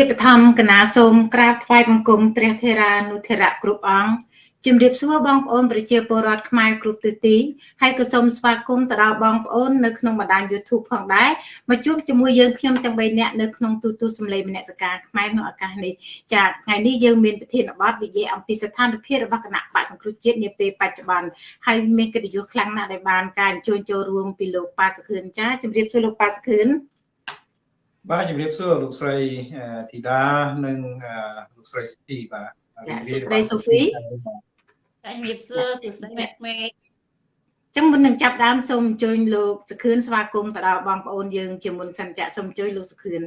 ជាបឋមកណាសូមក្រាបថ្វាយបង្គំព្រះធេរានុធេរៈគ្រប់អង្គជំរាបសួរបងប្អូនប្រជាពលរដ្ឋខ្មែរគ្រប់ទិសទីហើយក៏សូមស្វាគមន៍ទៅដល់បងប្អូននៅក្នុងបណ្ដាញ YouTube ផងដែរមកជួបជាមួយយើងខ្ញុំទាំង3នាក់នៅក្នុងទូទួលសម្លេងមនសិការខ្មែរក្នុងឱកាសនេះចាថ្ងៃនេះយើងមានប្រធានបទនិយាយអំពីស្ថានភាពរបស់គណៈបកសង្គ្រោះជាតិនាពេលបច្ចុប្បន្នហើយមានកិត្តិយសខ្លាំងណាស់ដែលបានការអញ្ជើញចូលរួមពីលោកប៉ាសុខឿនចាជំរាបសួរលោកប៉ាសុខឿន បាទជំរាបសួរលោកស្រីធីតានិងលោកស្រីស្ទីបាទចាសួស្តីសូហ្វីជំរាបសួរសួស្តីអ្នកមេចឹងមុននឹងចាប់ដើមសូមអញ្ជើញលោកសខឿនស្វាគមន៍ទៅដល់បងប្អូនយើងជាមុនសិនចាក់សូមអញ្ជើញលោកសខឿន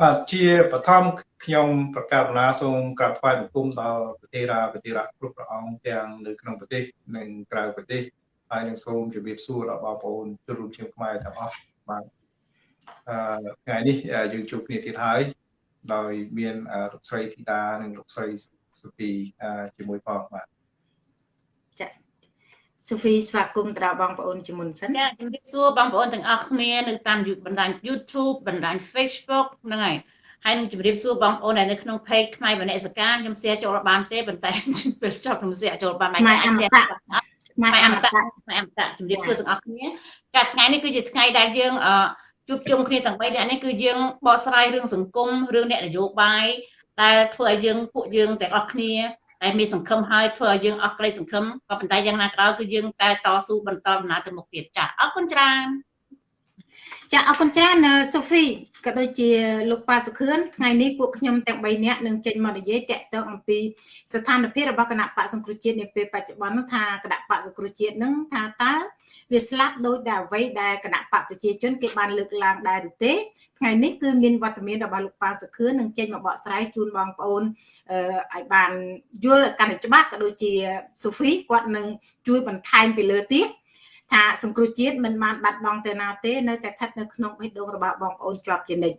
បាទជាបឋមខ្ញុំប្រកាសណាសូមក្រាបថ្វាយបង្គំដល់ប្រទេសរាប្រទេសរាគ្រប់ព្រះអង្គទាំងនៅក្នុងប្រទេសនិងក្រៅប្រទេសហើយនឹងសូមជម្រាបសួរដល់បងប្អូនជនរួមជាតិខ្មែរទាំងអស់បាទអឺ ថ្ងៃនេះយើងជួបគ្នាទៀតហើយដោយមានលោកស្រីធីតានិងលោកស្រីសុភីជាមួយផងបាទចា៎សូហ្វីស្វាគមន៍ដល់បងប្អូនជាមុនសិនចាជំរាបសួរបងប្អូនទាំងអស់គ្នានៅតាមបណ្ដាញ YouTube បណ្ដាញ Facebook ហ្នឹងហើយហើយនឹងជម្រាបសួរបងប្អូនដែលនៅក្នុង page ខ្មែរវណ្ណសកាខ្ញុំ share ចូលបានទេប៉ុន្តែពេលចប់ខ្ញុំ share ចូលបានមិនអាច share ខ្មែរអមតៈខ្មែរអមតៈជម្រាបសួរទាំងអស់គ្នាចាថ្ងៃនេះគឺជាថ្ងៃដែលយើងអឺ ជួបជុំគ្នាទាំង3នាក់នេះគឺយើងបកស្រាយរឿងសង្គមរឿងអ្នកនយោបាយដែលធ្វើឲ្យយើងពួកយើងទាំងអស់គ្នាតែមានសង្ឃឹមហើយធ្វើឲ្យយើងអស់ក្តីសង្ឃឹមក៏ប៉ុន្តែយ៉ាងណាក៏ដោយគឺយើងតែតស៊ូបន្តដំណើរទៅមុខទៀតចាអរគុណច្រើន ចាអរគុណច្រើនសូហ្វីក៏ដូចជាលោកប៉ាសុខឿនថ្ងៃនេះពួកខ្ញុំទាំង3នាក់នឹងចេញមកនិយាយតាក់ទងអំពីស្ថានភាពរបស់គណៈបកសង្គ្រោះជាតិនាពេលបច្ចុប្បន្នថាគណៈបកសង្គ្រោះជាតិនឹងថាតើវាស្លាប់ដោយតែអ្វីដែលគណៈបកប្រជាជនគេបានលើកឡើងដែរឬទេថ្ងៃនេះគឺមានវត្តមានរបស់លោកប៉ាសុខឿននឹងចេញមកបកស្រាយជូនបងប្អូនអឺឲ្យបានយល់កាន់តែច្បាស់ក៏ដូចជាសូហ្វីគាត់នឹងជួយបន្ថែមពីលើទៀត ថាសង្គ្រោះជាតិមិនបានបាត់បង់ទៅណាទេនៅតែស្ថិតនៅក្នុងបេះដូងរបស់បងប្អូនជាប់ជានិច្ច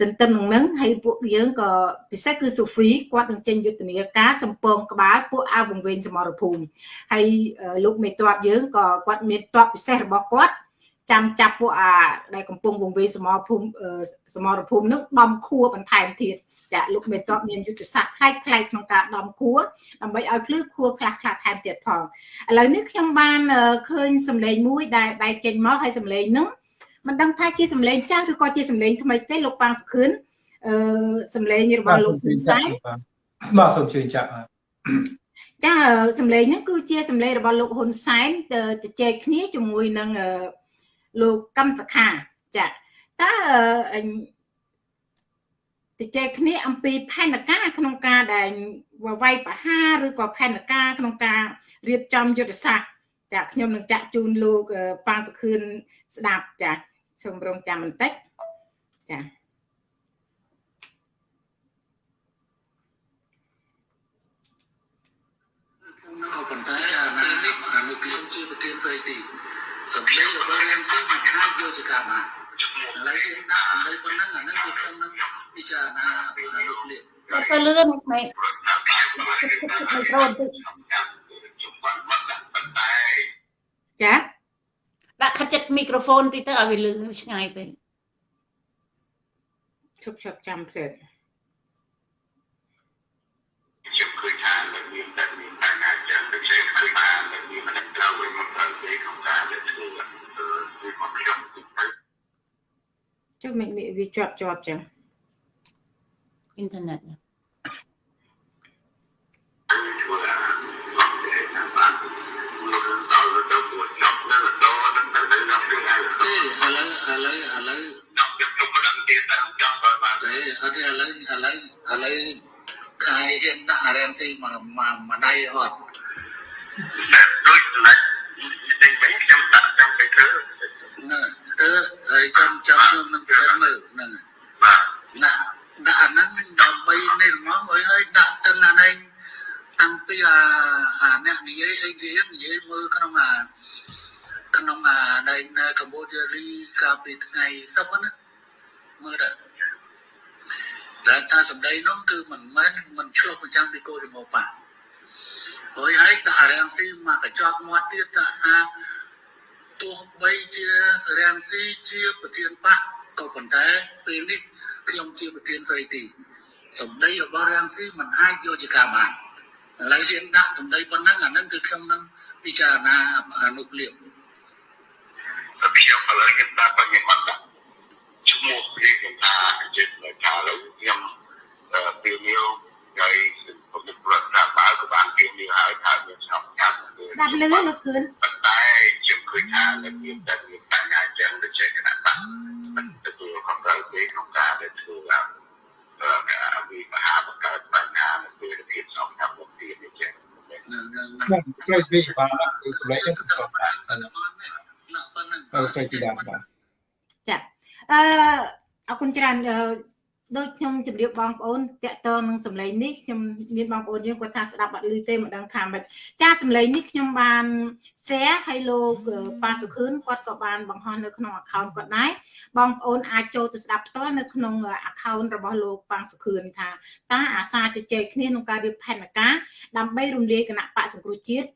ទន្ទឹមនឹងនឹងហើយពួកយើងក៏ពិសេសគឺសូហ្វីគាត់នឹងចេញយុទ្ធនាការសម្ពងក្បាលពួកអាវវង្វេងសមរភូមិហើយលោកមេតបយើងក៏គាត់មានតបពិសេសរបស់គាត់ចាំចាប់ពួកអាដែលកំពុងវង្វេងសមរភូមិសមរភូមិនឹងដំខួរបន្ថែមទៀត ចាលោកមេតបមានយុទ្ធសាស្ត្រផ្លែកផ្លែកក្នុងការដំខួរដើម្បីឲ្យភ្លឺខួរខ្លះខ្លះថែមទៀតផងឥឡូវនេះខ្ញុំបានឃើញសម្លេងមួយដែលបែកចេញមកហើយសម្លេងហ្នឹងមិនដឹងថាជាសម្លេងចាស់ឬក៏ជាសម្លេងថ្មីទេលោកប៉ាងសុខឿនអឺសម្លេងរបស់លោកហ៊ុនសែនបាទសូមជឿចាក់ចាសម្លេងហ្នឹងគឺជាសម្លេងរបស់លោកហ៊ុនសែនទៅជែកគ្នាជាមួយនឹងលោកកម្មសខាចាតើ ទៅចែកគ្នាអំពីផែនការក្នុងការដែលវាយប្រហារឬក៏ផែនការក្នុងការរៀបចំយុទ្ធសាស្ត្រចាខ្ញុំនឹងចាក់ជូនលោកប៉ាងសុខឿនស្ដាប់ចាសូមរងចាំបន្តិចចាក៏ប៉ុន្តែអាណានេះអានុខ្ញុំជាប្រធានស្រីទីសម្លេងរបស់រាមស៊ីមិនអាចយកជាការបានឥឡូវយើងដាក់សម្លេងប៉ុណ្ណឹងអានឹងគឺខ្ញុំនឹង ពិចារណាអានុលៀបអត់ទៅលឿនមិនមិនប្រូនតិចចាដាក់ខាត់ចិត្តមីក្រូហ្វូនតិចទៅឲ្យវាលឺឆ្ងាយពេកឈប់ឈប់ចាំភ្លេចខ្ញុំឃើញថានឹងមានតែមានបញ្ហាចឹងដូចជាឃើញថានឹងមានមិនត្រូវវិញមកត្រូវទេក្នុងការលើកធ្វើគឺមកខ្ញុំចុះមិនវាជាប់ជាប់ចឹង អ៊ីនធឺណិតឥឡូវឥឡូវឥឡូវដល់ខ្ញុំខ្ញុំមិនដឹងទៀតទៅចង់ឲ្យបានទេអត់ទេឥឡូវឥឡូវឥឡូវខាយហ៊ានដាក់អារ៉ែនស៊ីមកមកដៃអត់ដូចណាច់តែវិញខ្ញុំដាក់ចាំទៅធ្វើណាទៅហើយចាំចាំខ្ញុំនឹងពិនិត្យមើលហ្នឹងបាទណា ដាក់អាហ្នឹងដើម្បីនេះមកហើយហើយដាក់ទាំងអានេះតាំងពីអាអាអ្នកនិយាយអីគេនិយាយមើលក្នុងអាក្នុងអាដែលនៅកម្ពុជារីកាលពីថ្ងៃសប្តាហ៍ណាមើលដល់តែថាសម្ដីនោះគឺមិនមែនមិនឆ្លុះបញ្ចាំងពីគោលជំហរបាហើយហើយដាក់រាំងស៊ីមកកញ្ចក់មាត់ទៀតថាទោះបីជារាំងស៊ីជាប្រធានបកក៏ប៉ុន្តែពេលនេះ ខ្ញុំជាប្រធានស្រីទីសម្ដីរបស់រាំងស៊ីមិនអាចយកជាការបានឥឡូវហ៊ានដាក់សម្ដីប៉ុណ្ណឹងអាហ្នឹងគឺខ្ញុំនឹងពិចារណាអនុពលៀបខ្ញុំឥឡូវខ្ញុំតាមបញ្ញាមកដាក់ឈ្មោះព្រៀងខ្ញុំថាជាថាឥឡូវខ្ញុំពីនីវហើ ពុទ្ធប្រសាទបើក៏បានពីនេះហើយថាមានស្ងប់ស្ងាត់ស្ដាប់លឺលោកស្គឿនប៉ុន្តែខ្ញុំឃើញថានៅមានតែមានបញ្ហាចឹងដូចជាគណៈបកមិនទទួលខំត្រូវទេក្នុងការដែលធ្វើឡើងអឺវាមហាបង្កើតបញ្ហានៅពេលភាពស្ងប់ស្ងាត់របស់ទៀតនេះចឹងបាទស្រីស្រីបាទគឺសម្លេងខ្ញុំសុខស្អាតទៅបាទស្រីជីដាបាទចាអឺអរគុណច្រើន ដូចខ្ញុំជម្រាបបងប្អូនតាក់ទងនឹងសម្លេងនេះខ្ញុំមានបងប្អូនយើងគាត់ថាស្ដាប់អត់ឮទេមិនដឹងថាម៉េចចាសម្លេងនេះខ្ញុំបាន share ឲ្យលោកប៉ាសុខឿនគាត់ក៏បានបង្ហោះនៅក្នុង account គាត់ដែរបងប្អូនអាចចូលទៅស្ដាប់ផ្ទាល់នៅក្នុង account របស់លោកប៉ាសុខឿនថាតើអាសាជជែកគ្នាក្នុងការរៀបផែនការដើម្បីរំលាយគណៈបកសង្គ្រោះជាតិ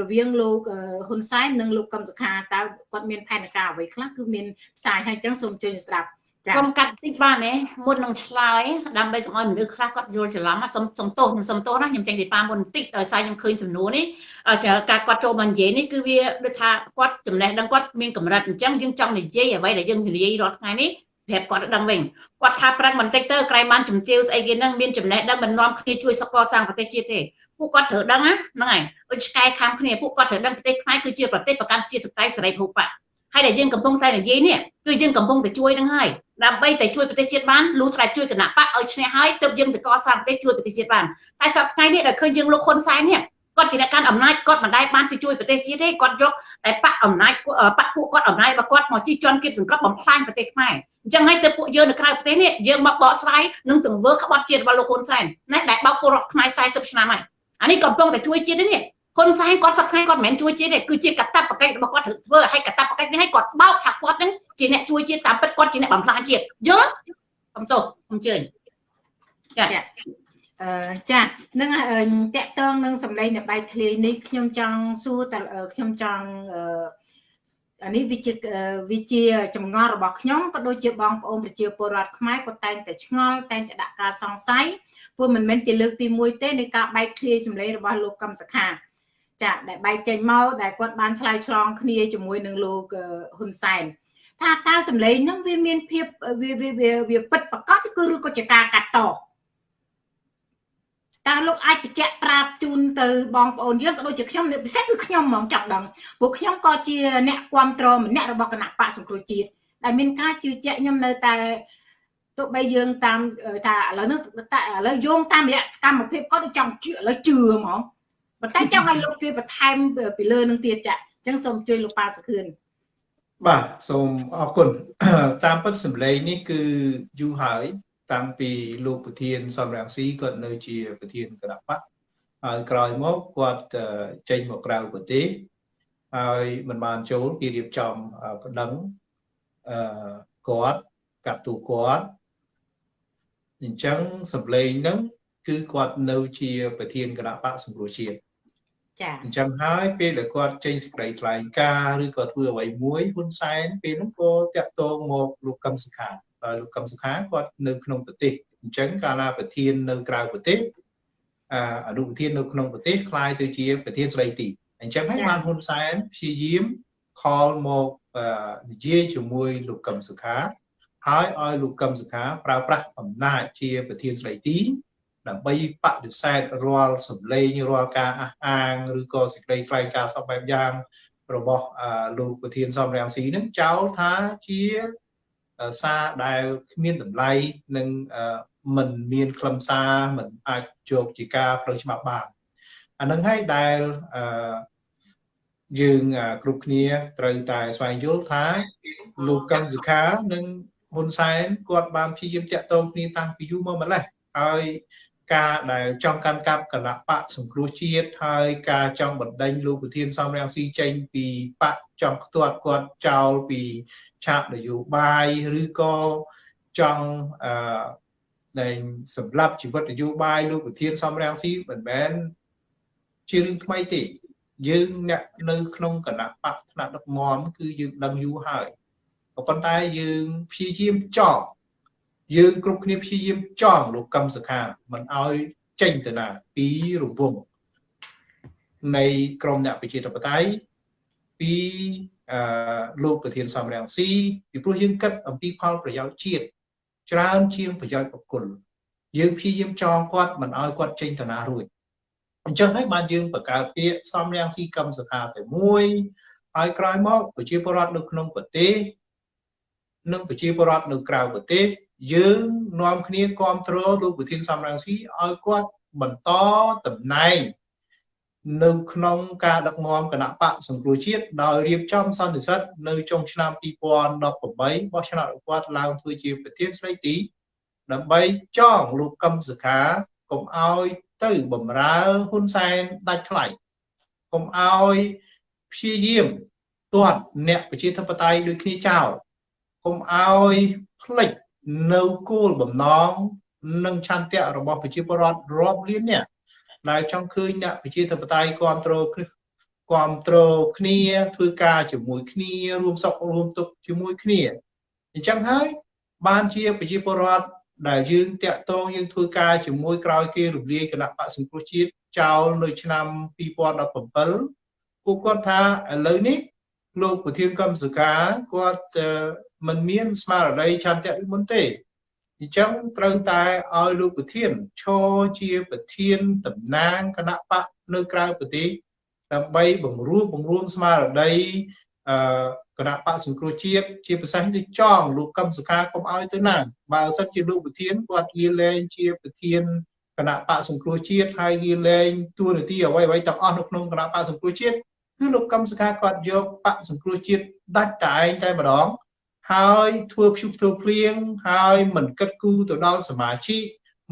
រវាងលោកហ៊ុនសែននិងលោកកឹមសុខាតើគាត់មានផែនការអ្វីខ្លះគឺមានផ្សាយឲ្យអញ្ចឹងសូមជួយស្ដាប់ចា៎ ខ្ញុំកាត់តិចបានទេមុននឹងឆ្លើយដើម្បីកុំឲ្យមនុស្សខ្លះគាត់យល់ច្រឡំណាសុំសុំទោសខ្ញុំសុំទោសណាខ្ញុំចេញពីប៉ាមុនបន្តិចដោយសារខ្ញុំឃើញសំណួរនេះអឺការគាត់ចូលមកនិយាយនេះគឺវាដូចថាគាត់ចំណេះដឹងគាត់មានកម្រិតអញ្ចឹងយើងចង់និយាយអ្វីដែលយើងនិយាយរាល់ថ្ងៃនេះប្រាប់គាត់ដឹងវិញគាត់ថាប្រឹងបន្តិចទៅក្រែងបានជំទាវស្អីគេហ្នឹងមានចំណេះដឹងមិននាំគ្នាជួយសកលសាងប្រទេសជាតិទេពួកគាត់ត្រូវដឹងណាហ្នឹងហើយដូចឆ្កែខាំគ្នាពួកគាត់ត្រូវដឹងប្រទេសខ្មែរគឺជាប្រទេសប្រកាន់ជាតិតៃសេរីភូប៉ា ហើយដែលយើងកំពុងតែនិយាយនេះគឺយើងកំពុងតែជួយនឹងហើយដើម្បីតែជួយប្រទេសជាតិបានលុះត្រាជួយគណៈបកឲ្យឈ្នះហើយទើបយើងទៅកសាងប្រទេសជួយប្រទេសជាតិបានតែសប្តាហ៍នេះដែលឃើញយើងលោកហ៊ុនសែននេះគាត់ជាអ្នកកាន់អំណាចគាត់មិនដែលបានទៅជួយប្រទេសជាតិទេគាត់យកតែបកអំណាចបកពួកគាត់អំណាចរបស់គាត់មកជិះជាន់គៀបសង្កត់បំផ្លាញប្រទេសខ្មែរអញ្ចឹងហើយទៅពួកយើងនៅក្រៅប្រទេសនេះយើងមកបកស្រាយនឹងទង្វើក្បត់ជាតិរបស់លោកហ៊ុនសែនណាដែលបោកពលរដ្ឋខ្មែរ40ឆ្នាំហើយអានេះកំពុងតែជួយជាតិនេះ ហ៊ុនសែនគាត់សប្តាហ៍គាត់មិនមែនជួយជាតិទេគឺជាកតបកិច្ចរបស់គាត់ត្រូវធ្វើហើយកតបកិច្ចនេះឲ្យគាត់បោកថាគាត់នឹងជាអ្នកជួយជាតិតាមពិតគាត់ជាអ្នកបំផ្លាញជាតិយល់ខ្ញុំទោសខ្ញុំជឿចាអឺចានឹងតកតងនឹងសម្លេងអ្នកបែកធ្លាយនេះខ្ញុំចង់សួរតខ្ញុំចង់អឺអានេះវាជាវាជាចម្ងល់របស់ខ្ញុំក៏ដូចជាបងប្អូនប្រជាពលរដ្ឋខ្មែរក៏តែងតែឆ្ងល់តែងតែដាក់ការសង្ស័យព្រោះមិនមែនជាលើកទី1ទេនៃការបែកធ្លាយសម្លេងរបស់លោកកឹមសុខា ចាដែលបែកចេញមកដែលគាត់បានឆ្លើយឆ្លងគ្នាជាមួយនឹងលោកហ៊ុនសែនថាតើសម្លេងហ្នឹងវាមានភាពវាវាវាពិតប្រកបគឺឬក៏ជាការកាត់តតើលោកអាចបញ្ជាក់ប្រាប់ជូនទៅបងប្អូនយើងក៏ដូចជាខ្ញុំពិសេសគឺខ្ញុំហ្មងចង់ដឹងព្រោះខ្ញុំក៏ជាអ្នកគ្រប់គ្រងម្នាក់របស់គណៈបកសង្គ្រោះជាតិដែលមានការជឿជាក់ខ្ញុំនៅតែទោះបីយើងតាមថាឥឡូវនេះតែឥឡូវយោងតាមរយៈសកម្មភាពគាត់ចង់ជឿឥឡូវជឿហ្មង ប៉ុន្តែចង់ឲ្យលោកជួយបន្ថែមពីលើនឹងទៀតចាអញ្ចឹងសូមជួយលោកប៉ាសុខឿនបាទសូមអរគុណតាមពិតសម្លេងនេះគឺយូរហើយ តាំងពីលោកប្រធានសំរងស៊ីគាត់នៅជាប្រធានគណៈបកហើយក្រោយមកគាត់ចេញមកក្រៅប្រទេសហើយមិនបានចូលគេរៀបចំប្តឹងអឺគាត់កាត់ទូគាត់អញ្ចឹងសម្លេងហ្នឹងគឺគាត់នៅជាប្រធានគណៈបកសង្គ្រោះជាតិ ចាអញ្ចឹងហើយពេលដែលគាត់ចេញសេចក្តីថ្លែងការណ៍ឬក៏ធ្វើអ្វីមួយហ៊ុនសែនពេលហ្នឹងក៏តាក់ទងមកលោកកឹមសុខាហើយលោកកឹមសុខាគាត់នៅក្នុងប្រទេសអញ្ចឹងកាលណាប្រធាននៅក្រៅប្រទេសអនុប្រធាននៅក្នុងប្រទេសคล้ายទៅជាប្រធានស្ដីទីអញ្ចឹងហើយបានហ៊ុនសែនព្យាយាមខលមកនិយាយជាមួយលោកកឹមសុខាហើយឲ្យលោកកឹមសុខាប្រើប្រាស់អំណាចជាប្រធានស្ដីទី ដើម្បីបដិសេធរាល់សម្លេងរាល់ការអះអាងឬក៏សេចក្តីថ្លែងការណ៍សពបែបយ៉ាងរបស់លោកប្រធានសំរងស៊ីនឹងចោលថាជាសារដែលគ្មានតម្លៃនិងមិនមានខ្លឹមសារមិនអាចយកជាការផ្លូវច្បាប់បានអានឹងហើយដែលយើងគ្រប់គ្នាត្រូវតែស្វែងយល់ថាលោកកឹមសុខានិងហ៊ុនសែនគាត់បានព្យាយាមតាក់ទងគ្នាតាំងពីយូរមកម្ល៉េះហើយ ការដែលចង់កាន់កាប់គណៈបកសង្គ្រោះជាតិហើយការចង់បណ្ដេញលោកប្រធានសំរងស៊ីចេញពីបកចង់ផ្ទាត់គាត់ចោលពីឆាកនយោបាយឬក៏ចង់អឺដែលសម្រាប់ជីវិតនយោបាយលោកប្រធានសំរងស៊ីមិនមែនជារឿងថ្មីទេយើងអ្នកនៅក្នុងគណៈបកថ្នាក់ដឹកនាំគឺយើងដឹងយូរហើយក៏ប៉ុន្តែយើងព្យាយាមចោល យើងគ្រប់គ្នាព្យាយាមចងលោកកឹមសុខាមិនឲ្យចេញទៅណាពីរង្វង់នៃក្រមអ្នកប្រជាធិបតេយ្យពីអឺលោកប្រធានសំរងស៊ីពីព្រោះយើងគិតអំពីផលប្រយោជន៍ជាតិច្រើនជាងប្រយោជន៍បុគ្គលយើងព្យាយាមចងគាត់មិនឲ្យគាត់ចេញទៅណារួចអញ្ចឹងហើយបានយើងបង្កើតពាក្យសំរងស៊ីកម្មសខាតែមួយហើយក្រោយមកប្រជាពលរដ្ឋនៅក្នុងប្រទេសនិងប្រជាពលរដ្ឋនៅក្រៅប្រទេស យើងនាំគ្នាគ្រប់គ្រងលោកប្រធានសំរងស៊ីឲ្យគាត់បន្តតំណែងនៅក្នុងការដឹកនាំគណៈបកសង្គ្រោះជាតិដោយរៀបចំសន្និសីទនៅចុងឆ្នាំ2018បោះឆ្នោតគាត់ឡើងធ្វើជាប្រធានស្ដីទីដើម្បីចងលោកកឹមសុខាកុំឲ្យទៅបំរើហ៊ុនសែនដាច់ថ្លៃកុំឲ្យព្យាយាមទាត់អ្នកប្រជាធិបតេយ្យដូចគ្នាចោលកុំឲ្យផ្លិច នៅគោលបំណងនិងឆន្ទៈរបស់ប្រជាពលរដ្ឋរាប់លានអ្នកដែលចង់ឃើញអ្នកប្រជាធិបតេយ្យគ្រប់គ្រងគ្រប់គ្រងគ្នាធ្វើការជាមួយគ្នារួមសុខរួមទុក្ខជាមួយគ្នាអញ្ចឹងហើយបានជាប្រជាពលរដ្ឋដែលយើងតាក់ទងយើងធ្វើការជាមួយក្រោយគេរំលាយគណៈបកសង្គ្រោះជាតិចោលនៅឆ្នាំ2017ពួកគាត់ថាឥឡូវនេះលោកប្រធានកម្មសកាគាត់ មិនមានស្មារតីឆន្ទៈមុនទេអញ្ចឹងត្រូវតែឲ្យលោកប្រធានឈរជាប្រធានតំណាងគណៈបកនៅក្រៅប្រទេសដើម្បីបង្រួបបង្រួមស្មារតីអឺគណៈបកសង្គ្រោះជាតិជាប្រសាសន៍គឺចងលោកកឹមសុខាកុំឲ្យទៅណាបើសិនជាលោកប្រធានគាត់លាលែងជាប្រធានគណៈបកសង្គ្រោះជាតិហើយលាលែងទួនាទីអ្វីអ្វីទាំងអស់នៅក្នុងគណៈបកសង្គ្រោះជាតិគឺលោកកឹមសុខាគាត់យកបកសង្គ្រោះជាតិដាច់តែឯងតែម្ដង ហើយធ្វើភ្យុះធ្វើភ្លៀងហើយមិនគិតគូរទៅដល់សមាជិក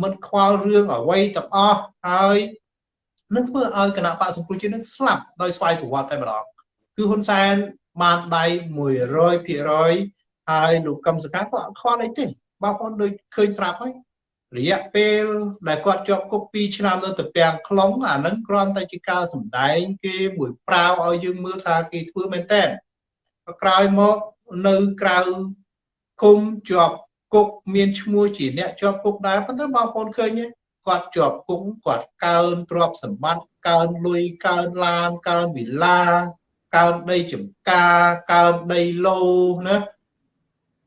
មិនខ្វល់រឿងអ្វីទាំងអស់ហើយនឹងធ្វើឲ្យគណៈបកសង្គ្រោះជាតិនឹងស្លាប់ដោយស្វ័យប្រវត្តិតែម្ដងគឺហ៊ុនសែនបានដៃ100%ហើយលោកកឹមសុខាក៏អត់ខ្វល់អីទេបងប្អូនដូចឃើញត្រាប់ហើយរយៈពេលដែលគាត់ជាប់គុក2ឆ្នាំនៅទៅពាំងខ្លងអានឹងគ្រាន់តែជាការសម្ដែងគេមួយប្រាវឲ្យយើងមើលថាគេធ្វើមែនតើក្រោយមក នៅក្រៅឃុំជាប់គុកមានឈ្មោះជាអ្នកជាប់គុកដែរប៉ុន្តែបងប្អូនឃើញទេគាត់ជាប់គុកគាត់កើនទ្រព្យសម្បត្តិកើនលុយកើនឡានកើនវិឡាកើនដីចម្ការកើនដីឡូណា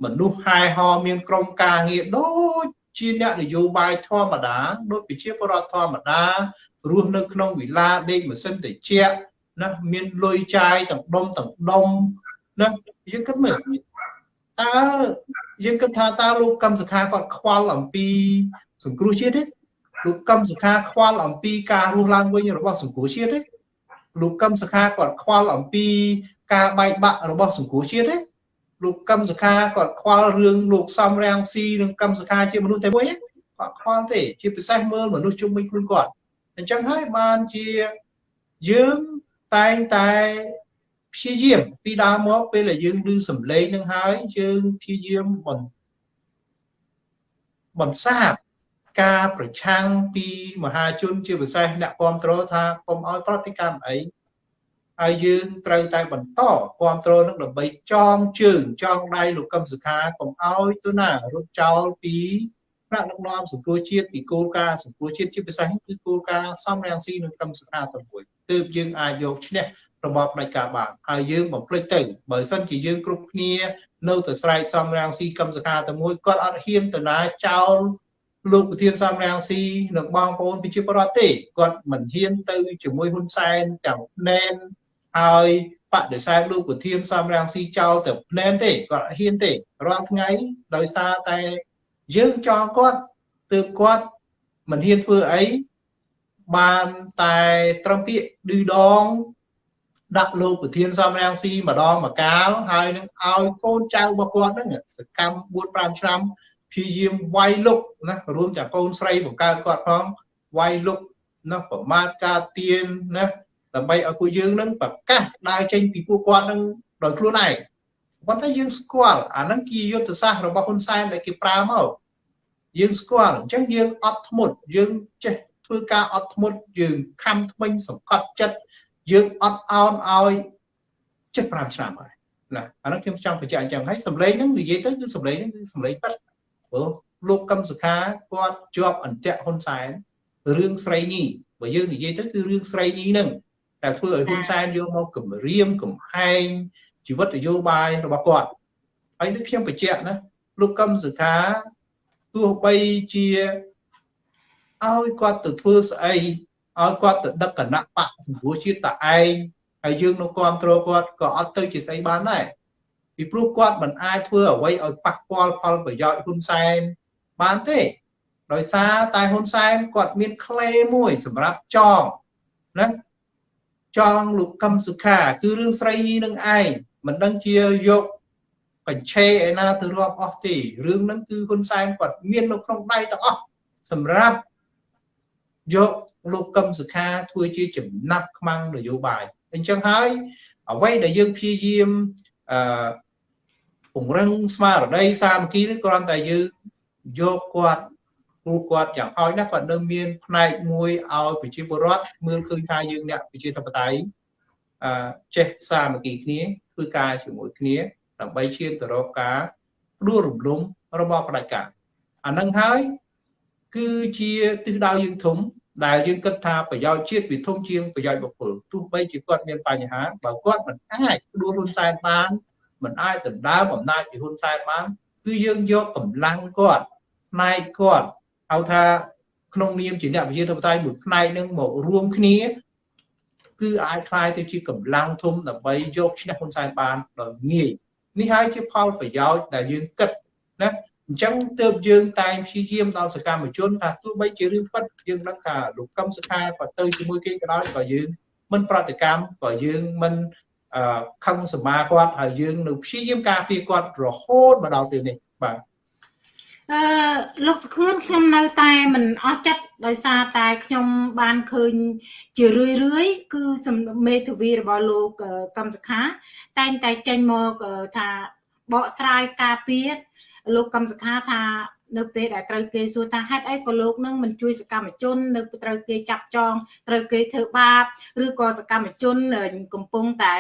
មនុស្សហែហោមានក្រុមការងារដូចជាអ្នកនយោបាយធម្មតាដូចប្រជាពលរដ្ឋធម្មតារស់នៅក្នុងវិឡាដេកម៉ាស៊ីនត្រជាក់ណាមានលុយចាយទាំងដុំទាំងដុំណា យើងគិតមើលតើយើងគិតថាតើលោកកឹមសុខាគាត់ខ្វល់អំពី សង្គ្រោះជាតិទេលោកកឹមសុខាខ្វល់អំពីការរស់ឡើងវិញរបស់សង្គ្រោះជាតិទេលោកកឹមសុខាគាត់ខ្វល់អំពីការបែកបាក់របស់សង្គ្រោះជាតិទេលោកកឹមសុខាគាត់ខ្វល់រឿងលោកសំរាំងស៊ីនិងកឹមសុខាជាមនុស្សតែមួយគាត់ខ្វល់ទេជាពិសេសមើលមនុស្សជុំវិញខ្លួនគាត់អញ្ចឹងហើយបានជាយើងតែងតែ ព្យាយាមពីដើមមកពេលដែលយើងឮសំឡេងនឹងហើយយើងព្យាយាមបន្បន្សាបការប្រឆាំងពីមហាជនជាពិសេសអ្នកគ្រប់គ្រងថាកុំឲ្យប្រតិកម្មអីហើយយើងត្រូវតែបន្តគ្រប់គ្រងនឹងដើម្បីចងជើងចងដៃលោកកឹមសុខាកុំឲ្យទៅណារត់ចោលពីថ្នាក់ដឹកនាំសង្គមជាតិពីគោលការណ៍សង្គមជាតិជាពិសេសគឺគោលការណ៍សំរងស៊ីនិងកឹមសុខាទាំងមួយ ទើបយើងអាចយកឈ្នះរបបផ្ដាច់ការបានហើយយើងបំភ្លេចទៅបើសិនជាយើងគ្រប់គ្នា នៅតែស្រែកសំរាំងស៊ីកឹមសខាតែមួយគាត់អត់ហ៊ានទៅណាចោលលោកប្រធានសំរាំងស៊ីនិងបងប្អូនប្រជាពលរដ្ឋទេគាត់មិនហ៊ានទៅជាមួយហ៊ុនសែនទាំងណែនហើយបដិសេធលោកប្រធានសំរាំងស៊ីចោលតែផ្លែនទេគាត់អត់ហ៊ានទេរាល់ថ្ងៃដោយសារតែយើងចង់គាត់ទើបគាត់មិនហ៊ានធ្វើអី បានតែត្រឹមពាក្យឌឺដង ដាក់លោកប្រធានសំរាំងស៊ីម្ដងម្កាលហើយនឹងឲ្យកូនចៅរបស់គាត់ហ្នឹងសកម្ម4 5ឆ្នាំព្យាយាមវាយលុកណារួមទាំងកូនស្រីបង្កើតគាត់ផងវាយលុកណាប្រមាថការទៀនណាដើម្បីឲ្យពួកយើងនឹងប្រកាសដើរចេញពីពួកគាត់នឹងដោយខ្លួនឯងប៉ុន្តែយើងស្គាល់អាហ្នឹងជាយុទ្ធសាស្ត្ររបស់ហ៊ុនសែនដែលគេប្រើមកយើងស្គាល់អញ្ចឹងយើងអត់ធ្មត់យើងចេះ ធ្វើការអត់ធ្មត់យើងខំថ្មិញសង្កត់ចិត្តយើងអត់អោនឲ្យ75ឆ្នាំហើយណាអានោះខ្ញុំចង់បញ្ជាក់អញ្ចឹងហើយសម្លេងហ្នឹងនិយាយទៅគឺសម្លេងហ្នឹងគឺសម្លេងប៉ិតព្រោះលោកកឹមសុខាគាត់ជាប់អន្ទាក់ហ៊ុនសែនរឿងស្រីញីបើយើងនិយាយទៅគឺរឿងស្រីញីហ្នឹងតែធ្វើឲ្យហ៊ុនសែនយកមកគម្រាមកំហែងជីវិតនយោបាយរបស់គាត់ហើយនេះខ្ញុំបញ្ជាក់ណាលោកកឹមសុខាទោះបីជា ឲ្យគាត់ទៅធ្វើស្អីឲ្យគាត់ទៅដឹកគណៈបកសង្គ្រោះជាតិតឯងហើយយើងនៅគ្រប់គ្រងគាត់ក៏អត់ទៅជាស្អីបានដែរពីព្រោះគាត់មិនអាចធ្វើអ្វីឲ្យប៉ះពាល់ផលប្រយោជន៍ហ៊ុនសែនបានទេដោយសារតែហ៊ុនសែនគាត់មានក្លេមួយសម្រាប់ចងណាចងលោកកឹមសុខា គឺរឿងស្រីនឹងឯងមិនដឹងជាយកកញ្ឆេឯណាទៅរាប់អស់ទេរឿងហ្នឹងគឺហ៊ុនសែនគាត់មាននៅក្នុងដៃទាំងអស់សម្រាប់ យកលោកកឹមសុខាធ្វើជាចំណាប់ខ្មាំងនយោបាយអញ្ចឹងហើយអ្វីដែលយើងព្យាយាមអឺពង្រឹងស្មារតីសាមគ្គីនេះគ្រាន់តែយើងយកគាត់គ្រូគាត់យ៉ាងហោចណាស់គាត់នៅមានផ្នែកមួយឲ្យប្រជាពលរដ្ឋមើលឃើញថាយើងអ្នកប្រជាធិបតេយ្យអឺចេះសាមគ្គីគ្នាធ្វើការជាមួយគ្នាដើម្បីឈានទៅរកការដួលរំលំរបស់ផ្ដាច់ការអានឹងហើយ គឺជាទិសដៅយើងធំដែលយើងគិតថាប្រយោជន៍ជាតិវាធំជាងប្រយោជន៍បុគ្គលទោះបីជាគាត់មានបញ្ហាបើគាត់មិនអាចដួលហ៊ុនសែនបានមិនអាចដណ្ដើមអំណាចពីហ៊ុនសែនបានគឺយើងយកកម្លាំងគាត់ផ្នែកគាត់ហៅថាក្នុងនាមជាអ្នកវិជាធិបតេយ្យមួយផ្នែកនឹងមករួមគ្នាគឺអាចคล้ายទៅជាកម្លាំងធំដើម្បីយកឈ្នះហ៊ុនសែនបានដោយងាយនេះហើយជាផលប្រយោជន៍ដែលយើងគិតណា អញ្ចឹងទើបយើងតែងព្យាយាមដល់សកម្មជនថាទោះបីជារឿងពិតយើងដឹងថាលោកកឹមសុខាក៏ទៅជាមួយគេក៏ដោយក៏យើងមិនប្រតិកម្មក៏យើងមិនអឺខឹងសមាគាត់ហើយយើងនៅព្យាយាមការពារគាត់រហូតមកដល់ពេលនេះបាទអឺលោកសុខឿនខ្ញុំនៅតែមិនអស់ចិត្តដោយសារតែខ្ញុំបានឃើញជារឿយរឿយគឺមេធាវីរបស់លោកកម្មសខា តែងតែចេញមកថាបកស្រាយការពារ លោកកម្មសខាថានៅពេលដែលត្រូវគេសួរថាហេតុអីក៏លោកនឹងមិនជួយសកម្មជន នៅត្រូវគេចាប់ចងត្រូវគេធ្វើបាបឬក៏សកម្មជន កំពុងតែ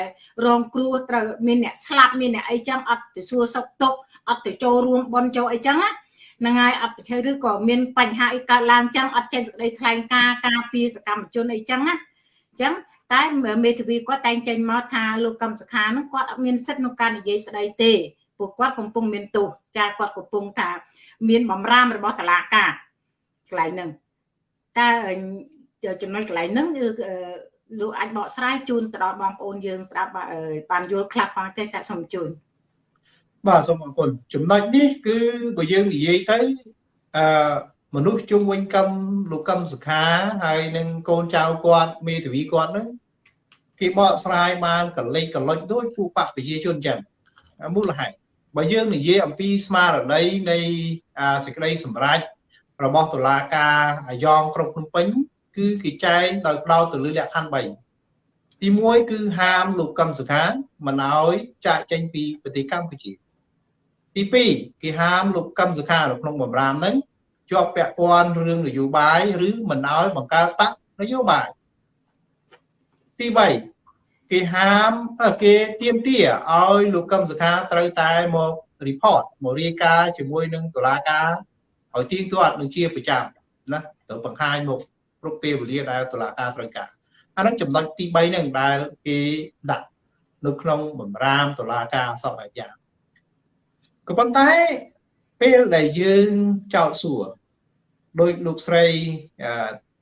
រងគ្រោះត្រូវមានអ្នកស្លាប់មានអ្នកអីចឹងអត់ទៅសួរសុខទុក្ខអត់ទៅចូលរួមបន់ចូលអីចឹងណាហ្នឹងហើយអបិជ័យឬក៏មានបញ្ហាអីកើតឡើងចឹងអត់ចេញសេចក្តីថ្លែងការណ៍ការពារសកម្មជនអីចឹងណាអញ្ចឹងតែមេធាវីគាត់តែងចេញមកថាលោកកម្មសខានឹងគាត់អត់មានសិទ្ធិក្នុងការនិយាយស្ដីទេ ពួកគាត់កំពុងមានទោសចាគាត់កំពុងថាមានបំរាមរបស់តឡាការកន្លែងហ្នឹងតើចំណុចកន្លែងហ្នឹងគឺលោកអាចបកស្រាយជូនទៅដល់បងប្អូនយើងស្ដាប់បានយល់ខ្លះផងទេចាសូមជួយបាទសូមអរគុណចំណុចនេះគឺបើយើងនិយាយទៅអឺមនុស្សជុំវិញកម្មលោកកម្មសុខាហើយនឹងកូនចៅគាត់មេធាវីគាត់ហ្នឹងគេបកស្រាយបានកលេចកលុចដូចពួកបកប្រជាជនចឹងមូលហេតុ បើយើងនិយាយអំពីស្មារតីនៃសេចក្តីសម្រេចរបស់តុលាការអាយ៉ងក្រុងភ្នំពេញ គឺគេចែងដោយផ្ដោតទៅលើលក្ខខណ្ឌ3ទី1គឺហាមលោកកឹមសុខាមិនឲ្យចាកចេញពីប្រទេសកម្ពុជា ទី2គេហាមលោកកឹមសុខានៅក្នុងបំរាមហ្នឹងជាប់ពាក់ព័ន្ធរឿងនយោបាយឬមិនឲ្យបង្កើតបកនយោបាយទី3 គេហាមគេទៀមទាឲ្យលោកកឹមសុខាត្រូវតែមក report មករាយការណ៍ជាមួយនឹងតុលាការឲ្យទៀងទាត់នឹងជាប្រចាំណាទៅបង្ហាញមកគ្រប់ពេលវេលាដែលតុលាការត្រូវការអានឹងចំណុចទី3ហ្នឹងដែលគេដាក់នៅក្នុងបំរាមតុលាការសពយ៉ាងក៏ប៉ុន្តែពេលដែលយើងចោតសួរដោយលោកស្រី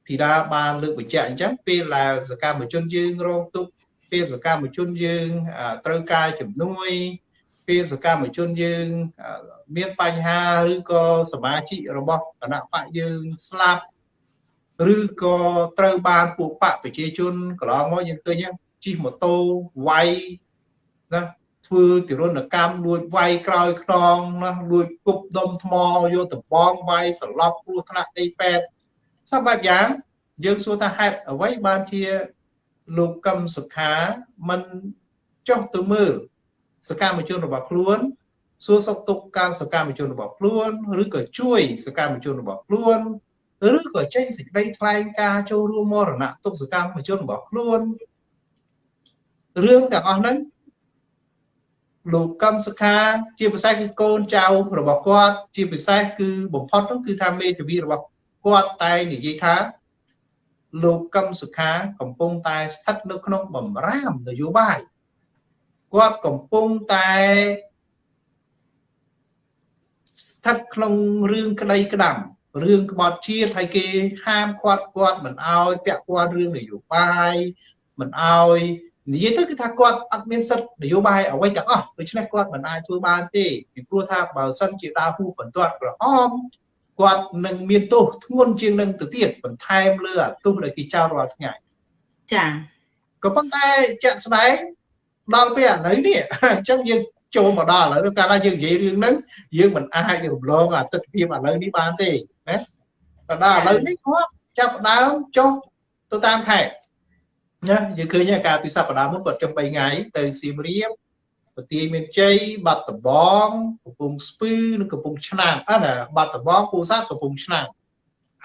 ធីតាបានលើកបញ្ជាក់អញ្ចឹងពេលដែលសកម្មជនយើងរងទុក្ខ ពេលសកម្មជនយើងត្រូវការជំនួយពេលសកម្មជនយើងមានបញ្ហាឬក៏សមាជិករបស់គណៈបកយើងស្លាប់ឬក៏ត្រូវបានពួកបកប្រជាជនកន្លងមកយើងឃើញជិះម៉ូតូវាយណាធ្វើទរណកម្មលួចវាយក្រោយខ្នងណាលួចគប់ដុំថ្មយកតំបងវាយសន្លប់គ្រោះថ្នាក់ដីពេទ្យសពបែបយ៉ាងយើងសួរថាហេតុអ្វីបានជា លោកកឹមសុខាមិនចុះទៅមើលសកម្មជនរបស់ខ្លួនសួរសុខទុក្ខកម្មសកម្មជនរបស់ខ្លួនឬក៏ជួយសកម្មជនរបស់ខ្លួនឬក៏ចេញសេចក្តីថ្លែងការណ៍ចូលរួមមរណៈទុកសកម្មជនរបស់ខ្លួនរឿងទាំងអស់ហ្នឹងលោកកឹមសុខាជាពិសេសគឺកូនចៅរបស់គាត់ ជាពិសេសគឺបំផុតនោះគឺថាមេធាវីរបស់គាត់តែនិយាយថា លោកកឹមសុខាកំពុងតែស្ថិតនៅក្នុងបំរាមនយោបាយគាត់កំពុងតែស្ថិតក្នុងរឿងក្តីក្តាំរឿងក្បត់ជាតិហើយគេហាមគាត់គាត់មិនអោយពាក់ព័ន្ធរឿងនយោបាយមិនអោយនិយាយទៅគឺថាគាត់អត់មានសិទ្ធិនយោបាយអ្វីទាំងអស់ដូច្នេះគាត់មិនអាចធ្វើបានទេពីព្រោះថាបើសិនជាដើរហួសបន្ទាត់ក្រហម គាត់នឹងមានទោសធ្ងន់ជាងនឹងទៅទៀតបន្ថែមលើអាទោសដែលគេចោទរាល់ថ្ងៃចា៎ក៏ប៉ុន្តែជាក់ស្ដែងដល់ពេលឥឡូវនេះអញ្ចឹងយើងចូលមកដល់ឥឡូវកាលណាយើងនិយាយរឿងហ្នឹងយើងមិនអាចរំលងអាទិដ្ឋភាពឥឡូវនេះបានទេណាក៏ដល់ឥឡូវនេះគាត់ចាប់ផ្ដើមចុះទៅតាមខេត្តណាយើងឃើញការពីសប្តាហ៍មុនគាត់ចុះ3ថ្ងៃទៅសៀមរាប ប្រទាយមានជ័យបាត់ដំបងកំពង់ស្ពឺនិងកំពង់ឆ្នាំងអត់ណាបាត់ដំបងពូសាទកំពង់ឆ្នាំង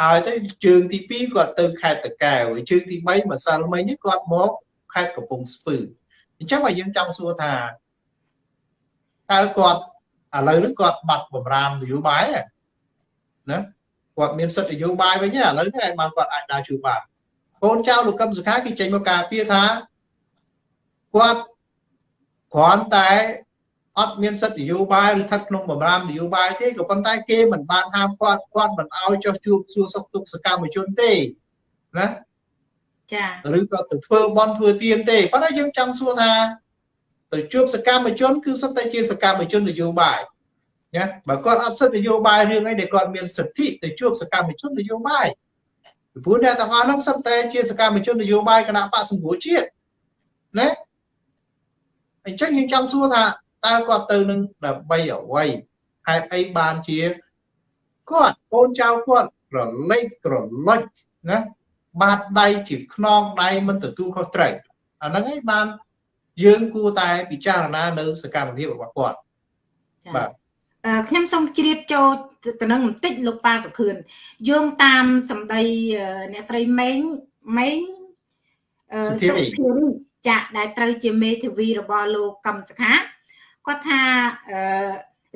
ហើយទៅជើងទី2គាត់ទៅខេត្តតកែវជើងទី3ម្សិលមិញនេះគាត់មកខេត្តកំពង់ស្ពឺអញ្ចឹងបើយើងចង់សួរថាតើគាត់ឥឡូវនេះគាត់បាត់បំរាមនយោបាយណាគាត់មានសិទ្ធិនយោបាយវិញឥឡូវនេះឯងបានគាត់អាចដើរជួបបានកូនចៅលោកកឹមសុខាគេចេញមកការពារថាគាត់ គ្រាន់តែអត់មានសិទ្ធិនយោបាយឬស្ថិតក្នុងបំរាមនយោបាយទេក៏ប៉ុន្តែគេមិនបានហាមគាត់គាត់មិនអោយចុះជួបសួរសុខទុក្ខសកម្មជនទេណាចា៎ឬក៏ទៅធ្វើបន់ធ្វើទៀនទេប៉ុន្តែយើងចង់សួរថាទៅជួបសកម្មជនគឺសុទ្ធតែជាសកម្មជននយោបាយណាបើគាត់អត់សិទ្ធិនយោបាយរឿងអីដែលគាត់មានសិទ្ធិទៅជួបសកម្មជននយោបាយពីព្រោះអ្នកទាំងអស់ហ្នឹងសុទ្ធតែជាសកម្មជននយោបាយគណៈបកសង្គ្រោះជាតិណា អញ្ចឹងយើងចង់សួរថាតើគាត់ទៅនឹងដើម្បីអ្វីហេតុអីបានជាគាត់កូនចៅគាត់រលែកក្រឡុចណាបាតដៃជាខ្នងដៃមិនទទួលខុសត្រូវអាហ្នឹងឯងបានយើងគួរតែពិចារណានៅសកម្មភាពរបស់គាត់ចា៎បាទអឺខ្ញុំសូមជ្រាបចូលទៅនឹងបន្តិចលោកប៉ាសុខឿនយោងតាមសម្ដីអឺអ្នកស្រីម៉េងម៉េងអឺសុធារីសុធារី ចាក់ដែលត្រូវជាមេធាវីរបស់លោកកឹមសុខាគាត់ថាអឺ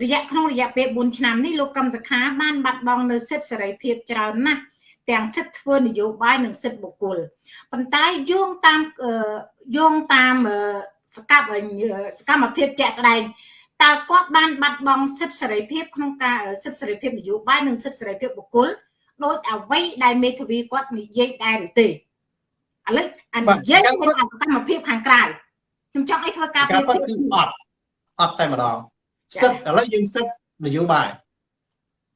រយៈក្នុងរយៈពេល4ឆ្នាំនេះលោកកឹមសុខាបានបាត់បង់នៅសិទ្ធិសេរីភាពច្រើនណាស់ទាំងសិទ្ធិធ្វើនយោបាយនិងសិទ្ធិបុគ្គលប៉ុន្តែយោងតាមអឺយោងតាមអឺសកម្មសកម្មភាពជាក់ស្ដែងតើគាត់បានបាត់បង់សិទ្ធិសេរីភាពក្នុងការសិទ្ធិសេរីភាពនយោបាយនិងសិទ្ធិសេរីភាពបុគ្គលដោយអ្វីដែលមេធាវីគាត់និយាយដែរឬទេ ឥឡូវអានិយាយពីសកម្មភាពខាងក្រៅខ្ញុំចង់ឲ្យធ្វើការការពិតធៀគឺបអត់អត់តែម្ដងចា៎សិទ្ធឥឡូវយើងសិទ្ធនយោបាយ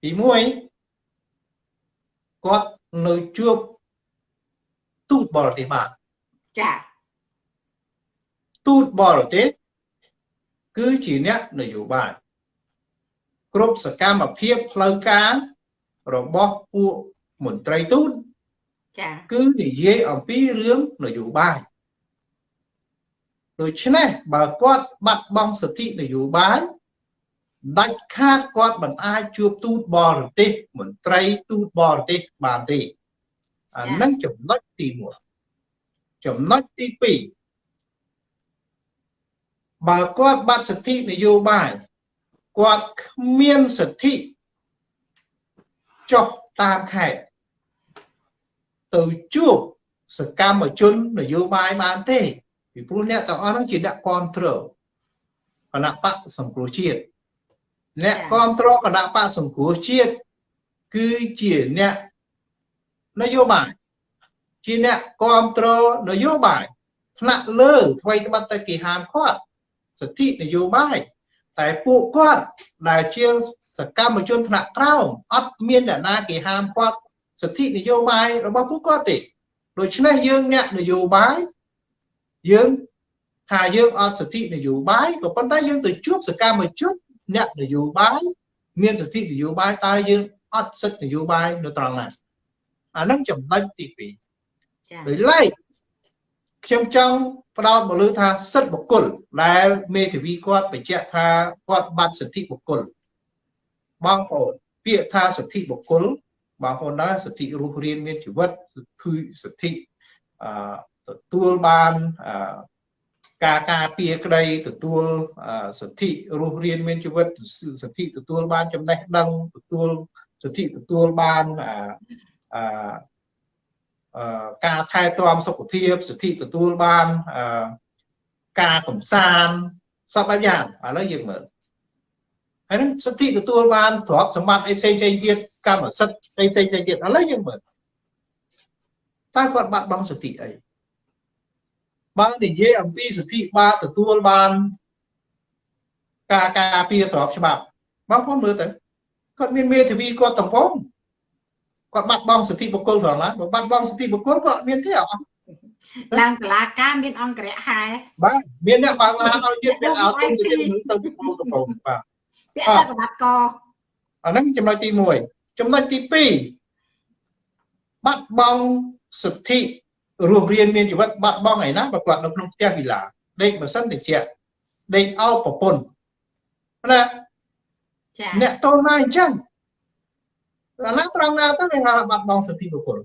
ទី1គាត់នៅជួបទូតបរទេសបានចាទូតបរទេសគឺជាអ្នកនយោបាយគ្រប់សកម្មភាពផ្លូវការរបស់ពួកមន្ត្រីទូត ចាគឺនិយាយអំពីរឿងនយោបាយដូច្នេះបើគាត់បាត់បង់សិទ្ធិនយោបាយដាច់ខាតគាត់មិនអាចជួបទូតបរទេសមន្ត្រីទូតបរទេសបានទេអានឹងចំណុចទី1ចំណុចទី2បើគាត់បាត់សិទ្ធិនយោបាយគាត់គ្មានសិទ្ធិចុះតាមខេត្ត ទៅជួបសកម្មជននយោបាយបានទេពីព្រោះអ្នកទាំងអស់ហ្នឹងជាអ្នកគ្រប់គ្រងគណៈបកសង្គ្រោះជាតិអ្នកគ្រប់គ្រងគណៈបកសង្គ្រោះជាតិគឺជាអ្នកនយោបាយជាអ្នកគ្រប់គ្រងនយោបាយថ្នាក់លើអ្វីត្បិតតែគេហាមគាត់សិទ្ធិនយោបាយតែពួកគាត់ដែលជាសកម្មជនថ្នាក់ក្រោមអត់មានអ្នកណាគេហាមគាត់ សិទ្ធិនយោបាយរបស់ពួកគាត់ទេដូច្នេះយើងអ្នកនយោបាយយើងថាយើងអត់សិទ្ធិនយោបាយក៏ប៉ុន្តែយើងទៅជួបសកម្មជនអ្នកនយោបាយមានសិទ្ធិនយោបាយតើយើងអត់សិទ្ធិនយោបាយនៅត្រង់ណាអានឹងចំណុចទី2ចាដោយឡែកខ្ញុំចង់ផ្ដោតមកលើថាសិទ្ធិបុគ្គលដែលមេធាវីគាត់បញ្ជាក់ថាគាត់បាត់សិទ្ធិបុគ្គលបងប្អូនពាក្យថាសិទ្ធិបុគ្គល បងប្អូនដែរសិទ្ធិរស់រានមានជីវិតសិទ្ធិសិទ្ធិអឺទទួលបានអឺការការពារក្តីទទួលសិទ្ធិរស់រានមានជីវិតសិទ្ធិទទួលបានចំណេះដឹងទទួលសិទ្ធិទទួលបានអឺការថែទាំសុខភាពសិទ្ធិទទួលបានការកំសាន្តសពបែបយ៉ាងឥឡូវយើងមើលហើយនឹងសិទ្ធិទទួលបានទ្រព្យសម្បត្តិអីផ្សេងៗទៀត កម្មសិទ្ធិផ្សេងៗទៀតឥឡូវយើងមើលតើគាត់បាត់បង់សិទ្ធិអីបើនិយាយអំពីសិទ្ធិបាទទទួលបានការការពារស្របច្បាប់បងប្អូនមើលទៅគាត់មានមេធាវីគាត់តំពងគាត់បាត់បង់សិទ្ធិបុគ្គលផងណាបើបាត់បង់សិទ្ធិបុគ្គលគាត់មានទេអត់ឡើងតឡាការមានអង្គរៈហែបាទមានអ្នកបើកឡានឲ្យទៀតមានឲ្យទៅទៅទៅទៅតំពងបាទពាក់សក្តាកអាហ្នឹងចំណុចទី1 ចំណុចទី2បាត់បង់សិទ្ធិរស់រៀនមានជីវិតបាត់បង់ឯណាបើគាត់នៅក្នុងផ្ទះវិឡាដេកម៉ាស៊ីនតិចដេកអោបប្រពន្ធណាចាអ្នកតូនណាអញ្ចឹងអាណាត្រង់ណាទៅគេហៅបាត់បង់សិទ្ធិបុគ្គល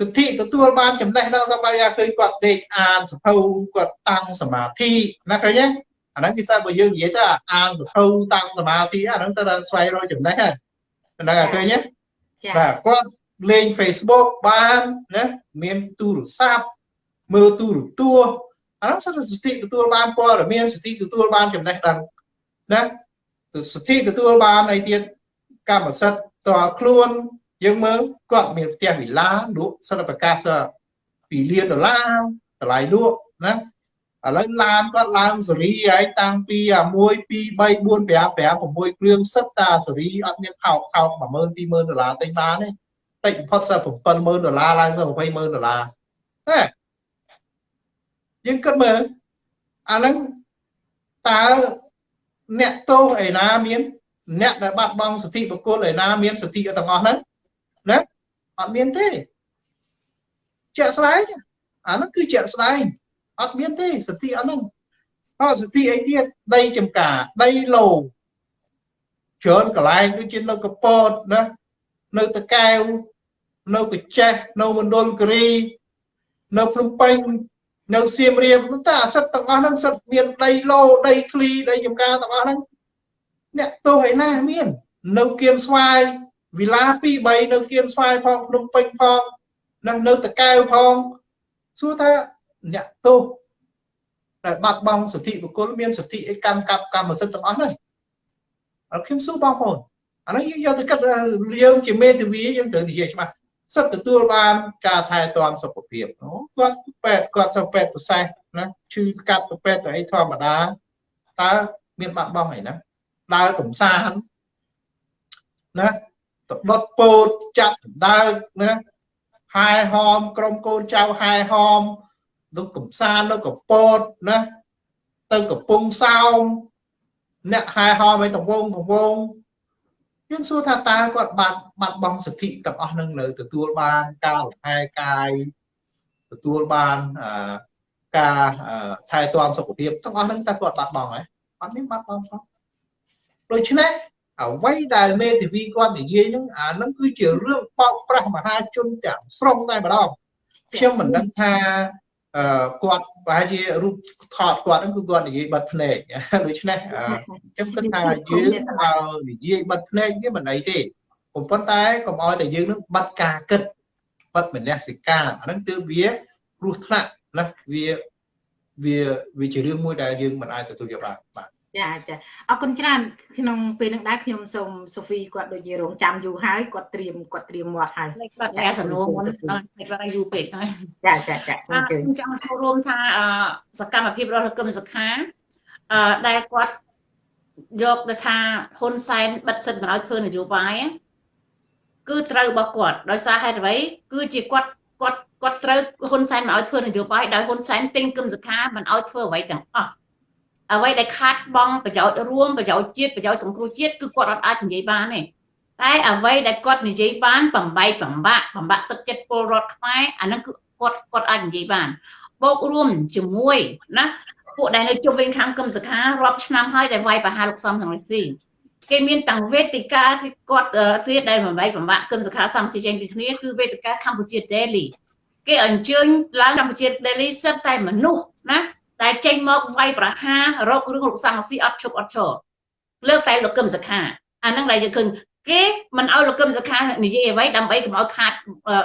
សិទ្ធិទទួលបានចំណេះដឹងសម្បត្តិឃើញគាត់ដេកអានសភៅគាត់តាំងសមាធិណាឃើញទេអាហ្នឹងគេសាបើយើងនិយាយទៅអានសភៅតាំងសមាធិអាហ្នឹងទៅស្វែងរកចំណេះហ្នឹង ហ្នឹងឃើញទេបាទគាត់លេង Facebook បានណាមានទូរស័ព្ទមើលទូរទស្សន៍អានោះសិទ្ធិសិទ្ធិទទួលបានព័ត៌មានសិទ្ធិទទួលបានចំណេះដឹងណាសិទ្ធិទទួលបានអីទៀតកម្មសិទ្ធិតល់ខ្លួនយើងមើលគាត់មានផ្ទះវិឡាលក់សិទ្ធិប្រកាស2លានដុល្លារតម្លៃលក់ណា ឥឡូវឡានគាត់ឡើងសេរីហើយតាំងពី1 2 3 4 5 5 6គ្រឿងសិតតាសេរីអត់មានខោខោ10000 20000ដុល្លារទិញបានទេតិចបំផុតតែ70000ដុល្លារឡើងទៅ20000ដុល្លារណាយើងគិតមើលអាហ្នឹងតើអ្នកទោសឯណាមាន អ្នកដែលបាត់បង់សិទ្ធិបុគ្គលឯណាមានសិទ្ធិទាំងអស់ហ្នឹងណាអត់មានទេជាក់ស្ដែងអាហ្នឹងគឺជាក់ស្ដែង អត់មានទេសិទ្ធិអត់ហ្នឹងអត់សិទ្ធិអីទៀតដីចំការដីឡូច្រើនកន្លែងដូចជានៅកពតណានៅតកែវនៅកញ្ចេះនៅមណ្ឌលគិរីនៅភ្នំពេញនៅសៀមរាបតែអាសិតទាំងអស់ហ្នឹងសិតមានដីឡូដីធ្លីដីចំការទាំងអស់ហ្នឹងអ្នកទោសឯណាមាននៅគៀនស្វាយវិឡា2 3នៅគៀនស្វាយផងភ្នំពេញផងនិងនៅតកែវផងសួរថា អ្នកទោសដែលបាត់បង់សិទ្ធិបុគ្គលមានសិទ្ធិអីកម្មកັບកម្មសិទ្ធិទាំងអស់ហ្នឹងអត់ខ្ញុំសួរបងប្អូនអានេះយើងយកទៅគិតយើងជាមេធាវីយើងត្រូវនិយាយច្បាស់សិទ្ធទទួលបានការថែទាំសុខភាពគាត់ពេទ្យគាត់សុខពេទ្យប្រសេសណាឈឺស្កាត់ទៅពេទ្យទៅអីធម្មតាតើមានបាត់បង់អីណាដើរកំសាន្តណាទៅដុតពោតចាប់ដើរណាហែហោមក្រុមកូនចៅហែហោម ទៅកំសាន្តនៅកពតណាទៅកំពង់សោមអ្នកហែហោមឲ្យតវងតវងយើងសួរថាតើគាត់បាត់បាត់បង់សិទ្ធិទាំងអស់នឹងនៅទទួលបានការលំហែកាយទទួលបានការថែទាំសុខភាពទាំងអស់នឹងតើគាត់បាត់បង់ហើយអត់មានបាត់បង់សោះដូច្នេះអ្វីដែលមេធាវីគាត់និយាយហ្នឹងអាហ្នឹងគឺជារឿងបោកប្រាស់មហាជនទាំងស្រុងតែម្ដងខ្ញុំមិនដឹងថាអឺ គាត់ប្រហែលជារូបថតគាត់ហ្នឹងគឺគាត់និយាយបិទភ្នែកដូច្នេះខ្ញុំគិតថាយើងឲ្យនិយាយបិទភ្នែកវាមិនអីទេប៉ុន្តែកុំឲ្យតែយើងនឹងបិទការគិតបិទមនសិការអាហ្នឹងគឺវាគ្រោះថ្នាក់ណាវាវាវាជារឿងមួយដែលយើងមិនអាចទទួលយកបានបាទ ចាចាអរគុណច្រើនក្នុងពេលនឹងដែរខ្ញុំសូមសូហ្វីគាត់ដូចជារងចាំយូរហើយគាត់ត្រៀមគាត់ត្រៀមមាត់ហើយគាត់តែសំណួរមុនគាត់យូរពេកហើយចាចាចាសូមជឿខ្ញុំចង់ចូលរួមថាសកម្មភាពរបស់លោកកឹមសុខាអឺដែលគាត់យកទៅថាហ៊ុនសែនបិទសិទ្ធិមិនឲ្យធ្វើនយោបាយគឺត្រូវរបស់គាត់ដោយសារហេតុអ្វីគឺជាគាត់គាត់គាត់ត្រូវហ៊ុនសែនមិនឲ្យធ្វើនយោបាយដោយហ៊ុនសែនទិញគឹមសុខាមិនឲ្យធ្វើអ្វីទាំងអស់ អ្វីដែលខាតបង់ប្រយោជន៍រួមប្រយោជន៍ជាតិប្រយោជន៍សង្គ្រោះជាតិគឺគាត់អត់អាចនិយាយបានទេតែអ្វីដែលគាត់និយាយបានបំបីបំបាក់បំបាក់ទឹកចិត្តពលរដ្ឋខ្មែរអាហ្នឹងគឺគាត់គាត់អាចនិយាយបានបូករួមជាមួយណាពួកដែលនៅជុំវិញខាងគឹមសខារាប់ឆ្នាំហើយដែលវាយប្រហារលោកសំសំរងស៊ីគេមានតាំងវេទិកាที่គាត់ទៀតដែលបំបីបំបាក់គឹមសខាសំស៊ីចេញពីគ្នាគឺវេទិកាកម្ពុជា Daily គេអញ្ជើញឡើងកម្ពុជា Daily សិតតែមនុស្សណា ដែលចេញមកវាយប្រហាររករឿងលោកសំស៊ីអត់ឈប់អត់ឈរលើកតែលោកកឹមសុខាអាហ្នឹងដែលយើងឃើញគេមិនឲ្យលោកកឹមសុខានិយាយអ្វីដើម្បីកុំឲ្យខាត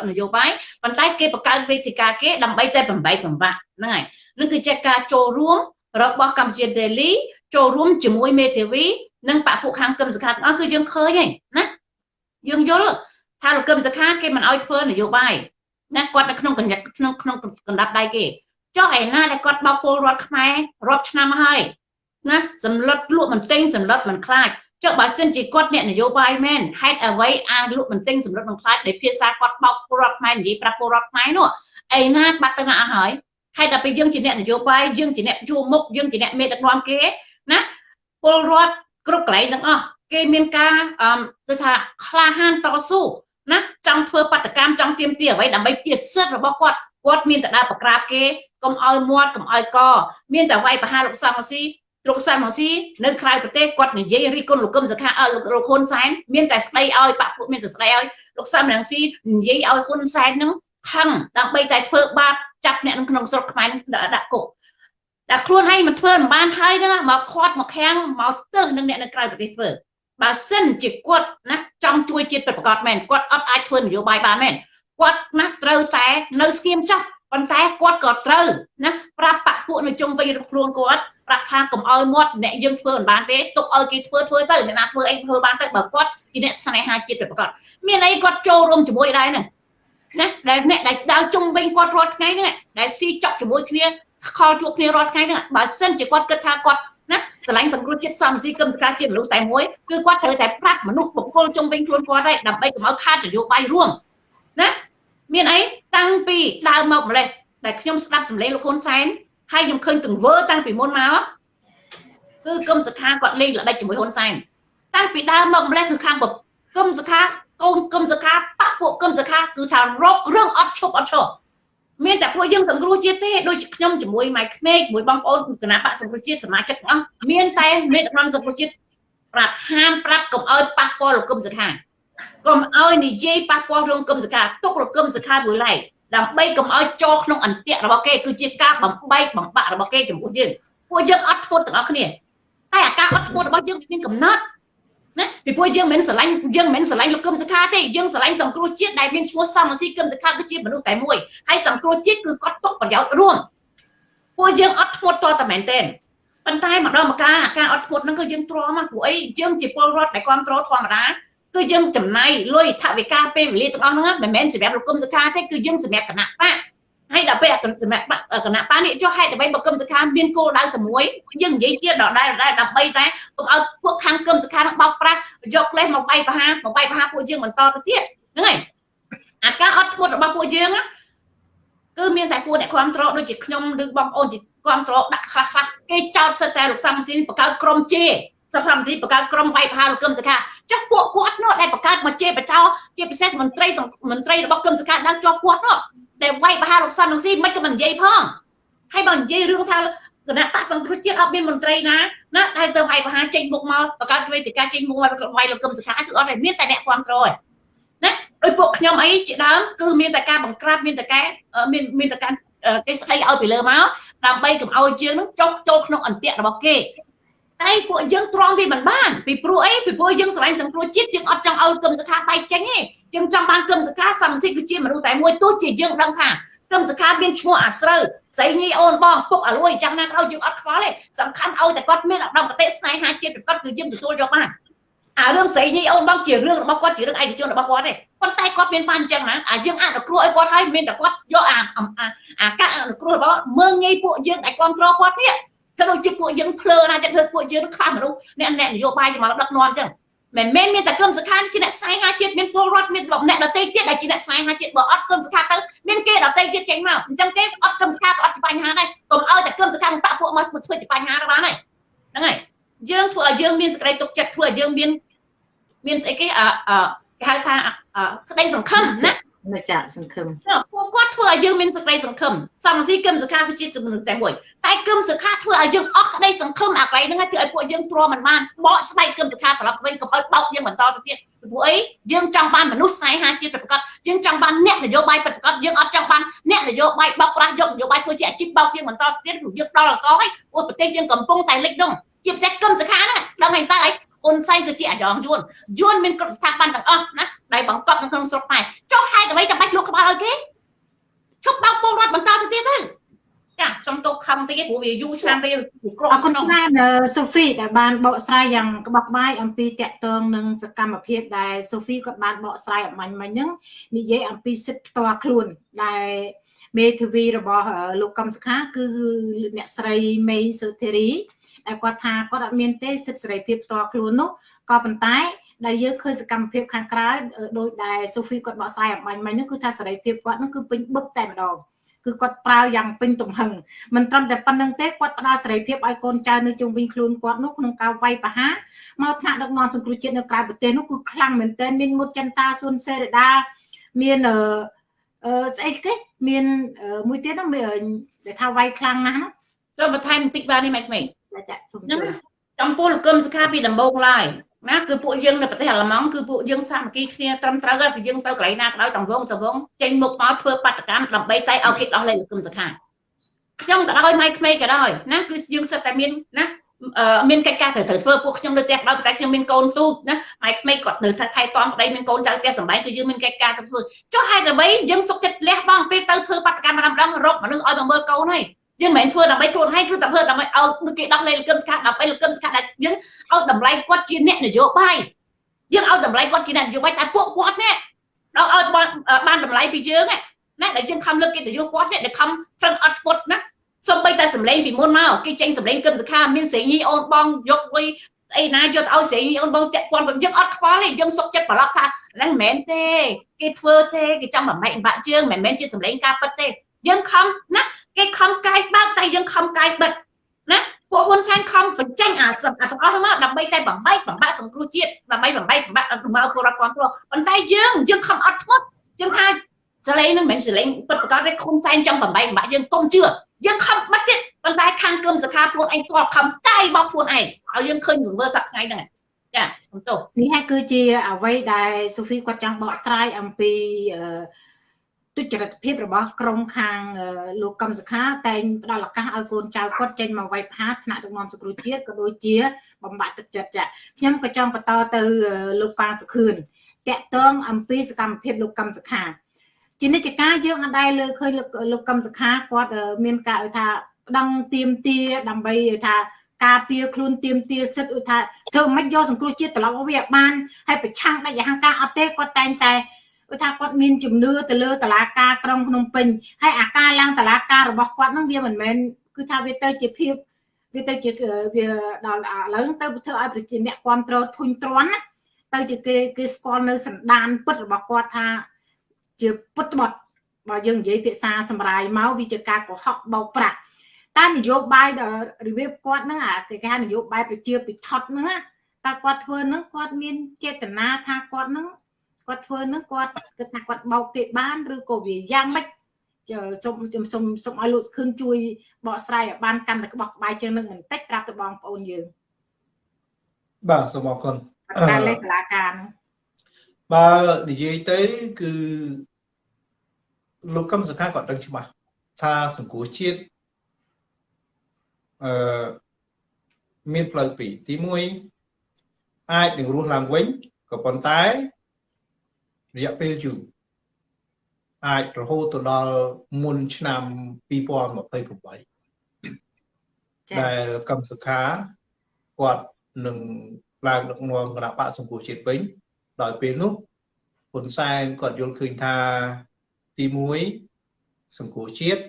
នយោបាយប៉ុន្តែគេបង្កើតវេទិកាគេដើម្បីតែបំបីបំបាក់ហ្នឹងហើយនឹងគឺជាការចូលរួមរបស់កម្ពុជា Daily ចូលរួមជាមួយមេធាវីនិងបពពួកខាងកឹមសុខាទាំងអស់គឺយើងឃើញហើយណាយើងយល់ថាលោកកឹមសុខាគេមិនឲ្យធ្វើនយោបាយណាគាត់នៅក្នុងកញ្ញាក្នុងក្នុងកណ្ដាប់ដៃគេ ចុះឯណាដែលគាត់បោកពលរដ្ឋខ្មែររាប់ឆ្នាំហើយណាសម្លុតលក់មិនទិញសម្លុតមិនខ្លាចចុះបើសិនជាគាត់អ្នកនយោបាយមែនហេតុអ្វីអាចលក់មិនទិញសម្លុតមិនខ្លាចដោយភាសាគាត់បោកពលរដ្ឋខ្មែរនិយាយប្រាប់ពលរដ្ឋខ្មែរនោះឯណាបាត់ទៅណាអស់ហើយហេតុដល់ពេលយើងជាអ្នកនយោបាយយើងជាអ្នកជួមុខយើងជាអ្នកមេដឹកនាំគេណាពលរដ្ឋគ្រប់កន្លែងទាំងអស់គេមានការអឺដូចថាក្លាហានតស៊ូណាចង់ធ្វើបដកម្មចង់ទៀមទាអ្វីដើម្បីជាសិទ្ធិរបស់គាត់ គាត់មានតែដើរប្រក្រាបគេកុំឲ្យមាត់កុំឲ្យកមានតែវាយប្រហារលោកសំស៊ីលោកសំស៊ីនៅក្រៅប្រទេសគាត់និយាយរីគុណលោកកឹមសុខាអើលោកលោកហ៊ុនសែនមានតែស្ដីឲ្យបាក់ពួកមានតែស្ដីឲ្យលោកសំរងស៊ីនិយាយឲ្យហ៊ុនសែននឹងខឹងដើម្បីតែធ្វើបាបចាប់អ្នកក្នុងស្រុកខ្មែរដាក់គុកតែខ្លួនឯងមិនធ្វើមិនបានហើយហ្នឹងមកខាត់មកខាំងមកទៅនឹងអ្នកនៅក្រៅប្រទេសធ្វើបើសិនជាគាត់ណាចង់ជួយជាតិពិតប្រាកដមែនគាត់អត់អាចធ្វើនយោបាយបានមែន គាត់ណាត្រូវតែនៅស្គៀមចោះប៉ុន្តែគាត់ក៏ត្រូវណាប្រាប់បពពួកនៅជុំវិញរបស់ខ្លួនគាត់ប្រាប់ថាកុំឲ្យមាត់អ្នកយើងធ្វើមិនបានទេទុកឲ្យគេធ្វើធ្វើទៅអ្នកណាធ្វើអីធ្វើបានទៅបើគាត់ជាអ្នកស្នេហាជាតិពិតប្រាកដមានអីគាត់ចូលរួមជាមួយដែរហ្នឹងណាដែលអ្នកដែលដើរជុំវិញគាត់រាល់ថ្ងៃហ្នឹងដែលស៊ីចក់ជាមួយគ្នាខលជួបគ្នារាល់ថ្ងៃហ្នឹងបើសិនជាគាត់គិតថាគាត់ណាស្រឡាញ់សង្គ្រោះជាតិសំស៊ីគឹមសកាជាមនុស្សតែមួយគឺគាត់ត្រូវតែប្រាប់មនុស្សបុគ្គលជុំវិញខ្លួនគាត់ដែរដើម្បីកុំឲ្យខាតនយោបាយរួមណា មានអីតាំងពីដើមមកម្លេះដែលខ្ញុំស្ដាប់សម្លេងលោកហ៊ុនសែនហើយខ្ញុំឃើញទង្វើតាំងពីមុនមកគឺគឹមសខាគាត់លេងល្បិចជាមួយហ៊ុនសែនតាំងពីដើមមកម្លេះគឺខាងគឹមសខាកូនគឹមសខាបពពួកគឹមសខាគឺថារករឿងអត់ឈប់អត់ឈប់មានតែពួកយើងសង្គ្រោះជាតិទេដូចខ្ញុំជាមួយម៉ៃក្មេកមួយបងប្អូនគណៈបកសង្គ្រោះជាតិសមាជិកទាំងអស់មានតែមេដឹកនាំសង្គ្រោះជាតិប្រាប់ហាមប្រាប់កុំឲ្យប៉ះពាល់លោកគឹមសខា កុំឲ្យនិយាយប៉ះពាល់រឿងគឹមសខាទុកលោកគឹមសខាមួយឡែកដើម្បីកុំឲ្យចូលក្នុងអន្ទាក់របស់គេគឺជាការបំបែកបំបាក់របស់គេចំពោះយើងពួកយើងអត់ធ្មត់ទាំងអស់គ្នាតែអាការអត់ធ្មត់របស់យើងមានកំណត់ណាពីព្រោះយើងមិនស្រឡាញ់យើងមិនស្រឡាញ់លោកគឹមសខាទេយើងស្រឡាញ់សង្គ្រោះជាតិដែលមានឈ្មោះសំស៊ីគឹមសខាគឺជាមនុស្សតែមួយហើយសង្គ្រោះជាតិគឺគាត់ទុកប្រយោជន៍រួមពួកយើងអត់ធ្មត់តតែមែនទេប៉ុន្តែម្ដងម្កាលអាការអត់ធ្មត់ហ្នឹងគឺយើងទ្រាំមកព្រោះអីយើងជាពលរដ្ឋដែលគ្រប់គ្រងធម្មតា គឺយើងចំណាយលុយថវិកាពេលវេលាទាំងអស់ហ្នឹងមិនមែនសម្រាប់លោកគុំសខាទេគឺយើងសម្រាប់គណៈបកហើយដល់ពេលសម្រាប់គណៈបកនេះចុះហេតុអ្វីបើគុំសខាមានគោលដៅតែមួយយើងនិយាយទៀតដល់ដែរដែរដើម្បីតែកុំឲ្យពួកខាងគុំសខានឹងបោកប្រាស់យកក្លេសមកបាយបហាមកបាយបហាពួកយើងបន្តទៅទៀតហ្នឹងហើយអាការអត់ធ្មត់របស់ពួកយើងគឺមានតែពួកអ្នកគ្រប់គ្រងដូចជាខ្ញុំឬបងប្អូនជាគ្រប់គ្រងដាក់ខ្លះខ្លះគេចោទសិតតែលោកសំស៊ីបង្កើតក្រុមជេ សុខមស៊ីបង្កើតក្រុមវាយប្រហារលោកកឹមសុខាចុះពួកគាត់នោះដែលបង្កើតមកជាបចោជាពិសេសមន្ត្រីមន្ត្រីរបស់កឹមសុខា đang ជាប់គាត់នោះដែលវាយប្រហារលោកសំនឹងស៊ីមិនក៏មិននិយាយផងហើយបើនិយាយរឿងថាគណៈបកសង្គ្រោះជាតិអត់មានមន្ត្រីណាណាដែលទៅវាយប្រហារចេញមុខមកបង្កើតវេទិកាចេញមុខមកវាយលោកកឹមសុខាគឺអត់តែមានតែអ្នកគ្រប់គ្រងណាដោយពួកខ្ញុំអីជាដើមគឺមានតែការបង្ក្រាបមានតែការមានមានតែការគេស្ដីឲ្យពីលើមកដើម្បីកុំឲ្យយើងនឹងចុះចូលក្នុងអន្ទាក់របស់គេ តែពួកយើងទ្រាំវាមិនបានពីព្រោះអីពីព្រោះយើងស្រឡាញ់សង្គ្រោះជាតិយើងអត់ចង់ឲ្យគឹមសខាបែកចេញទេយើងចង់បានគឹមសខាសំសិទ្ធគឺជាមនុស្សតែមួយទោះជាយើងដឹងថាគឹមសខាមានឈ្មោះអាស្រូវស្រីញីអូនបងពុកអាលួយចាំណាក៏យើងអត់ខ្វល់ទេសំខាន់ឲ្យតែគាត់មានអត្តមគតិស្នេហាជាតិប្រកបគឺយើងទទួលយកបានអារឿងស្រីញីអូនបងជារឿងរបស់គាត់ជារឿងឯកជនរបស់គាត់ទេប៉ុន្តែគាត់មានបានអញ្ចឹងណាអាយើងអនុគ្រោះឲ្យគាត់ហើយមានតែគាត់យកអាអាការអនុគ្រោះរបស់មើងងាយពួកយើងដែលគ្រប់គ្រងគាត់នេះ ក៏ដូចជាពួកយើងភ្លើណាចិត្តធ្វើពួកយើងខ្វះមនុស្សអ្នកអ្នកនយោបាយមកដឹកនាំអញ្ចឹងមិនមែនមានតែគំសខាជាអ្នកស្នេហាជាតិមានពលរដ្ឋមានអ្នកដទៃទៀតដែលជាអ្នកស្នេហាជាតិបើអត់គំសខាទៅមានគេដទៃទៀតចេញមកអញ្ចឹងទេអត់គំសខាក៏អត់ជាបញ្ហាដែរកុំឲ្យតែគំសខានឹងបាក់ពួកមកធ្វើជាបញ្ហាទៅបានហើយហ្នឹងហើយយើងធ្វើឲ្យយើងមានសេចក្តីទុកចិត្តធ្វើឲ្យយើងមានមានស្អីគេអឺគេហៅថាក្តីសង្ឃឹមណា នៅចាសង្ឃឹមពួកគាត់ធ្វើឲ្យយើងមានសេចក្តីសង្ឃឹមសំស៊ីគឹមសុខាគឺជាមនុស្សតែមួយតែគឹមសុខាធ្វើឲ្យយើងអស់ក្តីសង្ឃឹមអាកន្លែងហ្នឹងធ្វើឲ្យពួកយើងទ្រាំមិនបានបកស្បែកគឹមសុខាត្រឡប់វិញកុំឲ្យបោកយើងបន្តទៅទៀតពីព្រោះអីយើងចង់បានមនុស្សស្នេហាជាតិប្រកបយើងចង់បានអ្នកនយោបាយប្រកបយើងអត់ចង់បានអ្នកនយោបាយបោកប្រាស់យកនយោបាយធ្វើជាអាជីពបោកយើងបន្តទៅទៀតព្រោះយើងដល់កកហើយព្រោះប្រទេសយើងកំពុងតែលិចដងជាពិសេសគឹមសុខាហ្នឹងដឹងហើយតើអី ហ៊ុនសែនគឺជាអាយ៉ងយួនយួនមានគ្រប់ស្ថាប័នទាំងអស់ណាដែលបង្កប់នៅក្នុងស្រុកខ្មែរចុះហេតុអ្វីចាំបាច់លក់ក្បាលឲ្យគេឈប់បោកពលរដ្ឋបន្តទៅទៀតទៅចាខ្ញុំទៅខំតិចព្រោះវាយូរឆ្នាំពេលក្រអរគុណច្រើនសូហ្វីដែលបានបកស្រាយយ៉ាងក្បោះក្បាយអំពីតកតងនឹងសកម្មភាពដែលសូហ្វីគាត់បានបកស្រាយអំបញ្ញមិញហ្នឹងនិយាយអំពីសិទ្ធិផ្ទាល់ខ្លួនដែលមេធាវីរបស់លោកកំសខាគឺអ្នកស្រីមេសុធារី ដែលគាត់ថាគាត់អត់មានទេសិទ្ធិសេរីភាពផ្ទាល់ខ្លួននោះក៏ប៉ុន្តែដែលយើងឃើញសកម្មភាពខាងក្រៅដោយដែលសូហ្វីគាត់បកស្រាយអំបញ្ញមិញនោះគឺថាសេរីភាពគាត់នោះគឺពេញបឹកតែម្ដងគឺគាត់ប្រើយ៉ាងពេញទំហឹងមិនត្រឹមតែប៉ុណ្្នឹងទេគាត់ផ្ដល់សេរីភាពឲ្យកូនចៅនៅជុំវិញខ្លួនគាត់នោះក្នុងការវាយប្រហារមកថ្នាក់ដឹកនាំសង្គ្រោះជាតិនៅក្រៅប្រទេសនោះគឺខ្លាំងមែនទែនមានមុតចន្ទាសួនសេរីដាមានអឺអឺស្អីគេមានមួយទៀតហ្នឹងមានដែលថាវាយខ្លាំងណាស់ហ្នឹងសូមបន្ថែមបន្តិចបាននេះម៉េចម៉េច ចាសូមជួយចំពោះលោកកឹមសុខាពីដំបូងឡើយណាគឺពួកយើងនៅប្រទេសអាល្លឺម៉ង់គឺពួកយើងសាមគ្គីគ្នាត្រឹមត្រូវហើយគឺយើងទៅកន្លែងណាក៏ដោយតំវងតំវងចេញមុខមកធ្វើបាតកម្មដើម្បីតែឲ្យគេដោះលែងលោកកឹមសុខាខ្ញុំក៏ដោយម៉ៃក្មេងក៏ដោយណាគឺយើងសិតតែមានណាមានកិច្ចការត្រូវត្រូវធ្វើពួកខ្ញុំនៅផ្ទះដោយតែខ្ញុំមានកូនទូចណាម៉ែក្មេងគាត់នៅថែទាំប្តីមានកូនចៅផ្ទះសម្បែងគឺយើងមានកិច្ចការទៅធ្វើចុះហេតុអ្វីយើងសុកចិត្តលះបង់ពេលទៅធ្វើបាតកម្មម្ដងម្ដងរកមនុស្សឲ្យមកមើលកូនហើយ យើងមិនមែនធ្វើដើម្បីខ្លួនឯងគឺតែធ្វើដើម្បីឲ្យគេដោះលែងលកឹមស្កាដើម្បីលកឹមស្កាដែលយើងឲ្យតម្លៃគាត់ជាអ្នកនយោបាយយើងឲ្យតម្លៃគាត់ជាអ្នកនយោបាយតែពួកគាត់នេះដល់ឲ្យបានតម្លៃពីយើងណាដែលយើងខំលើកកិត្តិយសគាត់នេះដែលខំប្រឹងអត់ធ្មត់ណាសំបីតែសម្លេងពីមុនមកគេចេញសម្លេងគឹមសខាមានសេរីអូនបងយកលុយអីណាយកឲ្យសេរីអូនបងតាក់ព័ន្ធយើងអត់ខ្វល់ទេយើងសុកចិត្តប្រឡប់ថាហ្នឹងមិនមែនទេគេធ្វើទេគេចង់បំបែកបាក់ជើងមិនមែនជាសម្លេងការពិតទេយើងខំណា គេខំកាយបើកតែយើងខំកាយបិទណាពួកហ៊ុនសែនខំបញ្ចេញអាអាទាំងអស់ហ្នឹងមកដើម្បីតែបំបែកបំបាក់សង្គ្រោះជាតិដើម្បីបំបែកបំបាក់មកពលរដ្ឋគ្រប់គ្រងប៉ុន្តែយើងយើងខំអត់ធ្មត់យើងថាសលេងហ្នឹងមិនមែនសលេងពិតប្រាកដទេហ៊ុនសែនចង់បំបែកបំបាក់យើងកុំជឿយើងខំបិទទៀតប៉ុន្តែខាងគឹមសខាខ្លួនឯងគាត់ខំកាយបោកខ្លួនឯងឲ្យយើងឃើញមើលសប្តាហ៍ថ្ងៃហ្នឹងចាខ្ញុំទោសនេះហើយគឺជាអ្វីដែលសូហ្វីគាត់ចង់បកស្រាយអំពីអឺ ទុច្ចរិតភាពរបស់ក្រមខាងលោកកឹមសុខាតែងផ្ដល់ឱកាសឲ្យកូនចៅគាត់ចេញមកវាយផាតថ្នាក់ដឹកនាំសង្គ្រោះជាតិក៏ដូចជាបំបត្តិទឹកចិត្តចាខ្ញុំក៏ចង់បន្តទៅលោកប៉ាសុខឿនតាក់ទងអំពីសកម្មភាពលោកកឹមសុខាជានិច្ចការយើងអត់ដែលលើឃើញលោកកឹមសុខាគាត់មានការថាប្តឹងទៀមទាដើម្បីថាការពារខ្លួនទៀមទាសិទ្ធឧថាធ្វើមិនយកសង្គ្រោះជាតិត្រឡប់មកវាបានហើយប្រឆាំងដាច់យហង្ការអត់ទេគាត់តែងតែ គឺថាគាត់មានជំនឿទៅលើតឡាការក្រុងភ្នំពេញហើយអាការឡើងតឡាការរបស់គាត់ហ្នឹងវាមិនមែនគឺថាវាទៅជាភាពវាទៅជាវាដល់ឥឡូវទៅធ្វើឲ្យប្រជាអ្នកគ្រប់គ្រងធុញទ្រាន់ណាទៅជាគេគេស្គាល់នៅសន្តានពិតរបស់គាត់ថាជាពុតត្បត់បើយើងនិយាយភាសាសម្រាយមកវាជាការកុហកបោកប្រាស់តែនយោបាយដល់របៀបគាត់ហ្នឹងអាគេថានយោបាយប្រជាពិធដ្ឋហ្នឹងតើគាត់ធ្វើហ្នឹងគាត់មានចេតនាថាគាត់ហ្នឹង គាត់ធ្វើនឹងគាត់គិតថាគាត់បោកគេបានឬក៏វាយ៉ាងម៉េចសូមខ្ញុំសូមសូមឲ្យលោកខឿនជួយបកស្រាយឲ្យបានកាន់តែក្បោះក្បាយជាងនឹងបន្តិចប្រាប់ទៅបងប្អូនយើងបាទសូមអរគុណការលេខតឡាការនោះបើនិយាយទៅគឺលោកកឹមសុខាគាត់ដឹងច្បាស់ថាសង្គមជាតិអឺមានផ្លូវពីរទី1អាចនឹងរស់ឡើងវិញក៏ប៉ុន្តែ រយៈពេលយូរអាចរហូតទៅដល់មុនឆ្នាំ2028ដែលកម្មសខាគាត់នឹងឡើងដឹកនាំគណៈបកសង្គមជាតិវិញដោយពេលនោះហ៊ុនសែនគាត់យល់ឃើញថាទី1សង្គមជាតិ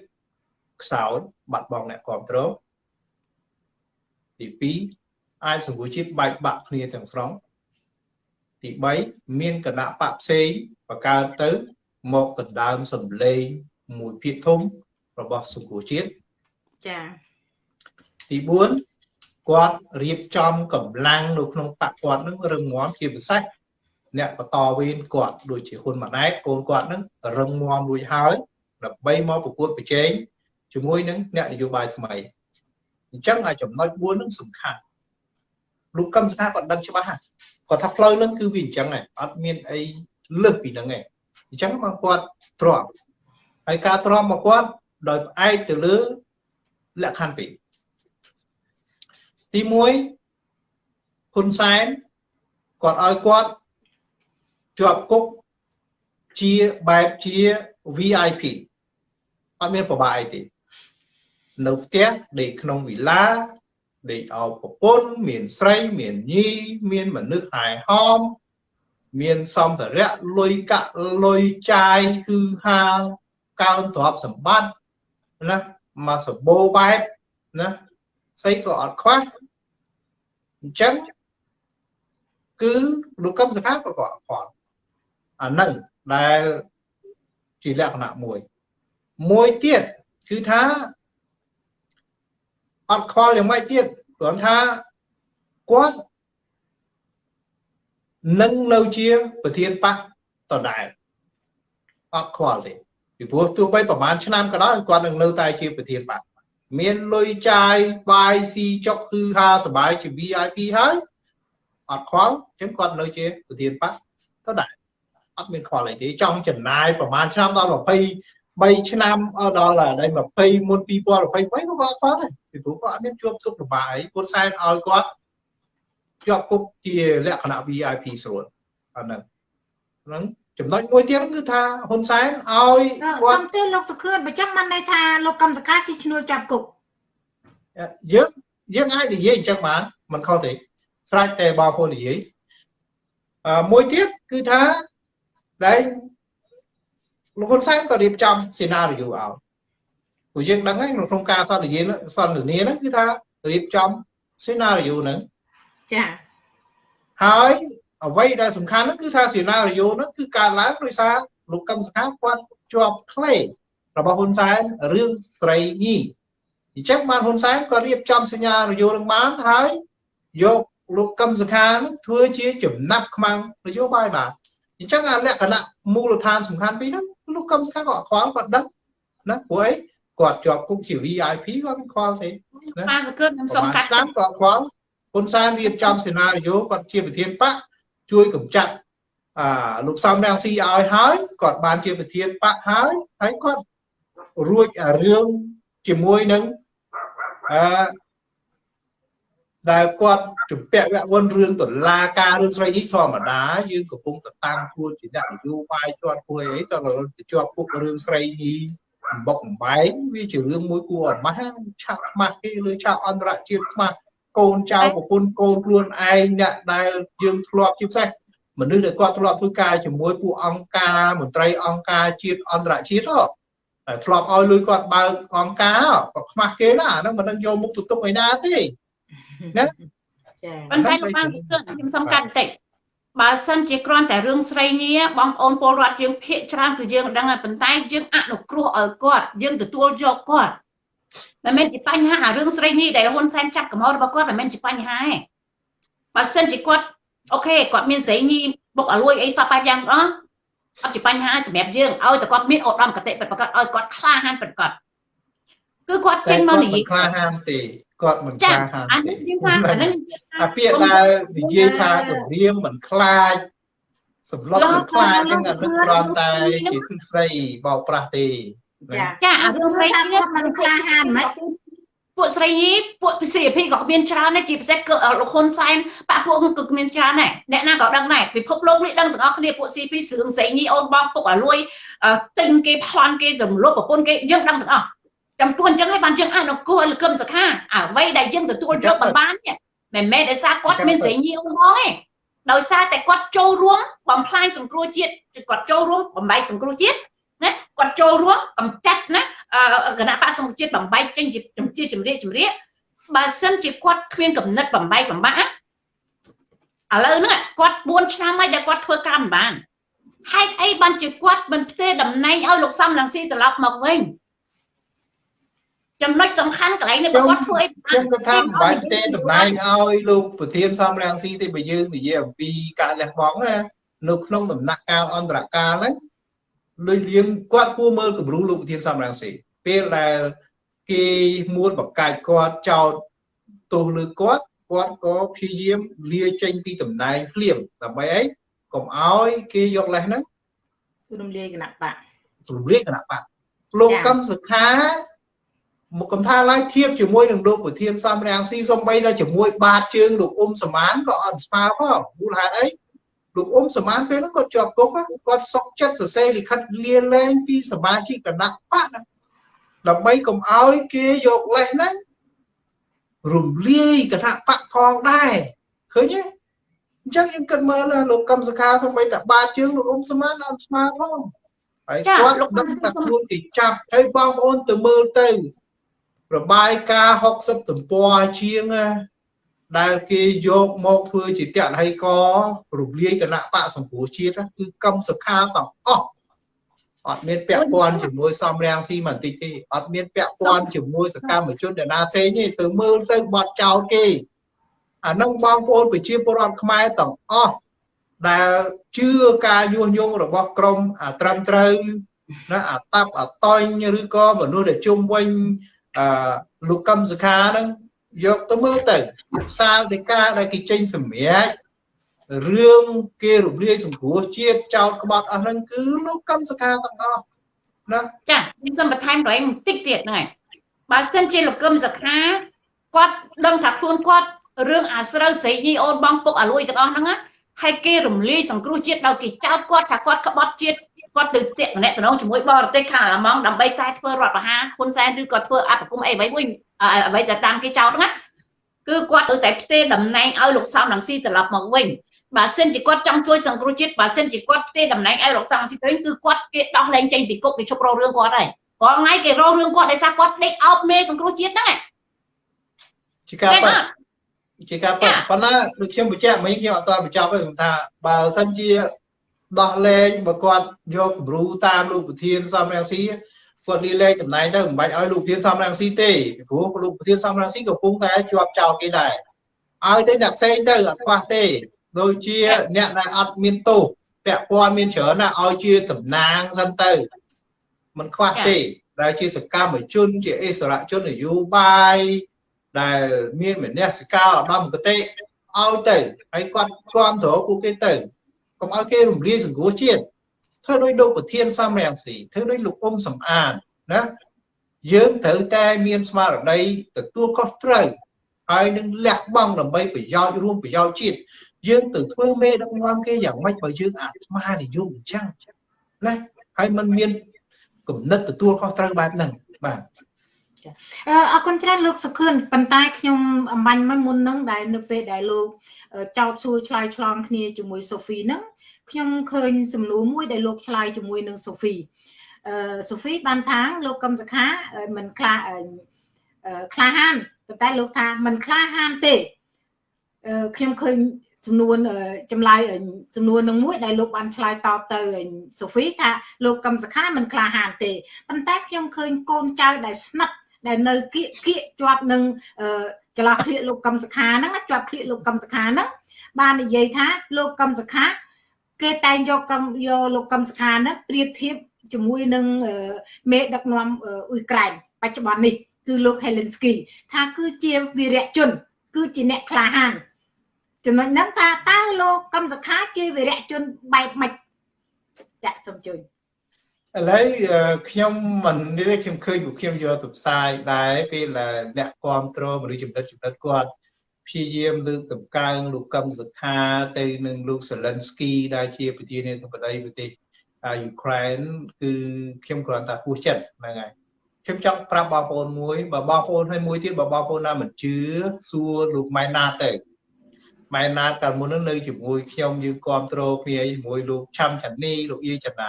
ខ្សោយបាត់បង់អ្នកគ្រប់គ្រងទី2អាចសង្គមជាតិបែកបាក់គ្នាទាំងស្រុង ទី3មានគណៈបកផ្សេងបង្កើតទៅ មកដណ្ដើមសម្លេងមួយភាគធំរបស់សង្គមជាតិចា៎ទី4គាត់រៀបចំកម្លាំងនៅក្នុងបកគាត់នឹងរឹងមាំជាពិសេសអ្នកបន្តវេនគាត់ដូចជាហ៊ុនម៉ាណែតកូនគាត់ហ្នឹងរឹងមាំរួចហើយដើម្បីមកប្រកួតប្រជែងជាមួយនឹងអ្នកនយោបាយថ្មីអញ្ចឹងអាចំណុច4ហ្នឹងសំខាន់ លោកកឹមសុខាគាត់ដឹងច្បាស់ហើយគាត់ថាផ្លូវហ្នឹងគឺវាអញ្ចឹងឯងអត់មានអីលើសពីហ្នឹងឯងអញ្ចឹងមកគាត់ទ្រាំហើយការទ្រាំមកគាត់ដោយផ្អែកទៅលើលក្ខខណ្ឌពីរទី1ហ៊ុនសែនគាត់ឲ្យគាត់ជាប់គុកជាបែបជា VIP អត់មានប្របាយទេនៅផ្ទះដេកក្នុងវិឡា ដេកអោប្រពន្ធមានស្រីមានញីមានមនុស្សហែហោមមានសម្ភារៈលុយកាក់លុយចាយគឺហាកើនទ្រព្យសម្បត្តិណាមកសម្បូរបែបណាស្អីក៏អត់ខ្វះអញ្ចឹងគឺលោកកឹមសុខាក៏ក៏អត់ខ្វល់អានឹងដែលជាលក្ខណៈមួយមួយទៀតគឺថា អត់ខ្វល់យ៉ាងម៉េចទៀតគ្រាន់ថាគាត់នឹងនៅជាប្រធានបកដដែលអត់ខ្វល់ទេពីព្រោះទោះបីប្រហែលឆ្នាំក៏ដោយគាត់នឹងនៅតែជាប្រធានបកមានលុយចាយបាយស៊ីចុកគឺហាសបាយជា VIP ហើយអត់ខ្វល់អញ្ចឹងគាត់នៅជាប្រធានបកដដែលអត់មានខ្វល់អីទេចង់ចំណាយប្រហែលឆ្នាំដល់ 23ឆ្នាំដល់ដល់20មុន2023ក៏គាត់ខ្វល់ដែរពីព្រោះគាត់អត់មានជាប់ទុកលំបាកអីពុតសែនឲ្យគាត់ជាប់គុកជាលក្ខណៈ VIP ស្រួលអាហ្នឹងហ្នឹងចំណុចមួយទៀតគឺថាហ៊ុនសែនឲ្យគាត់សុំទោសលោកសុខឿនបើចឹងមិនន័យថាលោកកម្មសកាស៊ីឈ្នួលចាប់គុកយើងយើងអាចនិយាយអញ្ចឹងបានមិនខុសទេស្រេចតែបងប្អូននិយាយអឺមួយទៀតគឺថាដែល លោកហ៊ុនសែនក៏រៀបចំសេណារីយ៉ូឲ្យព្រោះយើងដឹងហើយក្នុងការសន្ទនាសន្ទនាហ្នឹងគឺថារៀបចំសេណារីយ៉ូហ្នឹងចាហើយអ្វីដែលសំខាន់ហ្នឹងគឺថាសេណារីយ៉ូហ្នឹងគឺកើតឡើងដោយសារលោកកឹមសុខាគាត់ជាប់ក្លេរបស់ហ៊ុនសែនរឿងស្រីញីអញ្ចឹងបានហ៊ុនសែនក៏រៀបចំសញ្ញារយោនឹងបានហើយយកលោកកឹមសុខានឹងធ្វើជាចំណាប់ខ្មាំងនយោបាយបាទ អញ្ចឹងអាលក្ខណៈមូលដ្ឋានសំខាន់ពីរហ្នឹងលោកកឹមសុខាក៏ខ្វល់គាត់ដឹងណាព្រោះអីគាត់ជាប់គុកជា VIP គាត់មិនខ្វល់ទេណាបានសង្កត់ខ្ញុំសុំកាត់តាមគាត់ខ្វល់ហ៊ុនសែនរៀបចំសេណារីយ៉ូគាត់ជាប្រធានបកជួយកម្ចាត់អាលោកសំរងស៊ីឲ្យហើយគាត់បានជាប្រធានបកហើយហើយគាត់រួចរឿងជាមួយនឹងអឺដែលគាត់ ជំពាក់វគ្គវុនរឿងតឡាការរឿងស្រីនេះធម្មតាយើងកំពុងតែតាំងខ្លួនជាអ្នកនយោបាយជាប់គួយអីតើទៅជាប់ពុករឿងស្រីនេះបំបុកបំបែងវាជារឿងមួយគួរអត់ម៉ាស់ឆាក់ខ្មាស់គេលើឆាក់អន្តរជាតិខ្មាស់កូនចៅប្រពន្ធកូនខ្លួនឯងអ្នកដែលយើងធ្លាប់ជាពិសេសមនុស្សដែលគាត់ធ្លាប់ធ្វើការជាមួយពួកអង្គការមន្ត្រីអង្គការជាតិអន្តរជាតិហ៎ធ្លាប់ឲ្យលុយគាត់បើកអង្គការក៏ខ្មាស់គេណាហ្នឹងមិននឹងយកមុខទៅទុកឯណាទេណាចា ប៉ុន្តែលោកបានសុខខ្ញុំសំខាន់បន្តិចបើសិនជាគ្រាន់តែរឿងស្រីនីបងប្អូនពលរដ្ឋយើងភាកច្រើនគឺយើងដឹងហើយប៉ុន្តែយើងអនុគ្រោះឲ្យគាត់យើងទទួលយកគាត់មិនមែនជាបញ្ហាអារឿងស្រីនេះដែលហ៊ុនសែនចាប់កំហុសរបស់គាត់មិនមែនជាបញ្ហាទេបើសិនជាគាត់អូខេគាត់មានស្រីនេះបុកអលួយអីសពបែបយ៉ាងអស់អត់ជាបញ្ហាសម្រាប់យើងឲ្យតែគាត់មានឧត្តមគតិពិតប្រាកដឲ្យគាត់ក្លាហានពិតប្រាកដគឺគាត់ចេញមកនិយាយក្លាហានទេ គាត់មិនក្លាហានអានេះខ្ញុំថាអានេះអាពាក្យដែលនិយាយថាគម្រាមមិនខ្លាចសម្លុតមិនខ្លាចហ្នឹងអានឹងគ្រាន់តែជាទិស្ដីបោកប្រាស់ទេចាចាអារឿងស្រីនេះមិនក្លាហានហ្មងពួកស្រីពួក PCP ក៏មានច្រើនដែរជាពិសេសគឺលោកហ៊ុនសែនបាក់ពួកគឺមានច្រើនដែរអ្នកណាក៏ដឹងដែរពិភពលោកនេះដឹងទាំងអស់គ្នាពួក CP ស្រឿងស្រីនេះអូនបងពុកអាលួយទិញគេប្លន់គេរំលោភប្រពន្ធគេយើងដឹងទាំងអស់ ចំពោះអញ្ចឹងហើយបានយើងអនុគមលោកឹមសខាអ្វីដែលយើងទទួលយកបានបាននេះមិនមែនដោយសារគាត់មានស្រីញីអូនបងទេដោយសារតែគាត់ចូលរួមបំផ្លាញសង្គ្រោះជាតិគាត់ចូលរួមបំបែកសង្គ្រោះជាតិណាគាត់ចូលរួមកំចាត់ណាគណៈបកសង្គ្រោះជាតិបំបែកចេញជាជាជំរាបជំរាបបើសិនជាគាត់គ្មានកំណត់បំបែកបំបាក់ឥឡូវហ្នឹងគាត់4ឆ្នាំហើយដែលគាត់ធ្វើការមិនបានហេតុអីបានជាគាត់មិនផ្ទេរតំណែងឲ្យលោកសំរងស៊ីត្រឡប់មកវិញ ចំណុចសំខាន់កន្លែងនេះគាត់ធ្វើអីខ្ញុំគាត់ថាមិនបាច់ទេតំណែងឲ្យលោកប្រធានសំរាំងស៊ីទេបើយើងនិយាយអំពីការលះបង់ណានៅក្នុងដំណាក់កាលអន្តរកាលហ្នឹងលុយលៀមគាត់គួរមើលគំរូលោកប្រធានសំរងស៊ីពេលដែលគេមួនបកាច់គាត់ចោតទោសលើគាត់គាត់ក៏ព្យាយាមលាចេញពីតំណែងភ្លាមដើម្បីអីកុំឲ្យគេយកលេសហ្នឹងរំលាយគណៈបករំលាយគណៈបកលោកចា៎កម្មសខា មកកំថាឡើងធៀបជាមួយនឹងលោកប្រធានសំរាំងស៊ីសំបីតែជាមួយ បាតជើងលោកអ៊ុំសមានក៏អត់ស្មើផងមូលហេតុអីលោកអ៊ុំសមានពេលហ្នឹងគាត់ជាប់គុកណាគាត់សុកចិត្តសរសេរលិខិតលាលែងពីសមាជិកគណៈបកណាដើម្បីកុំឲ្យគេយកលេសហ្នឹងរំលាយគណៈបកផងដែរឃើញទេអញ្ចឹងយើងគិតមើលណាលោកកម្មសខាសំបីតែបាតជើងលោកអ៊ុំសមានអត់ស្មើផងហើយគាត់ដឹងថាខ្លួនគេចាប់ហើយបងប្អូនទៅមើលទៅ របាយការណ៍60ទំព័រជាងណាដែលគេយកមកធ្វើជាតហៃករំលាយគណៈបកសម្ពោធជាតិណាគឺកម្មសខាទាំងអស់អត់មានពាក់ព័ន្ធជាមួយសំរាំងស៊ីមិនតិចទេអត់មានពាក់ព័ន្ធជាមួយសកម្មជនដណាផ្សេងទេទៅមើលទៅបត់ចោលគេអានឹងបងប្អូនប្រជាពលរដ្ឋខ្មែរទាំងអស់ដែលជឿការញុះញង់របស់ក្រមអាត្រឹមត្រូវណាអាតាប់អាតញឬក៏មនុស្សដែលជុំវិញ អឺលោកកឹមសុខាហ្នឹងយកទៅមើលទៅសាលដីកាដែលគេចេញសម្រាប់រឿងគេរំលាយសង្គ្រោះជាតិចោតក្បត់អស់ហ្នឹងគឺលោកកឹមសុខាទាំងអស់ណាចាខ្ញុំសូមបន្ថែមកន្លែងបន្តិចទៀតហ្នឹងហើយបើសិនជាលោកកឹមសុខាគាត់ដឹងថាខ្លួនគាត់រឿងអាស្រូវស្រីញីអូនបងពុកអាលួយទាំងអស់ហ្នឹងណាហើយគេរំលាយសង្គ្រោះជាតិដោយគេចោទគាត់ថាគាត់ក្បត់ជាតិ គាត់ទៅតាក់តំណែងជាមួយបរទេសខាងអាឡម៉ង់ដើម្បីតែធ្វើរដ្ឋប្រហារហ៊ុនសែនឬក៏ធ្វើអត្តកម្មអីអ្វីមួយអ្វីតែតាមគេចោទហ្នឹងណាគឺគាត់ទៅតែផ្ទេរតំណែងឲ្យលោកសំរងស៊ីត្រឡប់មកវិញបើសិនជាគាត់ចង់ជួយសង្គ្រោះជាតិបើសិនជាគាត់ផ្ទេរតំណែងឲ្យលោកសំរងស៊ីទៅវិញគឺគាត់គេដោះលែងចេញពីគុកគេជប់រករឿងគាត់ហើយរាល់ថ្ងៃគេរករឿងគាត់ដោយសារគាត់ដេកអោបមេសង្គ្រោះជាតិហ្នឹងជាការឃើញប៉ះអត់ជាការប៉ះប៉ុន្តែដូចខ្ញុំបញ្ជាក់មិញខ្ញុំអត់ទាន់បញ្ចប់ទេខ្ញុំថាបើសិនជា ដោះលែងបើគាត់យកគំរូតាមលោកប្រធានសំរងស៊ីគាត់លាលែងតំណែងទៅមិនបាច់ឲ្យលោកប្រធានសំរងស៊ីទេពីព្រោះលោកប្រធានសំរងស៊ីកំពុងតែជាប់ចោលគេដែរឲ្យទៅអ្នកផ្សេងទៅអត់ខ្វះទេដូចជាអ្នកដែលអត់មានទោសពាក់ព័ន្ធមានច្រើនណាស់ឲ្យជាតំណាងសិនទៅมันខ្វះទេដែលជាសកម្មជនជាអិសរជននយោបាយដែលមានមនសិការឧត្តមគតិឲ្យទៅហើយគាត់គ្រប់គ្រងពួកគេទៅ កុំឲ្យគេរំលាយសង្គ្រោះជាតិធ្វើដោយលោកប្រធានសំរងស៊ីធ្វើដោយលោកអ៊ុំសំអានណាយើងត្រូវតែមានស្មារតីទទួលខុសត្រូវហើយនឹងលះបង់ដើម្បីប្រយោជន៍រួមប្រយោជន៍ជាតិយើងទៅធ្វើមេដឹកនាំគេយ៉ាងម៉េចបើយើងអាត្មានិយមអញ្ចឹងណាហើយมันមានគំនិតទទួលខុសត្រូវបែបហ្នឹងបាទអឺអរគុណច្រើនលោកសុខឿនប៉ុន្តែខ្ញុំអំបញ្ញមកមុននឹងដែលនៅពេលដែលលោកអឺចោតសួរឆ្លើយឆ្លងគ្នាជាមួយសូហ្វីហ្នឹង ខ្ញុំឃើញសំណួរមួយដែលលោកឆ្លើយជាមួយនឹងសូហ្វីអឺសូហ្វីបានថាលោកកឹមសុខាអឺមិនខ្លាអឺអឺក្លាហានប៉ុន្តែលោកថាមិនក្លាហានទេអឺខ្ញុំឃើញសំណួរអឺចម្លើយអឺសំណួរនឹងមួយដែលលោកបានឆ្លើយតបទៅអឺសូហ្វីថាលោកកឹមសុខាមិនក្លាហានទេប៉ុន្តែខ្ញុំឃើញកូនចៅដែលស្និទ្ធដែលនៅគៀកគៀកជាប់នឹងអឺចន្លោះគ្លៀកលោកកឹមសុខាហ្នឹងណាជាប់គ្លៀកលោកកឹមសុខាហ្នឹងបាននិយាយថាលោកកឹមសុខា គេតែងយកកឹមយកលោកកឹមសុខាហ្នឹងប្រៀបធៀបជាមួយនឹងអឺមេដឹកនាំអឺអ៊ុយក្រែនបច្ចុប្បន្ននេះគឺលោក Helensky ថាគឺជាវីរៈជន គឺជាអ្នកក្លាហានចំណុចហ្នឹងថាតើលោកកឹមសុខាជាវីរៈជនបែបម៉េចចាក់សូមជួយឥឡូវអឺខ្ញុំមិននេះទេខ្ញុំឃើញពួកខ្ញុំយកទៅផ្សាយដែរពេលដែលអ្នកគ្រប់គ្រងមនុស្សចំណិតចំណិតគាត់ ព្យាយាមលើកតម្កើងលោកកឹមសុខាទៅនឹងលោក Zelensky ដែលជាប្រធានាធិបតីប្រទេសអឺយូក្រែនគឺខ្ញុំគ្រាន់តែពោះចិត្តហ្នឹងហើយខ្ញុំចង់ប្រាប់បងប្អូនមួយបើបងប្អូនឲ្យមួយទៀតបើបងប្អូនណាមិនជឿសួរលោកម៉ែណាទៅម៉ែណាកាលមុនហ្នឹងនៅជាមួយខ្ញុំយើងគ្រប់គ្រងគ្នាជាមួយលោកឆាំឆានីលោកយាយចនា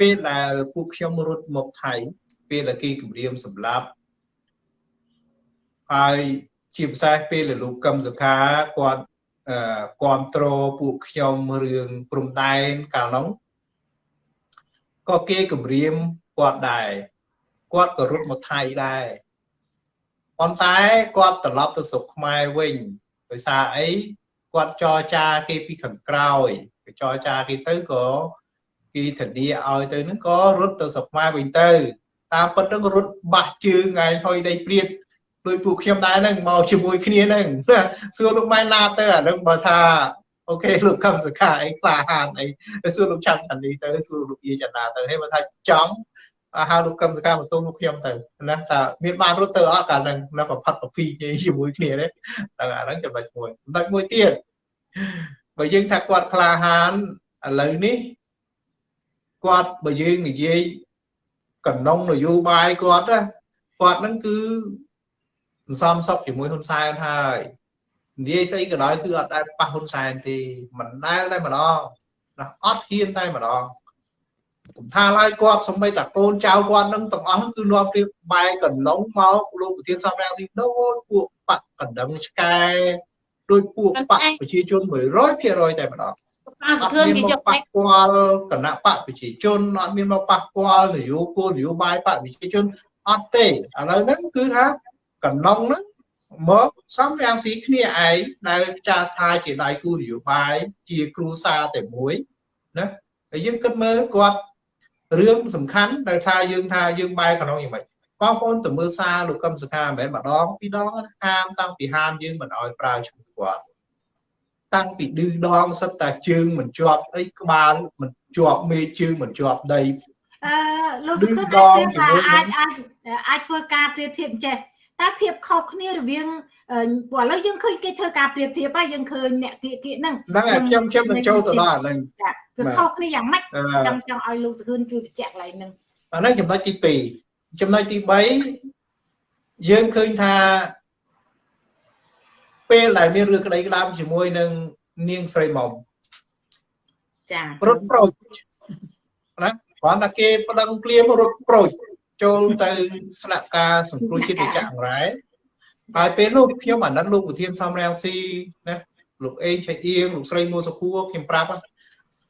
ពេលដែលពួកខ្ញុំរត់មកថៃពេលដែលគេគម្រាមសម្លាប់ហើយ ជាពិសេសពេលដែលលោកកឹមសុខាគាត់អឺគ្រប់គ្រងពួកខ្ញុំរឿងព្រំដែនកាលនោះក៏គេគម្រាមគាត់ដែរគាត់ក៏រត់មកថៃដែរប៉ុន្តែគាត់ត្រឡប់ទៅស្រុកខ្មែរវិញដោយសារអីគាត់ចរចាគេពីខាងក្រោយគេចរចាគេទៅក៏គេធានាឲ្យទៅហ្នឹងក៏រត់ទៅស្រុកខ្មែរវិញទៅតាមពិតហ្នឹងក៏រត់បាក់ជើងថ្ងៃហុយដីព្រាត ដោយពួកខ្ញុំដែរហ្នឹងមកជាមួយគ្នាហ្នឹងសួរលោកម៉ែណាទៅអាហ្នឹងបើថាអូខេលោកកឹមសខាអីក្លាហានអីទៅសួរលោកចាំតានីទៅសួរលោកយាចនាទៅហើយបើថាចង់ហៅលោកកឹមសខាបន្ទូលលោកខ្ញុំទៅណាថាមានបានរត់ទៅអត់កាលហ្នឹងណាប្រផាត់ប្រភីជាមួយគ្នាទេដល់អាហ្នឹងចំណុចមួយចំណុចមួយទៀតបើយើងថាគាត់ក្លាហានឥឡូវនេះគាត់បើយើងនិយាយកណ្ដុងនយោបាយគាត់ណាគាត់ហ្នឹងគឺ សន្សំសុខជាមួយហ៊ុនសែនហើយនិយាយស្អីក៏ដោយគឺអត់ដែលប៉ះហ៊ុនសែនទេមិនដែលតែម្ដងណាអត់ហ៊ានតែម្ដងผมថាឡើយគាត់សម្បីតាកូនចៅគាត់នឹងទាំងអស់គឺនាំគ្នាបែកកណ្ដុងមកលោកប្រធានសំរាំងស៊ីដូចពួកបាក់កណ្ដឹងឆ្កែដោយពួកបាក់ប្រជាជន100%តែម្ដងប៉ាសខឿនគេយកប៉ះពាល់គណៈបកប្រជាជនអត់មានមកប៉ះពាល់នយោគោលនយោបាយបកប្រជាជនអត់ទេឥឡូវហ្នឹងគឺថា កណ្ដុងហ្នឹងមកសំរាំងស៊ីគ្នាឯងដែលចាត់ថាជាដៃគូនយោបាយជាគ្រូសាតែមួយណាហើយយើងគិតមើលគាត់រឿងសំខាន់ដែលថាយើងថាយើងបែរកណ្ដុងយ៉ាងម៉េចបងប្អូនទៅមើលសារលោកកឹមសុខាមិនមែនម្ដងពីរដងហាមតាំងពីហាមយើងមិនអោយប្រើឈ្មោះគាត់តាំងពីឌឺដងសិតតែជើងមិនជាប់អីក្បាលមិនជាប់មេជើងមិនជាប់ដីអឺលោកសុខអាចប្រៀបថាអាចអាចអាចធ្វើការប្រៀបធៀបអញ្ចេះ តែភាពខុសគ្នារវាងព្រោះឥឡូវយើងឃើញគេធ្វើការប្រៀបធៀបហើយយើងឃើញអ្នកគៀកគៀកហ្នឹងហ្នឹងហើយខ្ញុំខ្ញុំនឹងចូលទៅដល់អាហ្នឹងចាវាខុសគ្នាយ៉ាងម៉េចចង់ចង់ឲ្យលោកសុខឿនជួយបញ្ជាក់កន្លែងហ្នឹងអាហ្នឹងចំណុចទី2ចំណុចទី3យើងឃើញថាពេលដែលមានរឿងក្តីក្តាមជាមួយនឹងនាងស្រីមុំចារត់ប្រូចណាគ្រាន់តែគេប្តឹងភ្លាមរត់ប្រូច ចូលទៅស្នាក់ការសង្គ្រោះជាតិវិជ្ជាអង្រែហើយពេលនោះខ្ញុំអាណិតលោកប្រធានសំរាំងស៊ីណាលោកអេងឆៃអៀងលោកស្រីមួសុខួរខ្ញុំប្រាប់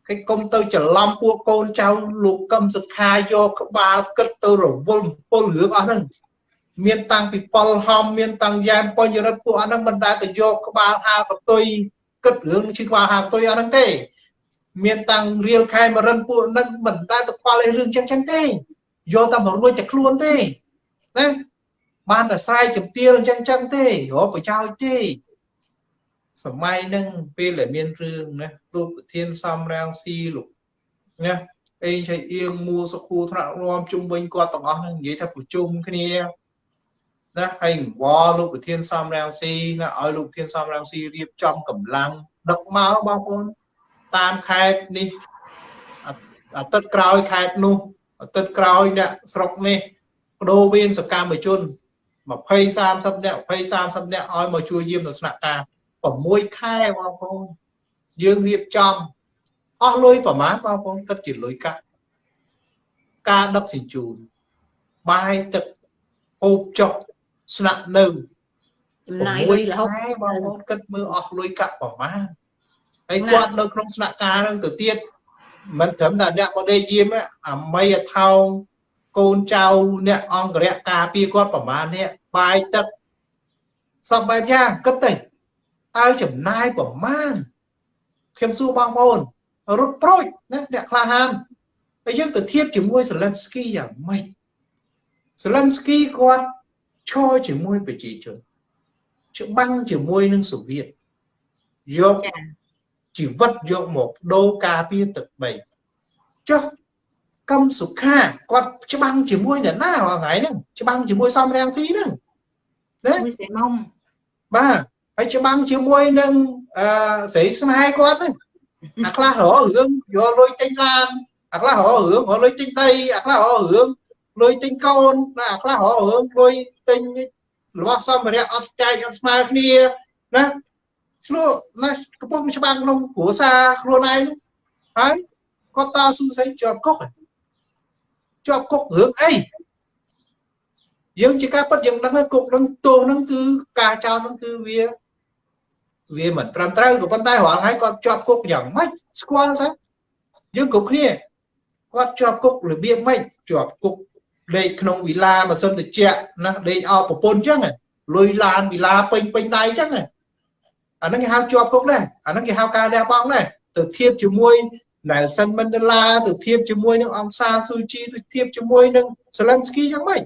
គេគុំទៅច្រឡំពួកកូនចៅលោកកឹមសុខាយកក្បាលគិតទៅរវល់ពលរឿងអស់ហ្នឹងមានតាំងពីប៉ុលហំមានតាំងយ៉ែមបញ្ញរិទ្ធពួកអស់ហ្នឹងមិនដែលទៅយកក្បាលហាកតុយគិតរឿងជិះក្បាលហាកតុយអស់ហ្នឹងទេមានតាំងរៀលខែមរិនពួកហ្នឹងមិនដែលទៅខ្វល់ឯរឿងចឹងចឹងទេ យកតែមករួចតែខ្លួនទេណាបានតែស្រែកជំទាវចឹងចឹងទេរកប្រយោជន៍ទេសម័យហ្នឹងពេលដែលមានរឿងណាលោកប្រធានសំរាំងស៊ីលោកណាអេងឆៃអៀងមួសុខូថ្នាក់រួមជុំវិញគាត់ទាំងអស់ហ្នឹងនិយាយថាប្រជុំគ្នាណាហើយអង្វរលោកប្រធានសំរាំងស៊ីណាឲ្យលោកប្រធានសំរាំងស៊ីរៀបចំកម្លាំងដឹកមកបងប្អូនតាមខេត្តនេះអាទិត្យក្រោយខេត្តនោះអា ទិត្យក្រោយអ្នកស្រុកនេះបដូរវេនសកម្មជន20 30នាក់20 30នាក់ឲ្យមកជួយយាមនៅស្នាក់ការ6ខែបងប្អូនយើងរៀបចំអស់លុយប្រមាណបងប្អូនគិតជាលុយកាក់ការដឹកជញ្ជូនបាយទឹកហូបចុកស្នាក់នៅចំណាយលុយរហូតខែបងប្អូនគិតមើលអស់លុយកាក់ប្រមាណហើយគាត់នៅក្នុងស្នាក់ការហ្នឹងទៅទៀត មិនត្រឹមតែអ្នកមកដេកយាមទេអាមីអថោងកូនចៅអ្នកអង្គរៈការពារគាត់ប្រមាណនេះបាយទឹកសពបែបយ៉ាងគិតទៅតើចំណាយប្រមាណខ្ញុំសួរបងប្អូនរត់ប្រូចណាអ្នកក្លាហានហើយយើងទៅធៀបជាមួយសេលិនស្គីយ៉ាងម៉េចសេលិនស្គីគាត់ឈរជាមួយប្រជាជនច្បាំងជាមួយនឹងសូវៀតយកចា ជីវិតយកមកដូរការពារទឹកដីចុះកឹមសុខាគាត់ច្បាំងជាមួយអ្នកណារាល់ថ្ងៃហ្នឹងច្បាំងជាមួយសំរាំងស៊ីហ្នឹងណាមួយសេមុំបាទហើយច្បាំងជាមួយនឹងអឺស្រីស្នេហ៍គាត់ហ្នឹងអាខ្លះរករឿងយកលុយទិញឡានអាខ្លះរករឿងរកលុយទិញដីអាខ្លះរករឿងលុយទិញកូនណាអាខ្លះរករឿងលុយទិញរបស់សម្ភារៈអត់ចែកអត់ស្មើគ្នាណា ឆ្លោះណាកំពុងច្បាំងក្នុងគ្រួសារខ្លួនឯងហើយគាត់តស៊ូស្អីជាប់គុកជាប់គុករឿងអីយើងជាការពិតយើងដឹងថាគុកនឹងទោសនឹងគឺការចោទនឹងគឺវាវាមិនត្រឹមត្រូវក៏ប៉ុន្តែរាល់ថ្ងៃគាត់ជាប់គុកយ៉ាងម៉េចស្គាល់ថាយើងគ្រប់គ្នាគាត់ជាប់គុករបៀបម៉េចជាប់គុកលេខក្នុងវិឡាម៉ាស៊ីនត្រជាក់ណាលេខអោប្រពន្ធអញ្ចឹងលុយឡានវិឡាពេញពេញដៃអញ្ចឹង អាហ្នឹងគេហៅជាប់គុកដែរអាហ្នឹងគេហៅការលះបង់ដែរទៅធៀបជាមួយ Nelson Mandela ទៅធៀបជាមួយនឹងអង្គសាស៊ូជីទៅធៀបជាមួយនឹង Zelensky យ៉ាងម៉េច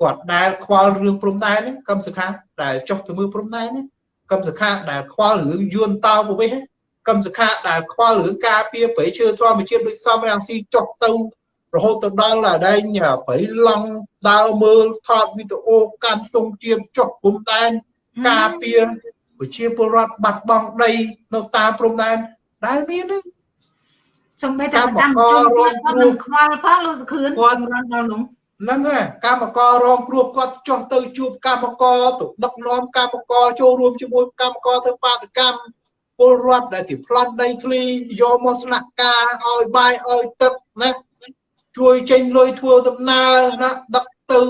គាត់ដែលខ្វល់រឿងព្រំដែននេះកម្មសខាដែលចុះទៅមើលព្រំដែននេះកម្មសខាដែលខ្វល់រឿងយួនតោប្រវេសកម្មសខាដែលខ្វល់រឿងការពារប្រៃឈើធម្មជាតិដូចសំរាំងស៊ីចុះទៅរហូតទៅដល់ដែងប្រៃឡង់ដើរមើលថតវីដេអូកាន់ទង់ជាតិចុះព្រំដែនការពារ ប្រជាពលរដ្ឋបាត់បង់ដីនៅតាមព្រំដែនដែលមាននេះសំបីតែសកម្មជនគាត់គាត់នឹងខ្វល់ផងលោកសុខឿនគាត់រំដល់នោះហ្នឹងហើយកម្មកររងគ្រោះគាត់ចុះទៅជួបកម្មករទៅដឹកនាំកម្មករចូលរួមជាមួយកម្មករធ្វើបាតកម្មពលរដ្ឋដែលគេប្លន់ដីធ្លីយកមកស្នាក់ការឲ្យបាយឲ្យទឹកណាជួយចេញលុយធ្វើដំណើរណាដឹកទៅ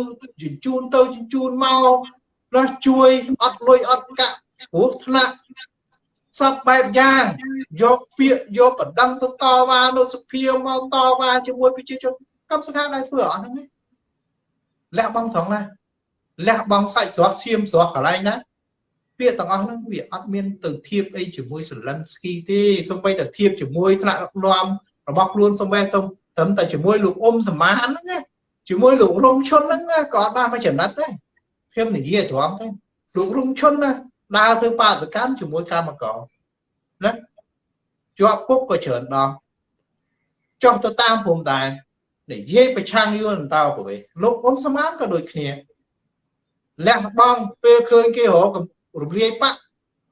ជញ្ជូនទៅជញ្ជូនមកណាជួយអត់លុយអត់កាក់ ព្រោះថ្នាក់សពបែបយ៉ាងយកពាក្យយកបណ្ដឹងទៅតវ៉ានៅសភាមកតវ៉ាជាមួយប្រជាជនកម្មសខាដែលធ្វើអស់ហ្នឹងលះបង់ត្រង់ណាលះបង់សាច់ស្រត់ឈាមស្រត់កន្លែងណាពាក្យទាំងអស់ហ្នឹងវាអត់មានទៅធៀបអីជាមួយសលិនស្គីទេសូម្បីតែធៀបជាមួយថ្នាក់ដឹកនាំរបស់ខ្លួនសូម្បីតែត្រឹមតែជាមួយលោកអ៊ុំសមានហ្នឹងជាមួយលោករងឈុនហ្នឹងក៏អត់បានមកចំណិតដែរខ្ញុំនិយាយត្រង់ទេលោករងឈុនណា ដើរធ្វើបាតកម្មជាមួយកម្មករណាជាប់គុកក៏ច្រើនដងចុះទៅតាមព្រំដែននិយាយប្រឆាំងយួនតើប្រវេសលោកអ៊ុំសមានក៏ដូចគ្នាលះបង់ពេលឃើញគេរករំលាយបាក់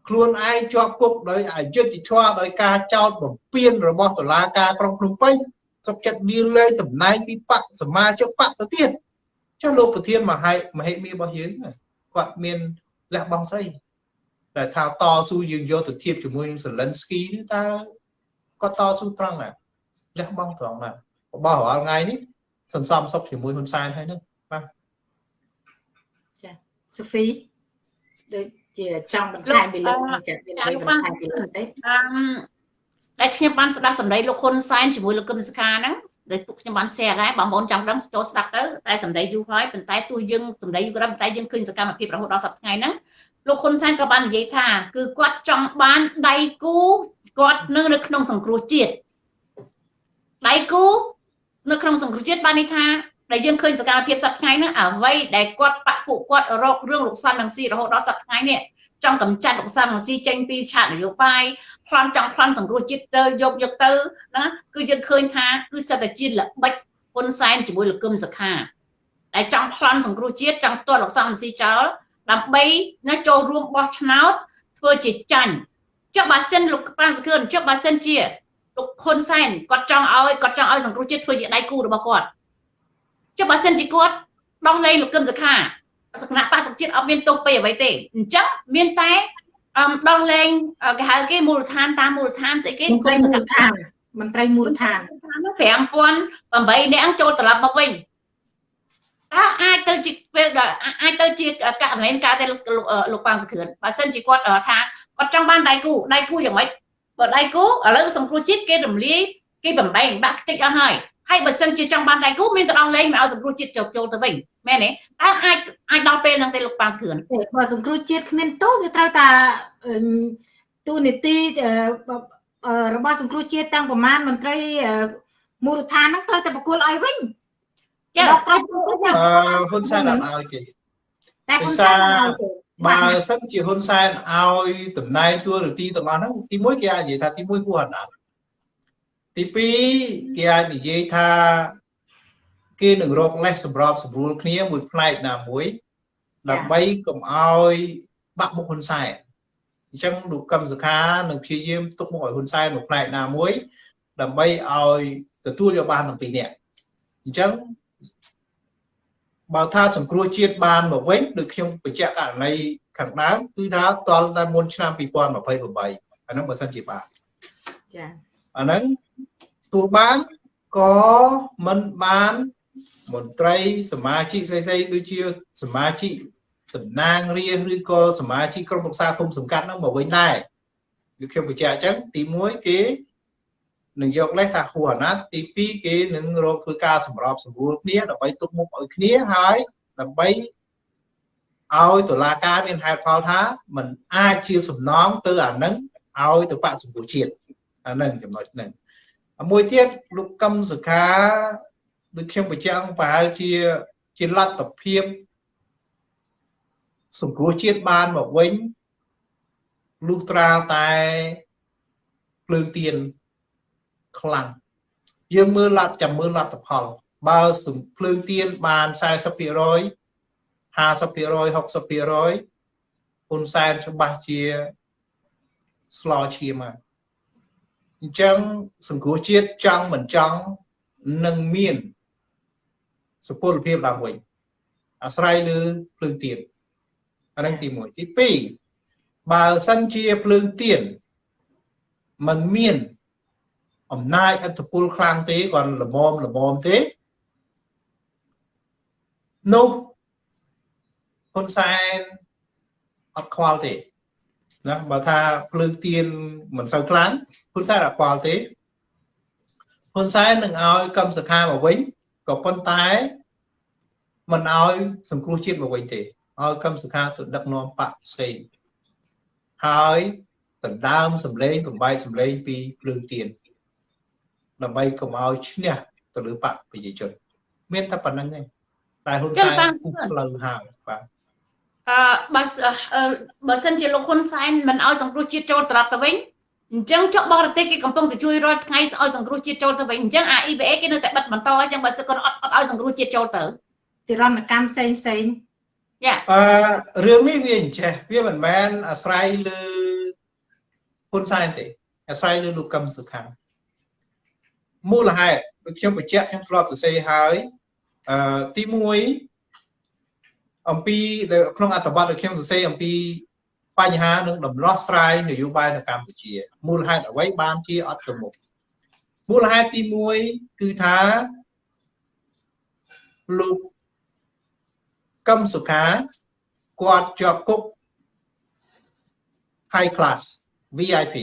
ខ្លួនឯងជាប់គុកដោយអយុត្តិធម៌ដោយការចោទបំពានរបស់តុលាការក្រុងភ្នំពេញសុខចិត្តលាលែងតំណែងពីបកសមាជិកបកទៅទៀតចុះលោកប្រធានមហេមហេមីរបស់យើងគាត់មានលះបង់ស្អី តែថាតស៊ូយើងយកទៅធៀបជាមួយនឹងសេលិនស្គីនេះតើគាត់តស៊ូត្រង់ណាលះបង់ត្រង់ណារបស់រាល់ថ្ងៃនេះសន្សំសុខជាមួយហ៊ុនសែនហើយហ្នឹងបាទចាសូហ្វីដូចជាចង់បន្ថែមពីលោកចាមានអ្វីបន្ថែមពីលោកទេអឺដែលខ្ញុំបានស្ដាប់សម្ដីលោកហ៊ុនសែនជាមួយលោកកឹមសុខាហ្នឹងដែលពួកខ្ញុំបាន share ដែរបងប្អូនចង់ដឹងចូលស្ដាប់ទៅតែសម្ដីយូរហើយប៉ុន្តែទោះយើងសម្ដីយូរក៏ដោយប៉ុន្តែយើងឃើញសកម្មភាពរហូតដល់សប្តាហ៍ថ្ងៃហ្នឹង លោកហ៊ុនសែនក៏បាននិយាយថា គឺគាត់ចង់បានដៃគូគាត់នៅនៅក្នុងសង្គ្រោះជាតិដៃគូនៅក្នុងសង្គ្រោះជាតិបានន័យថាដែលយើងឃើញសកម្មភាពសប្តាហ៍ថ្ងៃហ្នឹងអ្វីដែលគាត់បាក់ពួកគាត់រករឿងលោកសាន់នឹងស៊ីរហូតដល់សប្តាហ៍ថ្ងៃនេះចង់កម្ចាត់លោកសាន់នឹងស៊ីចេញពីឆាកនយោបាយប្លន់ចង់ប្លន់សង្គ្រោះជាតិទៅយកយកទៅណាគឺយើងឃើញថាគឺសិតតែជាល្បិចហ៊ុនសែនជាមួយលោកកឹមសុខាដែលចង់ប្លន់សង្គ្រោះជាតិចង់ទាត់លោកសាន់នឹងស៊ីចោល ដើម្បីណាចូលរួមបោះឆ្នោតធ្វើជាចាញ់ចុះបើសិនលោកប៉ានសខឿនចុះបើសិនជាលោកហ៊ុនសែនគាត់ចង់ឲ្យគាត់ចង់ឲ្យសង្គ្រោះជាតិធ្វើជាដៃគូរបស់គាត់ចុះបើសិនជាគាត់ដោះលែងលោកកឹមសុខាគណៈបក្សជាតិអត់មានទោសពេលអ្វីទេអញ្ចឹងមានតែអមដោះលែងគេហៅគេមូលដ្ឋានតាមមូលដ្ឋានស្អីគេគុំសកម្មដ្ឋានមន្ត្រីមូលដ្ឋាន5008នាក់ចូលត្រឡប់មកវិញ តើអាចទៅជាពេលអាចទៅជាករណីការតែលោកប៉ាងសក្រឿនបើសិនជាគាត់ថាគាត់ចង់បានដៃគូដៃគូយ៉ាងម៉េចបើដៃគូឥឡូវសង្គ្រោះជាតិគេរំលាយគេបំបែកបាក់ខ្ទេចអស់ហើយហើយបើសិនជាចង់បានដៃគូមានទៅដល់លេងមកឲ្យសង្គ្រោះជាតិចូលចូលទៅវិញមែនទេតើអាចអាចដល់ពេលហ្នឹងទេលោកប៉ាងសក្រឿនបើសង្គ្រោះជាតិគ្មានទោសវាត្រូវតែទូនីតិរបស់សង្គ្រោះជាតិតាំងប្រមាណមន្ត្រីមូលដ្ឋានហ្នឹងត្រូវតែបកគលឲ្យវិញ ចាដល់ក្រុមអឺហ៊ុនសែនអត់ឲ្យទេតែហ៊ុនសែនបើសិនជាហ៊ុនសែនឲ្យតំណែងទួនាទីទាំងអស់ហ្នឹងទី1គេអាចនិយាយថាទី1គួរអត់ដល់ទី2គេអាចនិយាយថាគេនឹងរកលេសសម្របសម្រួលគ្នាមួយផ្នែកណាមួយដើម្បីកុំឲ្យបាក់មុខហ៊ុនសែនអញ្ចឹងលោកកឹមសុខានឹងព្យាយាមទុកមុខឲ្យហ៊ុនសែនមួយផ្នែកណាមួយដើម្បីឲ្យទទួលយកបានទាំងពីរនាក់អញ្ចឹង បើថាសង្គ្រោះជាតិបានមកវិញដូចខ្ញុំបញ្ជាក់ករណីខាងដើមគឺថាតលតែមុនឆ្នាំ2028អាហ្នឹងបើសិនជាបានចាអាហ្នឹងទោះបានក៏មិនបានមន្ត្រីសមាជិកស្អីៗដូចជាសមាជិកតំណាងរាស្ត្រឬក៏សមាជិកក្រុមប្រឹក្សាគុំសង្កាត់ហ្នឹងមកវិញដែរគឺខ្ញុំបញ្ជាក់អញ្ចឹងទី1គេ នឹងយកលេសថាហួរអាណត្តិទី2គេនឹងរកធ្វើការសម្របសម្រួលគ្នាដើម្បីទុកមុខឲ្យគ្នាហើយដើម្បីឲ្យតុលាការមានហេតុផលថាมันអាចជាសំណងទៅអានឹងឲ្យទៅបកសម្ពុជាតិអអាហ្នឹងចំណុចហ្នឹងមួយទៀតលោកកឹមសុខាដូចខ្ញុំបញ្ជាក់ប្រហែលជាជាលទ្ធភាពសង្គ្រោះជាតិបានមកវិញលុះត្រាតែភ្លើងទៀន ខ្លាំងយើងមើលលទ្ធចាំមើលលទ្ធផលបើសំភ្លើងទៀនបាន40% 50% 60%ហ៊ុនសែនច្បាស់ជាស្លោឈាមមកអញ្ចឹងសង្គ្រោះជាតិចង់មិនចង់នឹងមានសុពលភាពឡើងវិញអាស្រ័យលើភ្លើងទៀនអានឹងទី1ទី2បើសិនជាភ្លើងទៀនมันមាន អំណាចអធិពលខ្លាំងទេគាត់ល្មមល្មមទេនោះហ៊ុនសែនអត់ខ្វល់ទេណាបើថាភ្លើងទៀនមិនសូវខ្លាំងហ៊ុនសែនអត់ខ្វល់ទេហ៊ុនសែននឹងឲ្យកម្មសខាមកវិញក៏ប៉ុន្តែមិនឲ្យសង្គ្រោះជាតិមកវិញទេឲ្យកម្មសខាទៅដឹកនាំបកផ្សេងហើយដណ្ដើមសម្លេងបំបែកសម្លេងពីភ្លើងទៀន ដើម្បីកុំឲ្យឈ្នះទៅលើបកប្រជាជន មានតែប៉ុណ្្នឹងឯងតែហ៊ុនសែនពុះផ្លូវហើយបាទអឺបើបើសិនជាលោកហ៊ុនសែនមិនឲ្យសង្គ្រោះជាតិចូលត្រឡប់ទៅវិញអញ្ចឹងចុះបរទេសគេកំពុងតែជួយរាល់ថ្ងៃឲ្យសង្គ្រោះជាតិចូលទៅវិញអញ្ចឹងអា EBA គេនៅតែបិទបន្តអញ្ចឹងបើសិនគាត់អត់អត់ឲ្យសង្គ្រោះជាតិចូលទៅទិរណកម្មផ្សេងផ្សេងយ៉ាអឺរឿងនេះវាអញ្ចេះវាមិនមែនអាស្រ័យលើហ៊ុនសែនទេអាស្រ័យលើលោកកឹមសុខា មូលហេតុដូចខ្ញុំបញ្ជាក់ខ្ញុំធ្លាប់សរសេរហើយអឺទី1អំពីក្នុងអត្ថបទដែលខ្ញុំសរសេរអំពីបញ្ហានិងដំណោះស្រាយនយោបាយនៅកម្ពុជាមូលហេតុអ្វីបានជាអត់ទៅមុខមូលហេតុទី1គឺថាលោកកឹមសុខាគាត់ជាប់គុក high class VIP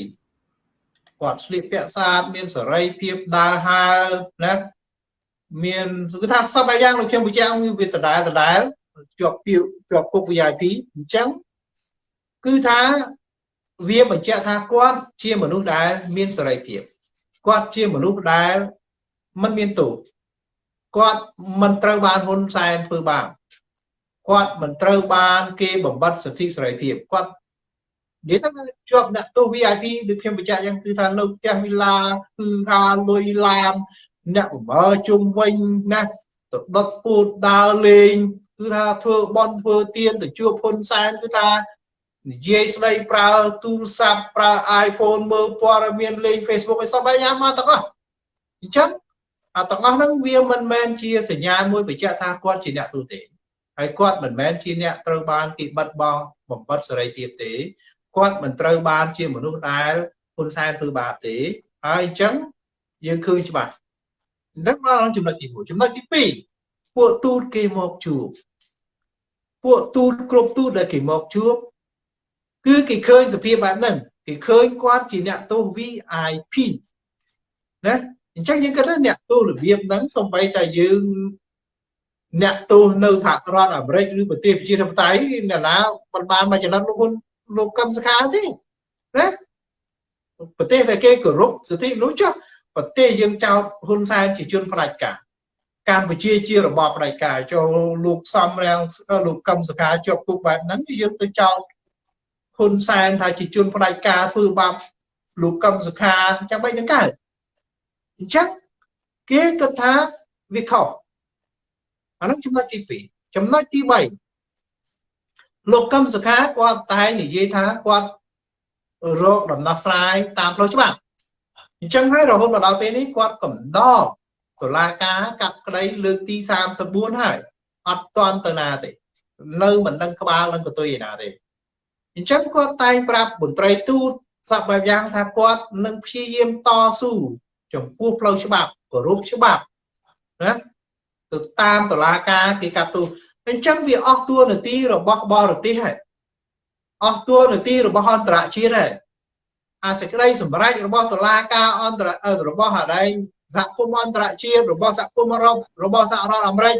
គាត់ស្លៀកពាក់ស្អាតមានសេរីភាពដើរហើរណាមានគឺថាសពអាយ៉ាងលោកខ្ញុំបញ្ជាក់វាដដែលដដែលជាប់ពីជាប់គុក VIP អញ្ចឹងគឺថាវាបញ្ជាក់ថាគាត់ជាមនុស្សដែលមានសេរីភាពគាត់ជាមនុស្សដែលមិនមានទោសគាត់មិនត្រូវបានហ៊ុនសែនធ្វើបាបគាត់មិនត្រូវបានគេបំបត្តិសិទ្ធិសេរីភាពគាត់ និយាយទៅជាប់អ្នកទោស VIP ដូចខ្ញុំបញ្ជាក់យ៉ាងគឺថានៅផ្ទះវិឡាគឺថាលុយឡានអ្នកបំរើជុំវិញណាទៅដុតពូតដើរលេងគឺថាធ្វើបន់ធ្វើទៀនទៅជួបហ៊ុនសែនគឺថានិយាយស្ដីប្រើទូរស័ព្ទប្រើ iPhone មើលព័ត៌មានលេង Facebook ឲ្យសពឯយ៉ាងមកទាំងអស់អញ្ចឹងអាទាំងអស់ហ្នឹងវាមិនមែនជាសញ្ញាមួយបញ្ជាក់ថាគាត់ជាអ្នកទូទេហើយគាត់មិនមែនជាអ្នកត្រូវបានគេបិទបង់បំបត្តិសេរីភាពទេ គាត់មិនត្រូវបានជាមនុស្សដែលហ៊ុនសែនធ្វើបាបទេហើយអញ្ចឹងយើងឃើញច្បាស់នឹងដល់ចំណុចទី1ចំណុចទី2ពួកទូតគេមកជួបពួកទូតគ្រប់ទូតដែលគេមកជួបគឺគេឃើញសភាពបែបហ្នឹងគេឃើញគាត់ជាអ្នកទោស VIP ណាអញ្ចឹងយើងគិតថាអ្នកទោសរបៀបហ្នឹងសំបីតែយើងអ្នកទោសនៅសហរដ្ឋអាមេរិកឬប្រទេសប្រជាធិបតេយ្យអ្នកណាមិនបានមកចំណិតលោកហ៊ុន លោកកឹមសុខាទេណាប្រទេសដែលគេគោរពសិទ្ធិមនុស្សចុះប្រទេសយើងចោទហ៊ុនសែនជាជនផ្ដាច់ការកម្ពុជាជារបបផ្ដាច់ការចូលលោកសំរាំងលោកកឹមសុខាជាប់គុកបែបហ្នឹងយើងទៅចោទហ៊ុនសែនថាជាជនផ្ដាច់ការធ្វើបាបលោកកឹមសុខាចាំបីនឹងកើតអញ្ចឹងគេគិតថាវាខុសអានោះចំណុចទី2ចំណុចទី3 លោកកឹមសុខាគាត់តែនិយាយថាគាត់រកដំណោះស្រាយតាមផ្លូវច្បាប់អញ្ចឹងហើយរហូតមកដល់ពេលនេះគាត់កំដរតុលាការកាត់ក្តីលើកទី34ហើយអត់ទាន់ទៅណាទេនៅមិនដឹងក្បាលនឹងកតុយឯណាទេអញ្ចឹងគាត់តែងប្រាប់មន្ត្រីទូតសពបែបយ៉ាងថាគាត់នឹងព្យាយាមតស៊ូចំពោះផ្លូវច្បាប់គោរពច្បាប់ណាទៅតាមតឡាការគេកាត់ទោស អញ្ចឹងវាអស់ទួនាទីរបស់បរទេសហើយអស់ទួនាទីរបស់អន្តរជាតិហើយអាសេចក្តីសម្រេចរបស់តឡាការអន្តររបស់អាដែងសហគមន៍អន្តរជាតិរបស់សហគមន៍អឺរ៉ុបរបស់សហរដ្ឋអាមេរិក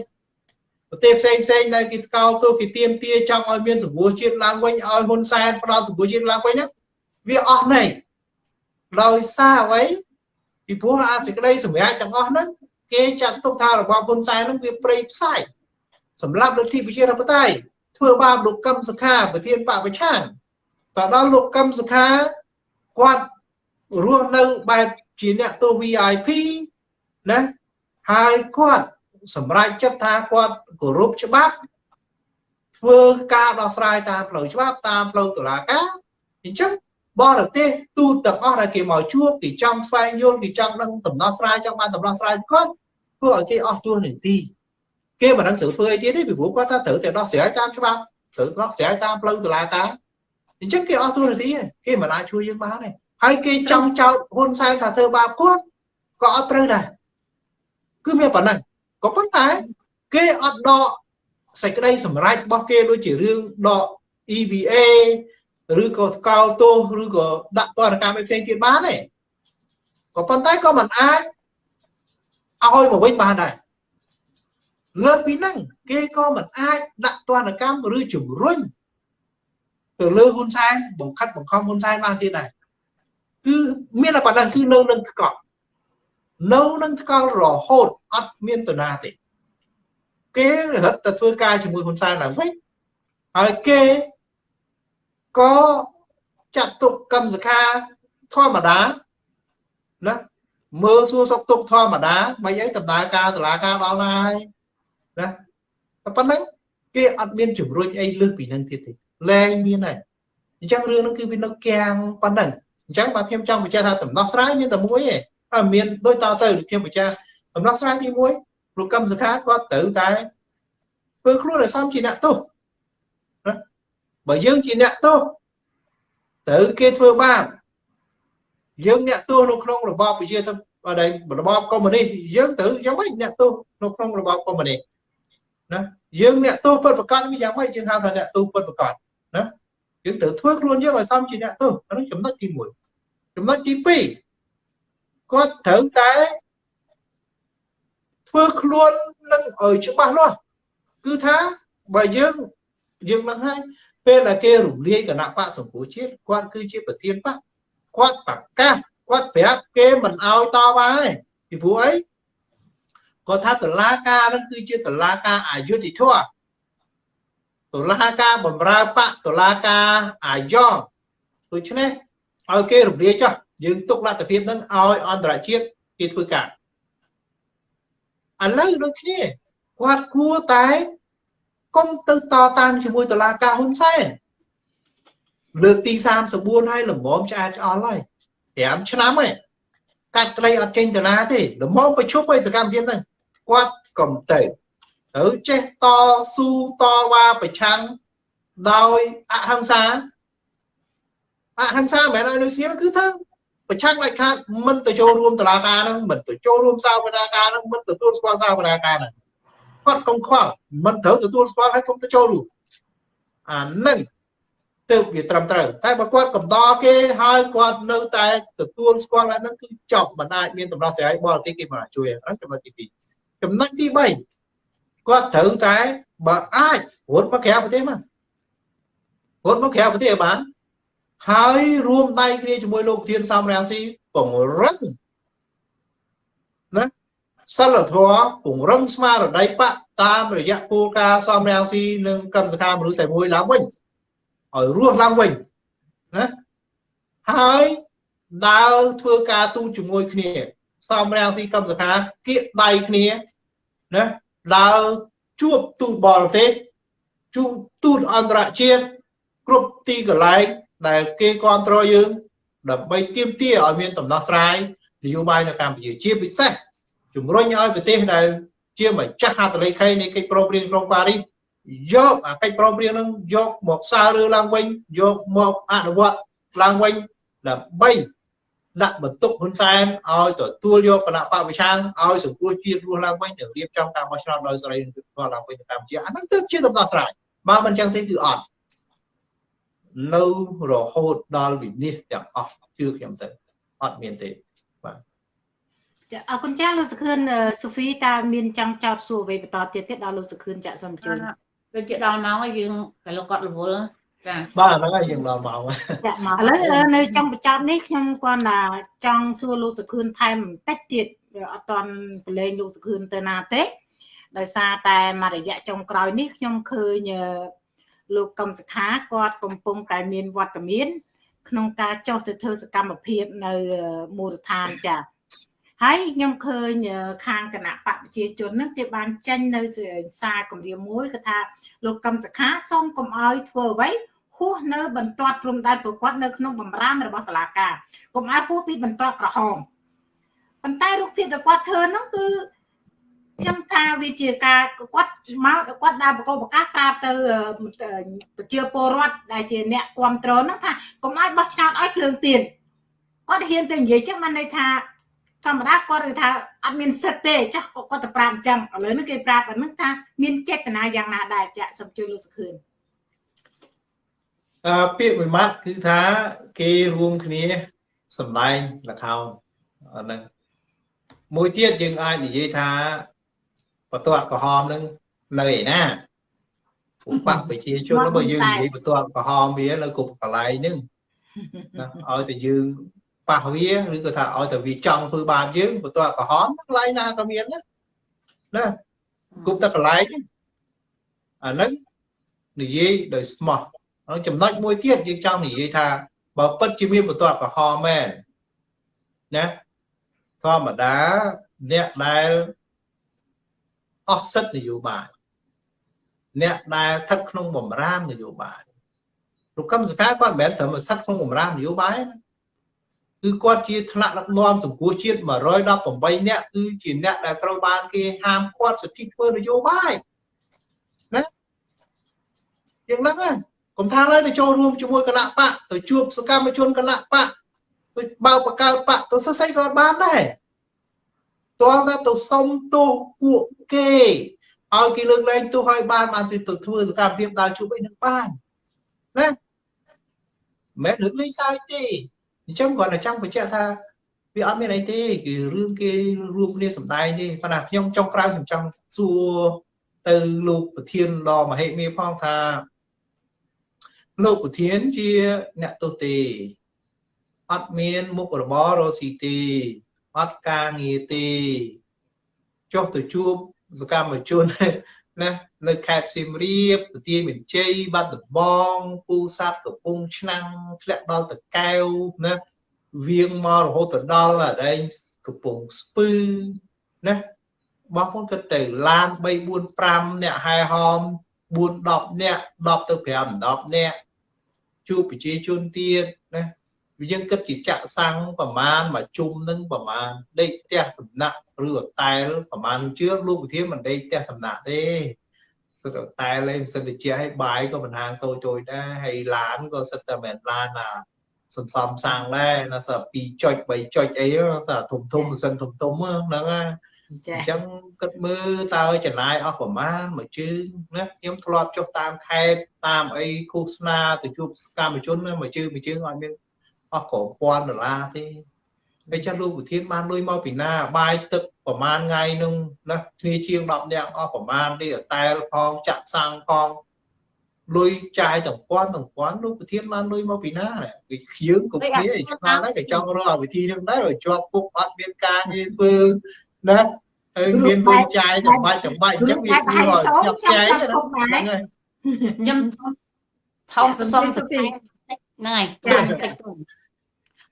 ប្រទេសផ្សេងផ្សេងដែលគេស្កោតទោសគេទៀមទាចង់ឲ្យមានសម្ពោធជាតិឡើងវិញឲ្យហ៊ុនសែនផ្ដល់សម្ពោធជាតិឡើងវិញណាវាអស់ន័យដោយសារអ្វីពីព្រោះអាសេចក្តីសម្រាប់ទាំងអស់ហ្នឹងគេចាត់ទុកថារបបហ៊ុនសែនហ្នឹងវាព្រៃផ្សាយ សម្រាប់លទ្ធិប្រជាធិបតេយ្យធ្វើបាបលោកកឹមសុខាប្រធានបពប្រឆាំងតដល់លោកកឹមសុខាគាត់រស់នៅបែបជាអ្នកទោស VIP ណាហើយគាត់សម្រេចចិត្តថាគាត់គោរពច្បាប់ធ្វើការដោះស្រាយតាមផ្លូវច្បាប់តាមផ្លូវតុលាការអញ្ចឹងបរទេសទូទាំងអស់ដែលគេមកជួបគេចង់ស្វែងយល់គេចង់ដឹងដំណោះស្រាយចង់បានដំណោះស្រាយគាត់ធ្វើឲ្យគេអស់ទួលនីតិ គេមិនដឹងត្រូវធ្វើអីទៀតទេពីព្រោះគាត់ថាត្រូវតែដោះស្រាយតាមច្បាប់ត្រូវដោះស្រាយតាមផ្លូវតុលាការអញ្ចឹងគេអស់ទួលនីតិគេមិនអាចជួយយើងបានទេហើយគេចង់ចោទហ៊ុនសែនថាធ្វើបាបគាត់ក៏អត់ត្រូវដែរគឺមានប៉ុណ្ណឹងក៏ប៉ុន្តែគេអត់ដកសេចក្តីសម្រេចរបស់គេដូចជារឿងដក EVA ឬក៏ស្កោលទោសឬក៏ដាក់ទណ្ឌកម្មផ្សេងទៀតបានទេក៏ប៉ុន្តែក៏មិនអាចឲ្យមកវិញបានដែរ លើពីហ្នឹងគេក៏មិនអាចដាក់ទណ្ឌកម្មឬជំរុញទៅលើហ៊ុនសែនបង្ខិតបង្ខំហ៊ុនសែនបានទៀតដែរគឺមានតែប៉ុណ្ណឹងគឺនៅនឹងថ្កល់នៅនឹងថ្កល់រហូតអត់មានតាណាទេគេរត់ទៅធ្វើការជាមួយហ៊ុនសែនឡើងវិញហើយគេក៏ចាត់ទុកកម្មសខាធម្មតាណាមើលសួរសុខទុក្ខធម្មតាមិនអីដំណើរការតុលាការដល់ណាហើយ ណាតែប៉ុណ្្នឹងគេអត់មានជំរុញអីលើសពីនឹងទៀតទេលែងមានហើយអញ្ចឹងរឿងហ្នឹងគឺវានៅកាំងប៉ុណ្្នឹងអញ្ចឹងបាទខ្ញុំចង់បញ្ជាក់ថាដំណោះស្រាយមានតែមួយទេហើយមានដូចតទៅខ្ញុំបញ្ជាក់ដំណោះស្រាយទី1លោកកម្មសខាគាត់ត្រូវតែធ្វើខ្លួនឲ្យសមជាអ្នកទោសណាបើយើងជាអ្នកទោសត្រូវគេធ្វើបាបយើងអ្នកទោសនៅក្នុងរបបប្រជាធិបតេយ្យរបបកុម្មុយនីសយើងត្រូវយ៉ាងម៉េចអ្នកទោសនៅក្នុងរបបកុម្មុយនីស ណាយើងអ្នកទោសពិតប្រកបវាយ៉ាងម៉េចយើងហៅថាអ្នកទោសពិតប្រកបណាយើងត្រូវធ្វើខ្លួនយើងឲ្យសមជាអ្នកទោសអានោះចំណុចទី1ចំណុចទី2គាត់ត្រូវតែធ្វើខ្លួននឹងឲ្យច្បាស់លាស់គឺថាបើយើងយើងនឹងហើយពេលដែលគេរំលាយគណៈបកសង្គ្រោះជាតិគាត់គឺជាប្រធានបកគាត់ប្រកាសគាត់ប្រាប់គេមិនអោយតវ៉ាទេពីព្រោះអី គាត់ថាតឡាការនឹងគឺជាតឡាការអយុធធម៌តឡាការបំរើបកតឡាការអាយ៉ងដូច្នេះឲ្យគេរំលាយចោះយើងទុកលទ្ធភាពនឹងឲ្យអន្តរជាតិគេធ្វើការឥឡូវដូចគ្នាគាត់គួរតែកុំទៅតតាំងជាមួយតឡាការហ៊ុនសែនលើកទី34ហើយល្មមឆ្អែតឆ្អល់ហើយ5ឆ្នាំហើយកាត់ក្តីអត់ចេញទៅណាទេល្មមប្រជុំឲ្យសកម្មភាពហ្នឹង គាត់កុំទៅត្រូវចេះតស៊ូតវ៉ាប្រឆាំងដោយអហិង្សាអហិង្សាមិនមែនឲ្យនៅស្ងៀមគឺថាប្រឆាំងដាច់ខាតមិនទៅចូលរួមតឡាការហ្នឹងមិនទៅចូលរួមសាវនាការហ្នឹងមិនទទួលស្គាល់សាវនាការហ្នឹងគាត់កុំខ្វល់មិនត្រូវទទួលស្គាល់ហើយកុំទៅចូលរួមអានឹងទើបវាត្រឹមត្រូវតែបើគាត់កំដរគេហើយគាត់នៅតែទទួលស្គាល់អានឹងគឺចប់មិនអាចមានតម្រោះស្រាយបរទេសគេមកជួយហ្នឹងចំណុចទី2 ចំណុចទី3គាត់ត្រូវតែបើអាចរត់មកក្រៅប្រទេសមករត់មកក្រៅប្រទេសឲ្យបានហើយរួមដៃគ្នាជាមួយលោកធានសំរាំងស៊ីពង្រឹងណាសិលធម៌ពង្រឹងស្មារតីបកតាមរយៈគោលការណ៍សំរាំងស៊ីនិងកម្មសកម្មមនុស្សតែមួយឡើងវិញឲ្យរស់ឡើងវិញណាហើយដើរធ្វើការទូតជាមួយគ្នា សំរាំងស៊ីកម្មសខាគៀកដៃគ្នាណាដើរជួបទូតបរទេសជួបទូតអន្តរជាតិគ្រប់ទីកន្លែងដែលគេគ្រប់គ្រងយើង ដើម្បីទាមទារឲ្យមានដំណោះស្រាយនយោបាយនៅកម្ពុជាជាពិសេសជំរុញឲ្យប្រទេសដែលជាម្ចាស់ហត្ថលេខីនៃកិច្ចប្រឹងប្រែងក្រុងប៉ារីសយកអាកិច្ចប្រឹងប្រែងនឹងយកមកស្រាវរើឡើងវិញយកមកអនុវត្តឡើងវិញដើម្បី ដាក់បន្ទុកហ៊ុនសែនឲ្យទទួលយកគណៈបព្វជិឲ្យសង្គ្រោះជាតិរស់ឡើងវិញនិងរៀបចំការបោះឆ្នោតដោយសេរីនិងយុត្តិធម៌ឡើងវិញនៅកម្ពុជាអាហ្នឹងទើបជាដំណោះស្រាយបើមិនចឹងទេគឺអត់នៅរហូតដល់វិនិច្ឆ័យទាំងអស់ជឿខ្ញុំទៅអត់មានទេបាទចាអរគុណចាលោកសុខឿនសូហ្វីតើមានចង់ចោទសួរអ្វីបន្តទៀតទេដល់លោកសុខឿនចាក់សំជូនដូចជាដល់ម៉ោងហើយយើងក៏លោកគាត់រវល់ ចាបាទហ្នឹងហើយយើងដល់មកហើយចាឥឡូវអឺនៅចុងបញ្ចប់នេះខ្ញុំគាត់ថាចង់សួរលោកសុខឿនថែមបន្តិចទៀតអត់តន់ប្រឡែងលោកសុខឿនទៅណាទេដោយសារតែមួយរយៈចុងក្រោយនេះខ្ញុំឃើញអឺលោកកឹមសខាគាត់កំពុងតែមានវត្តមាន ក្នុងការចុះទៅធ្វើសកម្មភាពនៅមូលដ្ឋានចាហើយខ្ញុំឃើញខាងគណៈបកប្រជាជនហ្នឹងគេបានចេញនៅសារគម្រាមមួយគឺថាលោកកឹមសខាសូមកុំឲ្យធ្វើអ្វី ហួសនៅបន្ទាត់ព្រំដែនប្រកបនៅក្នុងបំរាមរបស់តុលាការកុំឲ្យហួសពីបន្ទាត់ក្រហមប៉ុន្តែរូបភាពដែលគាត់ធ្វើហ្នឹងគឺខ្ញុំថាវាជាការគាត់មកគាត់ដើរបកបកាសប្រាប់ទៅប្រជាពលរដ្ឋដែលជាអ្នកគ្រប់គ្រងហ្នឹងថាកុំឲ្យបោះឆ្នោតឲ្យភ្លើងទៀនគាត់ហ៊ានទៅនិយាយចឹងបានន័យថាធម្មតាគាត់គឺថាអត់មានសិទ្ធទេចាស់គាត់ទៅប្រាប់អញ្ចឹងឥឡូវនេះគេប្រាប់អាហ្នឹងថាមានចេតនាយ៉ាងណាដែរចាក់សូមជួយលោកសុខឿនអឺ ពាក្យមួយម៉ាត់គឺថាគេរួមគ្នាសម្ដែងលខោនហ្នឹងមួយទៀតយើងអាចនិយាយថាបន្ទាត់ក្រហមនឹងនៅឯណាឧបបប្រជាជនរបស់យើងនិយាយបន្ទាត់ក្រហមវានៅគ្រប់កន្លែងហ្នឹងណាឲ្យតែយើងប៉ះវាឬក៏ថាឲ្យតែវាចង់ធ្វើបាបយើងបន្ទាត់ក្រហមកន្លែងណាក៏មានណាណាគ្រប់តែកន្លែងអាហ្នឹងនិយាយដោយស្មោះ ហើយចំណុចមួយទៀតយើងចង់និយាយថាបើពិតជាមានបន្ទាត់ក្រហមមែនណាធម្មតាអ្នកដែលអស់សិទ្ធិនយោបាយអ្នកដែលស្ថិតក្នុងបំរាមនយោបាយលោកកឹមសុខាគាត់មិនមែនត្រឹមស្ថិតក្នុងបំរាមនយោបាយណាគឺគាត់ជាថ្នាក់ដឹកនាំសង្គមជាតិ118នាក់គឺជាអ្នកដែលត្រូវបានគេហាមឃាត់សិទ្ធិធ្វើនយោបាយណាយ៉ាងហ្នឹងណា កុំថាឡើយទៅចូលរួមជាមួយគណៈបកទៅជួបសកម្មជនគណៈបកទៅបើបកកើតបកទៅធ្វើស្អីក៏បានដែរតើថាទៅសុំទោសពួកគេឲ្យគេលើកលែងទោសឲ្យបានបានទៅធ្វើសកម្មភាពដើរជួបអីនឹងបានណាមិនលើកលែងសើចទេអញ្ចឹងគាត់តែចង់បញ្ជាក់ថាវាអត់មានអីទេគឺរឿងគេរួមគ្នាសម្ដែងទេប៉ុន្តែខ្ញុំចង់ក្រៅខ្ញុំចង់សួរទៅលោកប្រធានដ៏មហិមាផងថា លោកប្រធានជាអ្នកទោសទេអត់មានមុខរបររកស៊ីទេអត់ការងារទេចុះទៅជួបសកម្មជនណានៅខេត្តសៀមរាបប្រទាយមានជ័យបាត់ដំបងពូសាត់កំពង់ឆ្នាំងធ្លាក់ដល់តកែវណាវៀងមករហូតដល់អដែងកំពង់ស្ពឺណាបងប្អូនក៏ទៅឡាន3 4 5អ្នកហែហោម4 10អ្នក10ទៅ5 10អ្នក ជួបប្រជាជនទៀតណាយើងគិតជាចាក់សាំងប្រមាណមួយជុំនឹងប្រមាណដេកផ្ទះសំណាក់ឬអតែលប្រមាណជឿលោកវិធានមិនដេកផ្ទះសំណាក់ទេសឹកអតែលឯងមិនសិនតិចឲ្យបាយក៏មិនហាងតូចតូចដែរហើយឡានក៏សិតតែមិនឡានណាសន្សំសាំងដែរណាស2ចុច3ចុចអីសាធំធំមិនសិនធំធំហ្នឹងណា អញ្ចឹងគិតមើលតើចំណាយអស់ប្រមាណមួយជើងណាខ្ញុំធ្លាប់ចុះតាមខេត្តតាមអីឃោសនាទៅជួបសកម្មជនមួយជើងមួយជើងឲ្យមានអស់ក្រពាន់ដុល្លារទេហើយចាស់លោកវិធានបានលុយមកពីណាបាយទឹកប្រមាណថ្ងៃនឹងណាគ្នាជាង10នាក់អស់ប្រមាណទេអតែលផងចាក់សាំងផងលុយចាយទាំងពាន់ទាំងពាន់លោកវិធានបានលុយមកពីណាគេខៀងគ្រប់គ្នាឆ្ងល់ដែរគេចង់រកវិធីនឹងដែរឲ្យជាប់ពុកអត់មានការងារធ្វើ ណាហើយមានលុយចាយទាំងបាច់ទាំងបាច់អញ្ចឹងវាគួរឲ្យចាប់ចាយហ្នឹងហើយខ្ញុំថោកសុំទៅហ្នឹងហើយចា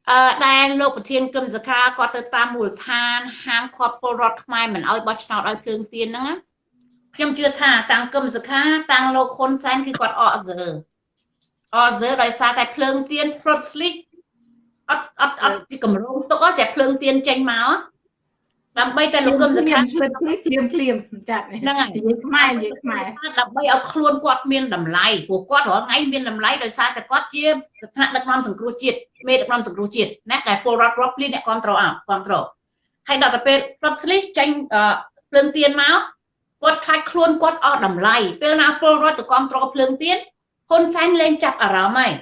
អឺដែលលោកប្រធានគឹមសខាគាត់ទៅតាមមូលដ្ឋានហាមឃាត់ពលរដ្ឋខ្មែរមិនឲ្យបោះឆ្នោតឲ្យភ្លើងទៀនហ្នឹងខ្ញុំជឿថាតាំងគឹមសខាតាំងលោកហ៊ុនសែនគឺគាត់អកសើអកសើដោយសារតែភ្លើងទៀន plot slick អត់អត់អត់ជាកម្រងទុកស្រាប់ភ្លើងទៀនចេញមក ដើម្បីតែលោកកឹមសុខាភ្លាមភ្លាមភ្លាមចាត់ហ្នឹងហើយនិយាយខ្មែរនិយាយខ្មែរដើម្បីឲ្យខ្លួនគាត់មានតម្លៃព្រោះគាត់រាល់ថ្ងៃមានតម្លៃដោយសារតែគាត់ជាស្ថានដឹកនាំសង្គ្រោះជាតិមេដឹកនាំសង្គ្រោះជាតិណាដែលពលរដ្ឋរាប់លានអ្នកគ្រប់គ្រងអគ្រប់គ្រងហើយដល់ទៅពេល plot slip ចេញភ្លើងទៀនមកគាត់ខ្លាចខ្លួនគាត់អស់តម្លៃពេលណាពលរដ្ឋទៅគ្រប់គ្រងភ្លើងទៀនហ៊ុនសែនលែងចាប់អារម្មណ៍ហើយ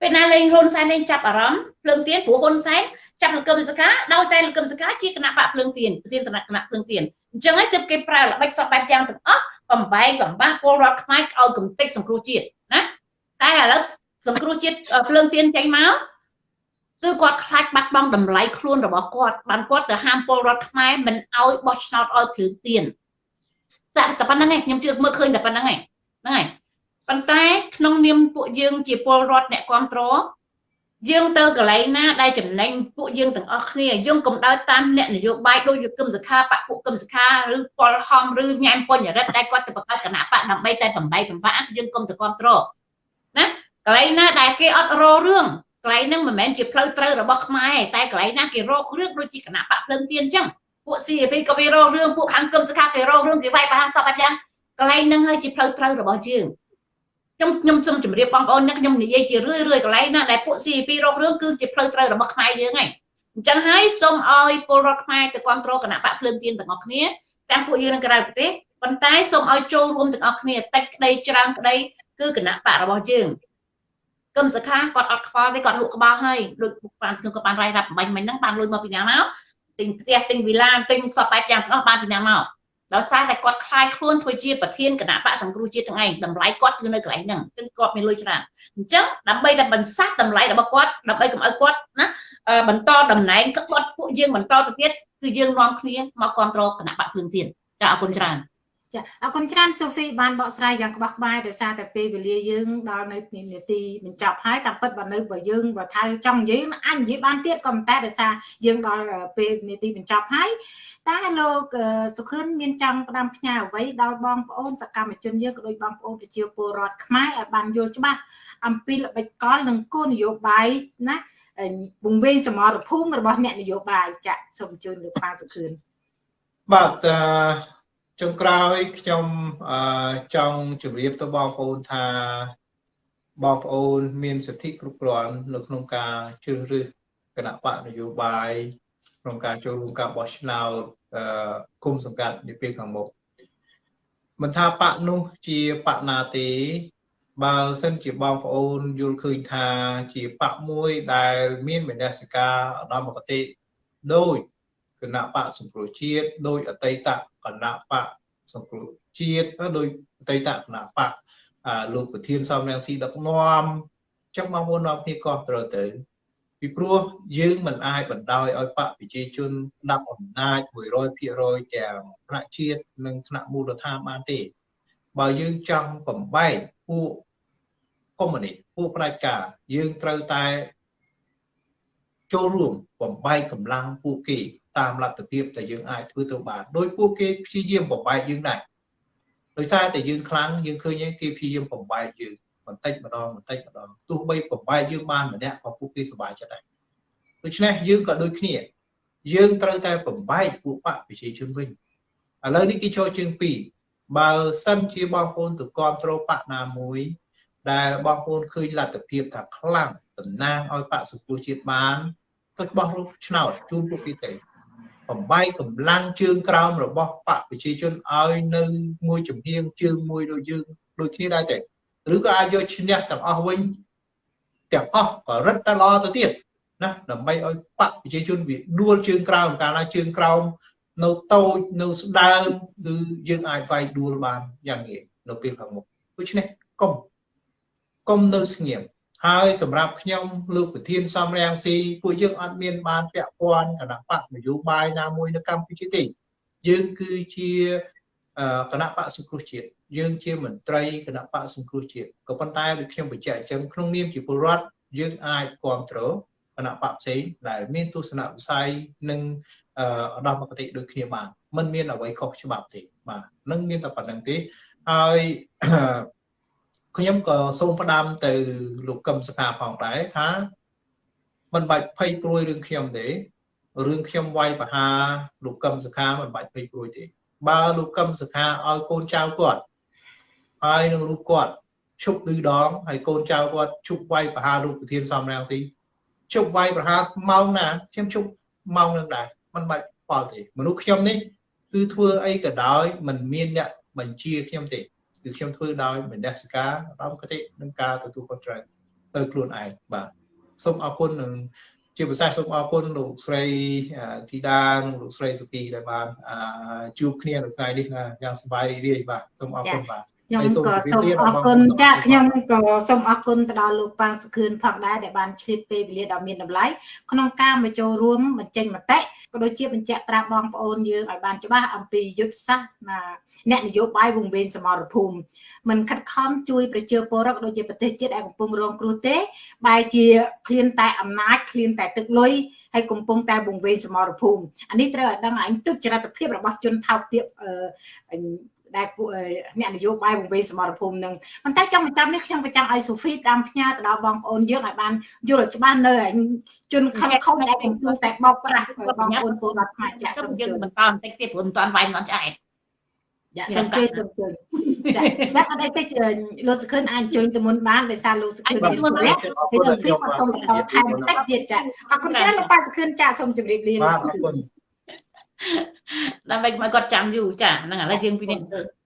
ពេលណាលែងហ៊ុនសែនលែងចាប់អារម្មណ៍ភ្លើងទៀនព្រោះហ៊ុនសែន ចាប់លោកកឹមសុខាដោយតែលោកកឹមសុខាជាគណៈបកភ្លើងទៀនប្រធានគណៈគណៈភ្លើងទៀនអញ្ចឹងហើយទើបគេប្រើល្បិចសពបែបយ៉ាងទាំងអស់បំបែកបំបាស់ពលរដ្ឋខ្មែរឲ្យកំទេចសង្គ្រោះជាតិណាតែឥឡូវសង្គ្រោះជាតិភ្លើងទៀនចេញមកគឺគាត់ខ្លាចបាត់បង់តម្លៃខ្លួនរបស់គាត់បានគាត់ទៅហាមពលរដ្ឋខ្មែរមិនឲ្យបោះឆ្នោតឲ្យភ្លើងទៀនតែតែប៉ុណ្្នឹងឯងខ្ញុំជឿមើលឃើញតែប៉ុណ្្នឹងឯងហ្នឹងហើយប៉ុន្តែក្នុងនាមពួកយើងជាពលរដ្ឋអ្នកគ្រប់គ្រង យើងទៅកន្លែងណាដែលចំណេញពួកយើងទាំងអស់គ្នាយើងកុំដើរតាមអ្នកនយោបាយដូចយគមសខាបពុគមសខាឬពលហំឬញ៉ែមបញ្ញរិទ្ធដែលគាត់ទៅបង្កើតគណៈបកដើម្បីតែបំបីបំផាក់យើងកុំទៅគ្រប់គ្រងណាកន្លែងណាដែលគេអត់ររឿងកន្លែងហ្នឹងមិនមែនជាផ្លូវត្រូវរបស់ខ្មែរតែកន្លែងណាគេរករឿងដូចជាគណៈបកភ្លើងទៀនអញ្ចឹងពួក CAP ក៏វារករឿងពួកខាងគឹមសខាគេរករឿងគេវាយប្រហារសពអញ្ចឹងកន្លែងហ្នឹងហើយជាផ្លូវត្រូវរបស់យើង ខ្ញុំខ្ញុំសូមជម្រាបបងប្អូនអ្នកខ្ញុំនិយាយជារឿយរឿយកន្លែងណាដែលពួក CP រករឿងគឺជាផ្លូវត្រូវរបស់ខ្មែរយើងហើយអញ្ចឹងហើយសូមឲ្យពលរដ្ឋខ្មែរទៅគ្រប់គ្រងគណៈបកភ្លើងទៀនទាំងអស់គ្នាទាំងពួកយើងនៅក្រៅប្រទេសប៉ុន្តែសូមឲ្យចូលរួមទាំងអស់គ្នាតិចក្តីច្រើនក្តីគឺគណៈបករបស់យើងគឹមសខាគាត់អត់ខ្វល់ទេគាត់លក់ក្បាលហើយដូចបានស្គមក៏បានរាយរាប់បាញ់មិញហ្នឹងបានលុយមកពីណាមកទិញផ្ទះទិញវិឡាទិញសពបែបយ៉ាងទាំងអស់បានពីណាមក ដោយសារតែគាត់ខ្លាយខ្លួនធ្វើជាប្រធានគណៈបកសង្គ្រោះជាតិទាំងឯងតម្លៃគាត់គឺនៅកន្លែងហ្នឹងគឺគាត់មានលុយច្រើនអញ្ចឹងដើម្បីតែបន្សាស់តម្លៃរបស់គាត់ដើម្បីកុំឲ្យគាត់ណាបន្តតំណែងគាត់ពួកយើងបន្តទៅទៀតគឺយើងនាំគ្នាមកគ្រប់គ្រងគណៈបកភ្លើងទៀនចាអរគុណច្រើន ចាអរគុណច្រើនសូហ្វីបានបកស្រាយយ៉ាងក្បោះក្បាយដោយសារតែពេលវេលាយើងដល់នៅនាទីបញ្ចប់ហើយតាមពិតបើនៅបើយើងបើថាចង់និយាយអាចនិយាយបានទៀតក៏តែដោយសារយើងដល់ពេលនាទីបញ្ចប់ហើយតែលោកសុខឿនមានចង់ផ្ដាំផ្ញើអ្វីដល់បងប្អូនសកម្មជនយើងក៏ដូចបងប្អូនប្រជាពលរដ្ឋខ្មែរឲ្យបានយល់ច្បាស់អំពីល្បិចកលនិងគោលនយោបាយណាពង្វេងសមរភូមិរបស់អ្នកនយោបាយចាក់សូមអញ្ជើញលោកប៉ាសុខឿនបាទអឺ ចុងក្រោយខ្ញុំអឺចង់ជម្រាបទៅបងប្អូនថាបងប្អូនមានសិទ្ធិគ្រប់គ្រាន់នៅក្នុងការជ្រើសរើសគណៈបកនយោបាយក្នុងការចូលរួមការបោះឆ្នោតអឺគុំសង្កាត់នាពេលខាងមុខមិនថាបកនោះជាបកណាទេបើសិនជាបងប្អូនយល់ឃើញថាជាបកមួយដែលមានមនសិការឧត្តមគតិដោយ គណៈបកសង្គ្រោះជាតិដោយអតីតគណៈបកសង្គ្រោះជាតិដោយអតីតគណៈបកលោកប្រធានសំរងស៊ីដឹកនាំចឹងបងប្អូននាំគ្នាគ្រប់ត្រូវទៅពីព្រោះយើងមិនអាចបណ្ដោយឲ្យបកប្រជាជនដាប់អំណាច100%ទាំងថ្នាក់ជាតិនិងថ្នាក់មូលដ្ឋានបានទេ បើយើងចង់បំបែកពួកកុម្មុយនីសពួកផ្ដាច់ការយើងត្រូវតែចូលរួមបំបែកកម្លាំងពួកគេ តាមលទ្ធភាពដែលយើងអាចធ្វើទៅបានដោយពួកគេព្យាយាមបំបែកយើងដែរដោយសារតែយើងខ្លាំងយើងឃើញគេព្យាយាមបំបែកយើងបន្តិចម្ដងបន្តិចម្ដងទោះបីបំបែកយើងបានម្នាក់ក៏ពួកគេសប្បាយចិត្តដែរដូច្នេះយើងក៏ដូចគ្នា យើងត្រូវតែបំបែកពួកបកប្រជាជនវិញឥឡូវនេះគេចូលជើងពីរបើសិនជាបងប្អូនទៅគ្រប់គ្រងបកណាមួយ ដែលបងប្អូនឃើញលទ្ធភាពថាខ្លាំងតំណាងឲ្យបកសុពលជាតិបានទៅបោះរូបឆ្នោតជូនពួកគេទៅ បំបែកកម្លាំងជើងក្រោមរបស់បកប្រជាជនឲ្យនៅមួយចំហៀងជើងមួយដូចយើងដូចគ្នាដែរទេឬក៏អាចយកឈ្នះទាំងអស់វិញទាំងអស់ក៏រឹតតែល្អទៅទៀតណាដើម្បីឲ្យបកប្រជាជនវាដួលជើងក្រោមកាលណាជើងក្រោមនៅតូចនៅស្ដើងគឺយើងអាចវាយដួលបានយ៉ាងងាយនៅពេលខាងមុខដូច្នេះកុំកុំនៅស្ងៀម ហើយសម្រាប់ខ្ញុំលោកប្រធានសំរាំងស៊ីពួកយើងអត់មានបានពាក់ព័ន្ធគណៈបកនយោបាយណាមួយនៅកម្ពុជាទេយើងគឺជាគណៈបកសង្គ្រោះជាតិយើងជាមន្ត្រីគណៈបកសង្គ្រោះជាតិក៏ប៉ុន្តែដូចខ្ញុំបញ្ជាក់អញ្ចឹងក្នុងនាមជាពលរដ្ឋយើងអាចគ្រប់គ្រងគណៈបកផ្សេងដែលមានទស្សនវិស័យនិងឧត្តមគតិដូចគ្នាបានมันមានអ្វីខុសច្បាប់ទេបាទនឹងមានតែប៉ុណ្្នឹងទេហើយ ខ្ញុំក៏សូមផ្ដាំទៅលោកកឹមសខាផងដែរថាមិនបាច់ភ័យព្រួយរឿងខ្ញុំទេរឿងខ្ញុំវាយបហាលោកកឹមសខាមិនបាច់ភ័យព្រួយទេ បើលោកកឹមសខាឲ្យកូនចៅគាត់ហើយនឹងរូបគាត់ឈប់ឌឺដងហើយកូនចៅគាត់ឈប់វាយបហារូបប្រធានសំរាំងទីឈប់វាយប្រហាម៉ោងណាខ្ញុំឈប់ម៉ោងនឹងដែរមិនបាច់ផលទេមនុស្សខ្ញុំនេះគឺធ្វើអីក៏ដោយមិនមានអ្នកបញ្ជាខ្ញុំទេ គឺខ្ញុំធ្វើដោយមនសិការឧត្តមគតិនិងការទទួលខុសត្រូវទៅខ្លួនឯងបាទសូមអរគុណនិងជាពិសេសសូមអរគុណលោកស្រីធីតានិងលោកស្រីសុគីដែលបានជួបគ្នានៅថ្ងៃនេះយ៉ាងសប្បាយរីករាយបាទសូមអរគុណបាទ ខ្ញុំហើយសូមក៏ជម្រាបសូមលាអរគុណបងប្អូនចាទាំងអស់ខ្ញុំក៏សូមអរគុណទៅដល់លោកប៉ាងសុខឿនផងដែរដែលបានឆ្លៀតពេលវេលាដ៏មានតម្លៃក្នុងការមកចូលរួមបញ្ចេញមតិក៏ដូចជាបញ្ជាក់ប្រាប់បងប្អូនយើងឲ្យបានច្បាស់អំពីយុទ្ធសាស្ត្រណាអ្នកនយោបាយវង្វេងសមរភូមិមិនខិតខំជួយប្រជាពលរដ្ឋក៏ដូចជាប្រទេសជាតិដែលកំពុងរងគ្រោះទេបែរជាឃ្លានតែអំណាចឃ្លានតែទឹកលុយហើយកំពុងតែវង្វេងសមរភូមិអានេះត្រូវឲ្យដឹងឲ្យទុច្ចរិតភាពរបស់ជនថោកទាបអឺ ដែលពួកអ្នកនយោបាយវង្វេងសមរភូមិនឹងប៉ុន្តែចង់បញ្ចប់នេះខ្ញុំក៏ចង់ឲ្យសូហ្វីផ្ដាំផ្ញើទៅដល់បងប្អូនយើងឲ្យបានយល់ឲ្យច្បាស់នៅឯជនខិលខុសដែលកំពុងតែបោកប្រាស់បងប្អូនពលរដ្ឋខ្មែរចាក់សូសូមមយើងជួយបន្តបន្តិចទៀតព្រោះមិនទាន់វាយមិនទាន់ឆ្អែតចាសូមជួយសូមជួយចាតែអត់អីទេលោកសុខឿនអាចជួយទៅមុនបានដោយសារលោកសុខឿនមានពលៈហើយសូហ្វីក៏សូមបន្តថែមបន្តិចទៀតចាអរគុណច្រើនលោកប៉ាសុខឿនចាសូមជម្រាបលាលោកបាទអសុរខឿគុនណ ដើម្បីកុំឲ្យគាត់ចាំយូរចាហ្នឹងឥឡូវយើងពីនេះ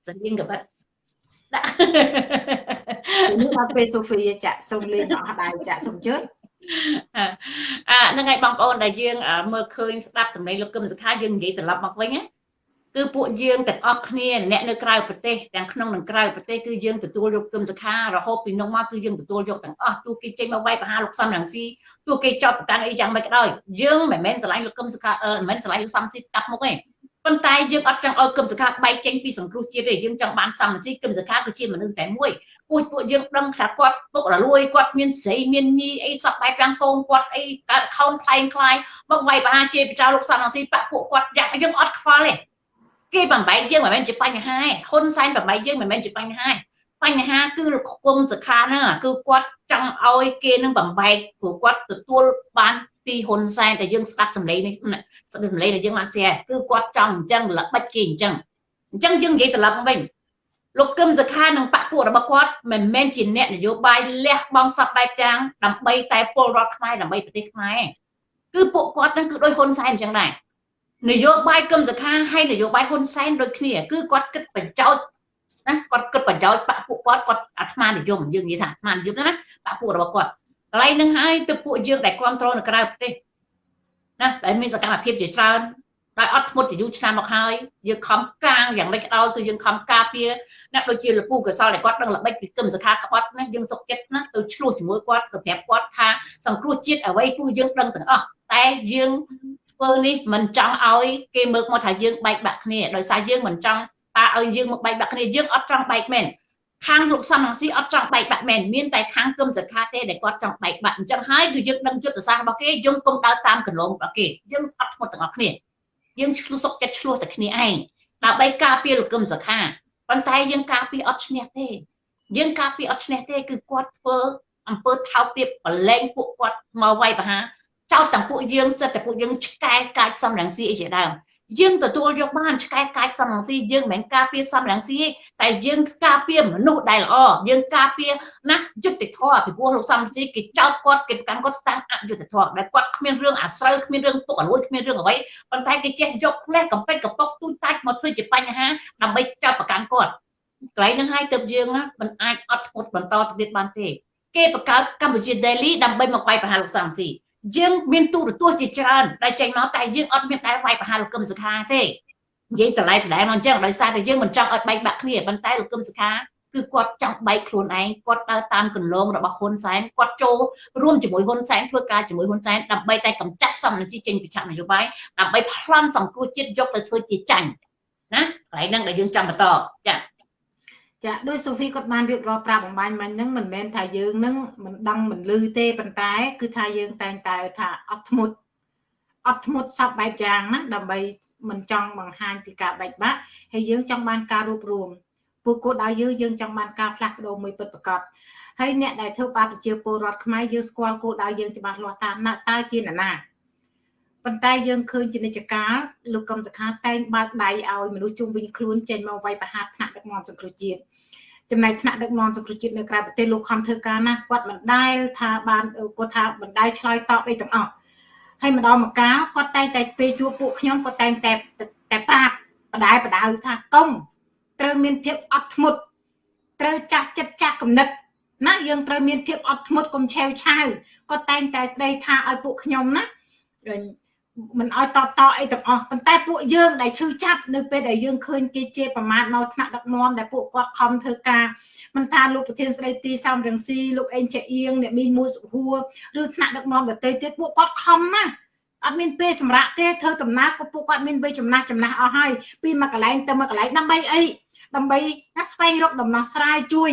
សិនយើងក៏បាត់ដាក់នេះដល់ពេលសូហ្វីចាសូមលេងអស់ដែរចាសូមជួយអាហ្នឹងហើយបងប្អូនដែលយើងមើលឃើញស្ដាប់សម្លេងលោកកឹមសុខាយើងនិយាយត្រឡប់មកវិញណា គឺពួកយើងទាំងអស់គ្នាអ្នកនៅក្រៅប្រទេសទាំងក្នុងនិងក្រៅប្រទេសគឺយើងទទួលយកគឹមសុខារហូតពីនោះមកគឺយើងទទួលយកទាំងអស់ទោះគេចេញមកវាយប្រហារលោកសំរងស៊ីទោះគេចោទប្រកាន់អីយ៉ាងម៉េចក៏ដោយយើងមិនមែនស្រឡាញ់លោកគឹមសុខាមិនមែនស្រឡាញ់លោកសំស៊ីកាប់មុខទេប៉ុន្តែយើងអត់ចង់ឲ្យគឹមសុខាបែកចេញពីសង្គ្រោះជាតិទេយើងចង់បានសំរងស៊ីគឹមសុខាគឺជាមនុស្សតែមួយពួកពួកយើងដឹងថាគាត់ពុករលួយគាត់មានស្រីមានញីអីសពបែបយ៉ាងកូនគាត់អីកើត account ខ្លែងខ្លាយមកវាយប្រហារជេរប្រចោលលោកសំរងស៊ីបាក់ពួកគាត់យ៉ាងយើងអត់ខ្វល់ទេ គេបំបែកយើងមិនមែនជាបញ្ហាទេហ៊ុនសែនបំបែកយើងមិនមែនជាបញ្ហាទេបញ្ហាគឺគុំសខាហ្នឹងគឺគាត់ចង់ឲ្យគេនឹងបំបែកព្រោះគាត់ទទួលបានពីហ៊ុនសែនតែយើងស្ដាប់សម្លេងនេះស្ដាប់សម្លេងដែលយើងបាន share គឺគាត់ចង់អញ្ចឹងល្បិចគេអញ្ចឹងអញ្ចឹងយើងនិយាយត្រឡប់មកវិញលោកគឹមសខានិងបពពួករបស់គាត់មិនមែនជាអ្នកនយោបាយលះបង់សពបែបយ៉ាងដើម្បីតែពលរដ្ឋខ្មែរដើម្បីប្រទេសខ្មែរគឺពួកគាត់នឹងគឺដោយហ៊ុនសែនអញ្ចឹងដែរ នយោបាយគឹមសខាហើយនយោបាយហ៊ុនសែនដូចគ្នាគឺគាត់គិតបញ្ចោតណាគាត់គិតបញ្ចោតបពពួកគាត់គាត់អាត្មានិយមយើងនិយាយថាអាត្មានិយមណាបពពួករបស់គាត់កន្លែងហ្នឹងហើយទៅពួកយើងដែលគ្រប់គ្រងនៅក្រៅប្រទេសណាដែលមានសកម្មភាពជាច្រើនដោយអត់ធ្មត់ជាយូរឆ្នាំមកហើយយើងខំកាងយ៉ាងម៉េចក៏ដោយគឺយើងខំការពារអ្នកដូចជាលពូកសលដែលគាត់ដឹងល្បិចពីគឹមសខាក្បត់ណាយើងសុកចិត្តណាទៅឆ្លោះជាមួយគាត់ទៅប្រាប់គាត់ថាសង្គ្រោះជាតិអ្វីគឺយើងដឹងទាំងអស់តែយើង ធ្វើនេះមិនចង់ឲ្យគេមើលមកថាយើងបែកបាក់គ្នាដោយសារយើងមិនចង់តាឲ្យយើងមកបែកបាក់គ្នាយើងអត់ចង់បែកមែនខាងលោកសំរងស៊ីអត់ចង់បែកបាក់មែនមានតែខាងគឹមសខាទេដែលគាត់ចង់បែកបាក់អញ្ចឹងហើយគឺយើងដឹងយុទ្ធសាស្ត្ររបស់គេយើងគុំដើរតាមកន្លងរបស់គេយើងអត់ធ្មត់ទាំងអស់គ្នាយើងឆ្លុះសុកចិត្តឆ្លោះតែគ្នាឯងដើម្បីការពារលោកគឹមសខាប៉ុន្តែយើងការពារអត់ឈ្នះទេយើងការពារអត់ឈ្នះទេគឺគាត់ធ្វើអំពើថោកទាបប្រឡែងពួកគាត់មកវាយប្រហារ ចោតទាំងពួកយើងសិតតែពួកយើងឆ្កែកាចសំរងស៊ីអីជាដើមយើងទទួលយកបានឆ្កែកាចសំរងស៊ីយើងមិនមែនការពារសំរងស៊ីទេតែយើងការពារមនុស្សដែលល្អយើងការពារណាយុត្តិធម៌ពីព្រោះលោកសំរងស៊ីគេចោតគាត់គេប្រកាន់គាត់តាំងអយុត្តិធម៌ដែលគាត់គ្មានរឿងអាស្រូវគ្មានរឿងពុកអលួយគ្មានរឿងអ្វីប៉ុន្តែគេចេះយកផ្លេសកំពេចកំប៉ុកទូចតាច់មកធ្វើជាបញ្ហាដើម្បីចោតប្រកាន់គាត់កន្លែងហ្នឹងហើយទៅយើងណាមិនអាចអត់ធ្មត់បន្តទៅទៀតបានទេគេបង្កើតកម្ពុជា Daily ដើម្បីមកវាយប្រហារលោកសំរងស៊ី យើងមានទូរទស្សន៍ជាច្រើនដែលចេញមកតែយើងអត់មានដែលវាយប្រហារលោកកឹមសុខាទេនិយាយតម្លៃបណ្ដែលមកអញ្ចឹងដោយសារតែយើងមិនចង់ឲ្យបែកបាក់គ្នាប៉ុន្តែលោកកឹមសុខាគឺគាត់ចង់បែកខ្លួនឯងគាត់ដើរតាមគន្លងរបស់ហ៊ុនសែនគាត់ចូលរួមជាមួយហ៊ុនសែនធ្វើការជាមួយហ៊ុនសែនដើម្បីតែកម្ចាត់សំណស៊ីចេញពីឆាកនយោបាយដើម្បីប្លន់សង្គ្រោះជាតិយកទៅធ្វើជាចាញ់ណាកន្លែងហ្នឹងដែលយើងចង់បន្តចា៎ ចាដោយសូហ្វីគាត់បានរៀបរាប់ប្រាប់បំបញ្ញមិញហ្នឹងមិនមែនថាយើងហ្នឹងមិនដឹងមិនលឺទេប៉ុន្តែ គឺថាយើងតែងតែថាអត់ធ្មត់អត់ធ្មត់សពបែបយ៉ាងណាដើម្បីមិនចង់បង្ហាញពីការបែកបាក់ហើយយើងចង់បានការរួបរวมពួកគោលដៅយើងយើងចង់បានការផ្លាស់ប្ដូរមួយពិតប្រាកដហើយអ្នកដែលធ្វើបាបប្រជាពលរដ្ឋខ្មែរយើងស្គាល់គោលដៅយើងច្បាស់លាស់ថាណាតើជានរណាប៉ុន្តែយើងឃើញជានិច្ចកាលលោកកឹមសុខាតែងបើកដៃឲ្យមនុស្សជុំវិញខ្លួនចេញមកវាយប្រហារថ្នាក់ដឹកនាំសង្គ្រោះជាតិ ចំណែកថ្នាក់ដឹកនាំសង្គ្រោះជាតិនៅក្រៅប្រទេសលោកខំធ្វើការណាគាត់មិនដែលថាបានគាត់ថាមិនដែលឆ្លើយតបអីទាំងអស់ហើយម្ដងម្កាលគាត់តែងតែពេលជួបពួកខ្ញុំគាត់តែងតែតែប្រាប់បដាយបដៅថាកុំត្រូវមានភាពអត់ធ្មត់ត្រូវចាស់ចិត្តចាស់គំនិតណាយើងត្រូវមានភាពអត់ធ្មត់កុំឆេវឆាវគាត់តែងតែស្ដីថាឲ្យពួកខ្ញុំណា មិនឲ្យតបតអីទាំងអស់ប៉ុន្តែពួកយើងដែលឈឺចាប់នៅពេលដែលយើងឃើញគេជេរប្រមាថមកថ្នាក់ដឹកនាំដែលពួកគាត់ខំធ្វើការមិនថាលោកប្រធានស្ដីទីសំរងស៊ីលោកអេងចាអៀងអ្នកមីនមូសុហួរឬថ្នាក់ដឹកនាំដទៃទៀតពួកគាត់ខំណាស់អត់មានពេលសម្រាប់ទេធ្វើដំណើរក៏ពួកគាត់មានវ័យចំណាស់ចំណាស់អស់ហើយពីមួយកន្លែងទៅមួយកន្លែងដើម្បីអីដើម្បីណាស្វែងរកដំណោះស្រាយជួយ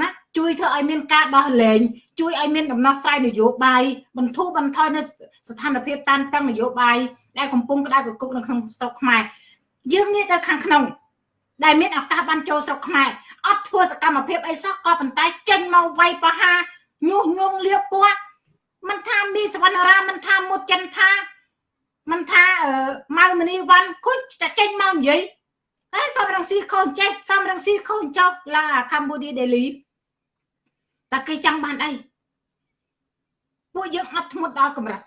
ណា ជួយធ្វើឲ្យមានការដោះលែងជួយឲ្យមានដំណោះស្រាយនយោបាយបន្ធូរបន្ថយនៅស្ថានភាពតានតឹងនយោបាយដែលកំពុងក្តៅកគុកនៅក្នុងស្រុកខ្មែរយើងងាកទៅខាងក្នុង ដែលមានឱកាសបានចូលស្រុកខ្មែរអត់ធ្វើសកម្មភាពអីសោះក៏ប៉ុន្តែចេញមកវាយប្រហារញុះញង់លៀបពណ៌មិនថាមីសវណ្ណរាមិនថាមុតចិនថាមិនថាម៉ៅមនីវ៉ាន់គុញតែចេញមកនិយាយហើយសំរងស៊ីខូនចេះសំរងស៊ីខូនចោកឡាកម្ពុជាដេលី តែគេចង់បានអីពួកយើងអត់ធ្មត់ដល់កម្រិត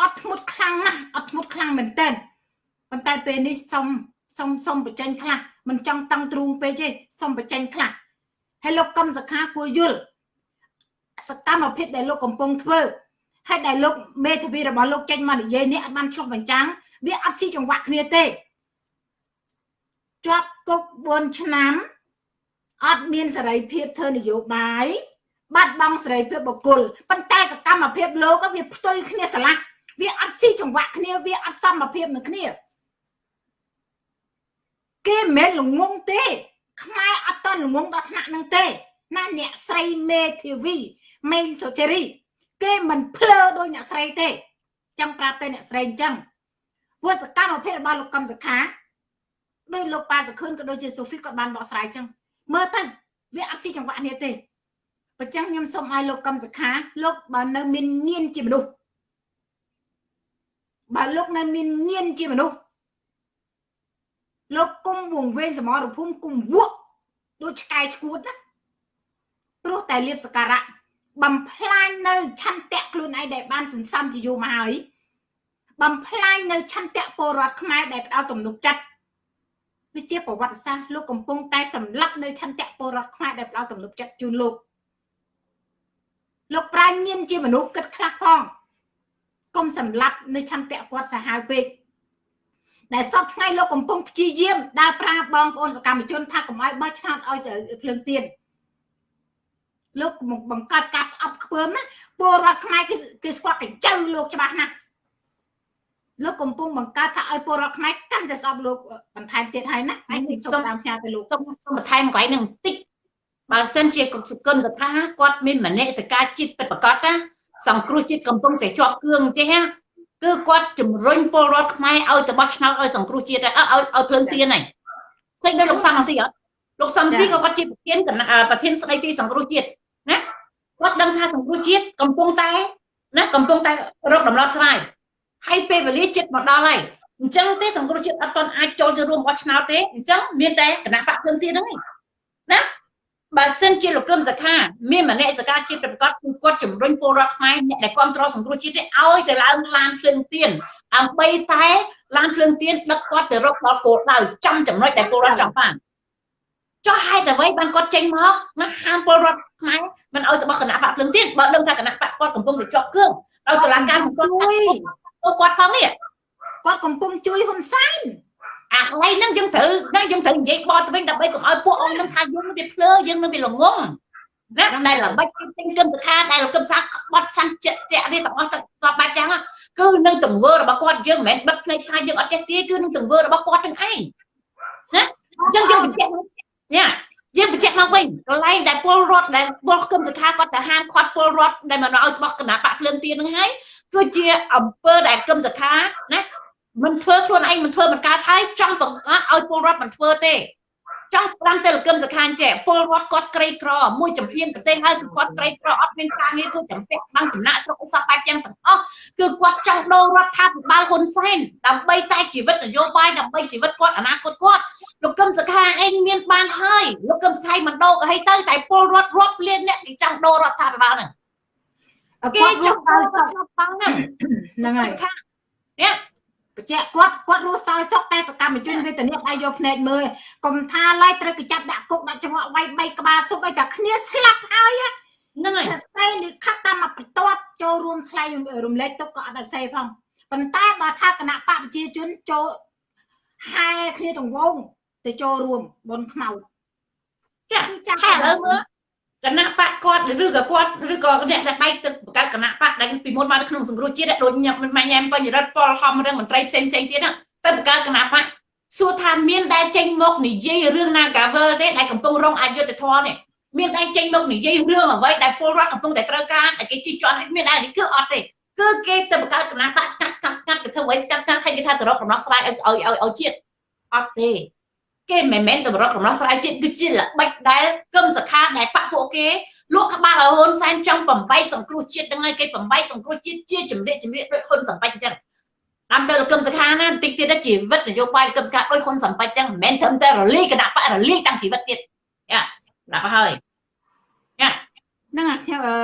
អត់ធ្មត់ខ្លាំងណាស់អត់ធ្មត់ខ្លាំងមែនតើប៉ុន្តែពេលនេះសុំសុំសុំបញ្ចេញខ្លះមិនចង់តឹងទ្រូងពេកទេសុំបញ្ចេញខ្លះហើយលោកកឹមសខាគួរយល់សកម្មភាពដែលលោកកំពុងធ្វើហើយដែលលោកមេធាវីរបស់លោកចេញមកនិយាយនេះអត់បានឆ្លុះបញ្ចាំងវាអត់ស៊ីចង្វាក់គ្នាទេជាប់គុក4ឆ្នាំអត់មានសេរីភាពធ្វើនយោបាយ បាត់បង់សេរីភាពបុគ្គលប៉ុន្តែសកម្មភាពលោកក៏វាផ្ទុយគ្នាស្រឡះវាអត់ស៊ីចង្វាក់គ្នាវាអត់សមភាពនឹងគ្នាគេមិនមែនល្ងងទេ ខ្មែរអត់តល្ងងដល់ថ្នាក់នឹងទេណាអ្នកស្រីមេធាវីមេសុធារីគេមិនភ្លើដោយអ្នកស្រីទេចង់ប្រាប់ទៅអ្នកស្រីអញ្ចឹងព្រោះសកម្មភាពរបស់លោកកំសខាដោយលោកប៉ាសុខឿនក៏ដូចជាសូហ្វីក៏បានបកស្រាយអញ្ចឹងមើលទៅវាអត់ស៊ីចង្វាក់នេះទេ អញ្ចឹងខ្ញុំសូមឲ្យលោកកំសខាលោកបើនៅមានញៀនជាមនុស្សបើលោកនៅមានញៀនជាមនុស្សលោកគុំវងវែងសមរភូមិគុំវក់ដូចឆ្កែឈួតណាព្រោះតែលៀបសការៈបំផ្លាញនៅឆន្ទៈខ្លួនឯងដែលបានសន្សំជាយូរមកហើយបំផ្លាញនៅឆន្ទៈពលរដ្ឋខ្មែរដែលផ្ដោតទំនុកចិត្តវាជាប្រវត្តិសាស្ត្រលោកកំពុងតែសម្លាប់នៅឆន្ទៈពលរដ្ឋខ្មែរដែលផ្ដោតទំនុកចិត្តជូនលោក លោកប្រាជ្ញមានជាមនុស្សគិតខ្លះផងកុំសម្លាប់នៅឆន្ទៈគាត់សាហាវពេកដែលសពថ្ងៃលោកកំពុងព្យាយាមដើរប្រាបងប្អូនសកម្មជនថាកុំឲ្យបោះឆ្នោតឲ្យភ្លើងទៀនលោកបង្កើតការស្អប់ខ្ពើមណាពលរដ្ឋខ្មែរគេគេស្គាល់កញ្ចៅលោកច្បាស់ណាស់លោកកំពុងបង្កើតថាឲ្យពលរដ្ឋខ្មែរកាន់តែស្អប់លោកបន្ថែមទៀតហើយណាហើយខ្ញុំសូមតាមផ្ញើទៅលោកសូមសូមបន្ថែមកន្លែងនឹងបន្តិច បើសិនជាគុណសថាគាត់មានមនសិការជាតិពិតប្រកបណាសង្គ្រោះជាតិកំពុងតែជាប់គ្រឿងចេះណាគឺគាត់ជំរុញពលរដ្ឋខ្មែរឲ្យទៅបោះឆ្នោតឲ្យសង្គ្រោះជាតិឲ្យឲ្យភ្លើងទៀនហើយឃើញដូចលោកសំស៊ីអត់លោកសំស៊ីក៏គាត់ជាប្រធានប្រធានស្ដីទីសង្គ្រោះជាតិណាគាត់ដឹងថាសង្គ្រោះជាតិកំពុងតែណាកំពុងតែរកដំណោះស្រាយហើយពេលវេលាចិត្តមកដល់ហើយអញ្ចឹងទេសង្គ្រោះជាតិអត់ទាន់អាចចូលទៅរួមបោះឆ្នោតទេអញ្ចឹងមានតែគណៈបកភ្លើងទៀនហ្នឹងណា បើសិនជាលោកកឹមសខាមានមនសិការជាតិប្រកបគឺគាត់ជំរុញពលរដ្ឋខ្មែរអ្នកដែលគ្រប់គ្រងសង្គ្រោះជាតិឲ្យទៅឡើងឡានភ្លើងទៀនដើម្បីតែឡានភ្លើងទៀនដឹកគាត់ទៅរកដល់គោលដៅចំចំណុចដែលពលរដ្ឋចង់បានចុះហេតុអ្វីបានគាត់ចេញមកណាហាមពលរដ្ឋខ្មែរមិនឲ្យទៅបោះគណៈបកភ្លើងទៀនបើដឹងថាគណៈបកគាត់កំពុងតែជាប់គ្រឿងឲ្យតុលាការគាត់ជួយគាត់ផងនេះគាត់កំពុងជួយហ៊ុនសែន អាកន្លែងហ្នឹងយើងត្រូវណាយើងត្រូវនិយាយបត់ទៅវិញដើម្បីកុំឲ្យពួកអង្គនឹងថាយើងនឹងវាភ្លើយើងនឹងវាល្ងងណាដែលល្បិចទិញគឹមសខាដែលគឹមសាបត់សាន់ចិត្តនេះទាំងអស់ទៅបែបយ៉ាងគឺនឹងទង្វើរបស់គាត់យើងមិនមែនបិទភ្នែកថាយើងអត់ចេះទាគឺនឹងទង្វើរបស់គាត់ទាំងឯងណាអញ្ចឹងយើងបញ្ជាក់ញ៉ាយើងបញ្ជាក់មកវិញកន្លែងដែលពលរដ្ឋដែលបោះគឹមសខាគាត់ទៅហាមឃាត់ពលរដ្ឋដែលមកឲ្យបោះគណៈបកភ្លើងទៀនហ្នឹងហើយគឺជាអង្គើដែលគឹមសខាណា មិនធ្វើខ្លួនឯងមិនធ្វើមិនកើតហើយចង់បង្កើតឲ្យពលរដ្ឋមិនធ្វើទេចង់តាមទៅលកឹមសខានចេះពលរដ្ឋគាត់ក្រីក្រមួយចំហៀនប្រទេសហើយគឺគាត់ក្រីក្រអត់មានការងារធ្វើចំពាក់បាំងចំណាក់ស្រុកសពបែបយ៉ាងទាំងអស់គឺគាត់ចង់ដូររដ្ឋាភិបាលហ៊ុនសែនដើម្បីតែជីវិតនយោបាយដើម្បីជីវិតគាត់អនាគតគាត់លោកកឹមសខាឯងមានបានហើយលោកកឹមសខាមិនដូរក៏ឲ្យទៅតែពលរដ្ឋរាប់លានអ្នកគេចង់ដូររដ្ឋាភិបាលហ្នឹងគេចង់ដូររដ្ឋាភិបាលហ្នឹងហ្នឹងហើយនេះ បញ្ជាក់គាត់គាត់រស់សោយសុខតែសកម្មជនវេទនាដៃយកភ្នែកមើលកុំថាឡើយត្រូវកចាប់ដាក់គុកដាក់ចង្វាក់វាយបីក្បាលសុបឲ្យតែគ្នាស្លាប់ហើយហ្នឹងហើយសរសេរលិខិតតាមមកបន្ទាត់ចូលរួមថ្លែងរំលែកទុកក៏អត់ឲ្យសេផងប៉ុន្តែបើថាគណៈបកប្រជាជនចូលហែគ្នាទាំងវងទៅចូលរួមបនខ្មៅចាគឺចាស់ហើយឥឡូវមើល គណៈបកគាត់ឬក៏គាត់ឬក៏អ្នកដែលបែកទឹកបង្កើតគណៈបកដែលពីមុនមកនៅក្នុងសង្គ្រោះជាតិដូចញ៉ាំមិនម៉ាញ៉ាំបញ្ញរដ្ឋពលហំរឿងមន្ត្រីផ្សេងផ្សេងទៀតហ្នឹងទៅបង្កើតគណៈបកសួរថាមានដែលចេញមកនិយាយរឿង Nagaver ទេដែលកំពុងរងអយុត្តិធម៌នេះមានដែលចេញមកនិយាយរឿងអ្វីដែលពលរដ្ឋកំពុងតែត្រូវការដែលគេជិះជាន់ឲ្យមានដែលនេះគឺអត់ទេគឺគេទៅបង្កើតគណៈបកស្កាត់ស្កាត់ស្កាត់ទៅធ្វើអ្វីស្កាត់ស្កាត់ឲ្យគេថាទៅរកកំណោះស្រាយឲ្យឲ្យឲ្យជាតិអត់ទេ គេមិនមែនតម្រុកកំណោះស្រាយជាតិគឺជាល្បិចដែលគឹមសខាដែលបាក់ពួកគេលក់ក្បាលឲ្យហ៊ុនសែនចង់បំបីសង្គ្រោះជាតិហ្នឹងហើយគេបំបីសង្គ្រោះជាតិជាចម្រៀកចម្រៀកដូចហ៊ុនសំបាច់អញ្ចឹងតាមទៅលោកគឹមសខាណាបន្តិចទៀតជីវិតនយោបាយលោកគឹមសខាដូចហ៊ុនសំបាច់អញ្ចឹងមិនមែនត្រឹមតែរលាយគណៈបករលាយតាំងជីវិតទៀតយ៉ាដាក់មកហើយយ៉ាហ្នឹងអាខ្ញុំអឺ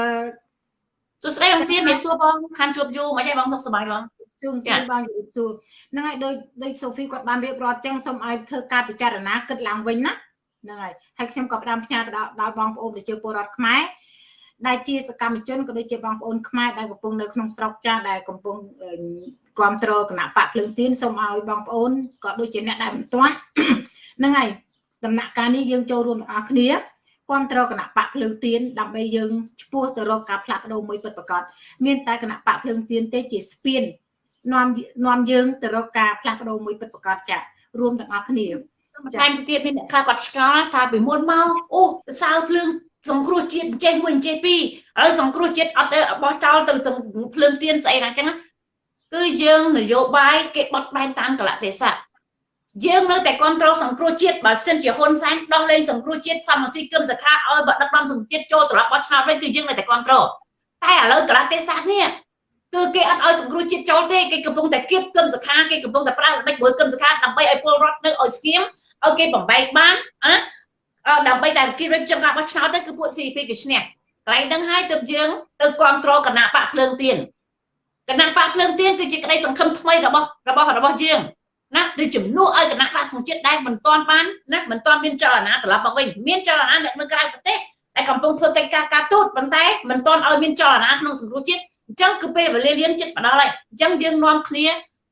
សួស្តីបងសៀមមានសួរបងខានជួបយូរមិនទេបងសុខសប្បាយបង ជួងសួរបងជម្រាបសួរហ្នឹងហើយដោយដោយសូហ្វីគាត់បានរៀបរាប់ចឹងសូមឲ្យធ្វើការពិចារណាគិតឡើងវិញណាហ្នឹងហើយហើយខ្ញុំក៏ផ្ដាំផ្ញើទៅដល់ដល់បងប្អូនប្រជាពលរដ្ឋខ្មែរដែលជាសកម្មជនក៏ដូចជាបងប្អូនខ្មែរដែលកំពុងនៅក្នុងស្រុកចាស់ដែលកំពុងគ្រប់គ្រងគណៈបកភ្លើងទៀនសូមឲ្យបងប្អូនក៏ដូចជាអ្នកដែលមិនទាន់ហ្នឹងហើយដំណាក់កាលនេះយើងចូលរួមទាំងអស់គ្នាគ្រប់គ្រងគណៈបកភ្លើងទៀនដើម្បីយើងឈ្មោះទៅរកការផ្លាស់ប្ដូរមួយពិតប្រាកដមានតែគណៈបកភ្លើងទៀនទេជាស្ពាន នាំនាំយើងទៅរកការផ្លាស់ប្ដូរមួយពិតប្រាកដចារួមទាំងអស់គ្នាបន្ថែមទៅទៀតមានអ្នកខ្លះគាត់ឆ្ងល់ថាពីមុនមកអូសរសើរភ្លើងសង្គ្រោះជាតិចេះមួយចេះពីរហើយសង្គ្រោះជាតិអត់ទៅបោះចោលទៅទាំងភ្លើងទៀនស្អីណាចឹងគឺយើងនយោបាយគេបត់បែនតាមកលៈទេសៈយើងនៅតែគ្រប់គ្រងសង្គ្រោះជាតិបើសិនជាហ៊ុនសែនដោះលែងសង្គ្រោះជាតិសមស៊ីគឹមសខាឲ្យបើដឹកនាំសង្គ្រោះជាតិចូលត្រឡប់បោះឆ្នោតវិញគឺយើងនៅតែគ្រប់គ្រងតែឥឡូវកលៈទេសៈនេះ គឺគេអត់ឲ្យសង្គ្រោះជាតិចូលទេគេកំពុងតែគៀបគឹមសខាគេកំពុងតែប្រើល្បិចមួយគឹមសខាដើម្បីឲ្យពលរដ្ឋនៅឲ្យស្ងៀមឲ្យគេបំបែកបានណាដើម្បីតែគេរៀបចំការបោះឆ្នោតទៅគឺពួក CP គេឈ្នះកន្លែងហ្នឹងហើយទើបយើងទៅគ្រប់គ្រងគណៈបកភ្លើងទៀនគណៈបកភ្លើងទៀនគឺជាក្តីសង្ឃឹមថ្មីរបស់របស់របស់យើងណាដូចជំនួសឲ្យគណៈបកសង្ជាតិដែលមិនទាន់បានណាមិនទាន់មានចលនាត្រឡប់មកវិញមានចលនាអ្នកនៅក្រៅប្រទេសដែលកំពុងធ្វើកិច្ចការការទូតប៉ុន្តែមិនទាន់ឲ្យមានចលនាក្នុងសង្គមជាតិ អញ្ចឹងគឺពេលវេលាលៀនចិត្តមកដល់ហើយអញ្ចឹងយើងនាំគ្នា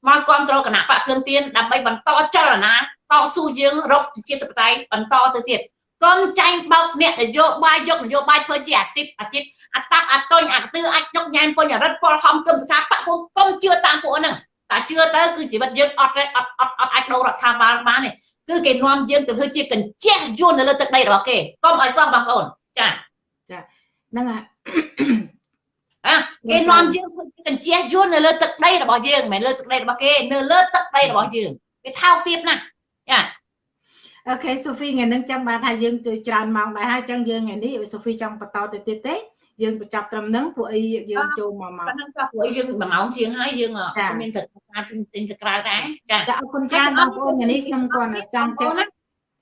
មកគ្រប់គ្រងគណៈបកភ្លើងទៀនដើម្បីបន្តចលនាតស៊ូយើងរកប្រជាធិបតេយ្យបន្តទៅទៀតកុំចាញ់បោកអ្នកនយោបាយយកនយោបាយធ្វើជាអាទិបអាទិបអតាក់អតុញអកទឺអាចញុកញ៉ែមពុញរិទ្ធពលហំគឹមស្ថាបៈពួកកុំជឿតាមពួកហ្នឹងតែជឿទៅគឺជីវិតយើងអត់ទេអត់អត់អត់អាចដូររដ្ឋាភិបាលបានទេគឺគេនាំយើងទៅធ្វើជាកញ្ចេះយួននៅលើទឹកដីរបស់គេកុំឲ្យសោះបងប្អូនចាហ្នឹងហើយអ่ะ គេនាំយើងធ្វើជាកញ្ចេះយួននៅលើទឹកដីរបស់យើងមិនមែនលើទឹកដីរបស់គេនៅលើទឹកដីរបស់យើងគេថោកទៀតណាស់ចាអូខេសូហ្វីថ្ងៃនេះចាំបានថាយើងទៅច្រើនម៉ោងដែរហើយចឹងយើងថ្ងៃនេះសូហ្វីចង់បន្តទៅទៀតទេយើងបញ្ចប់ត្រឹមហ្នឹងពួកអីយើងចូលមកមកប៉ុណ្ណឹងក៏ព្រោះយើង1ម៉ោងជាងហើយយើងមានត្រូវការទិញទិញទៅក្រៅដែរចាចាអរគុណច្រើនបងប្អូនថ្ងៃនេះខ្ញុំគាត់ចង់ចឹង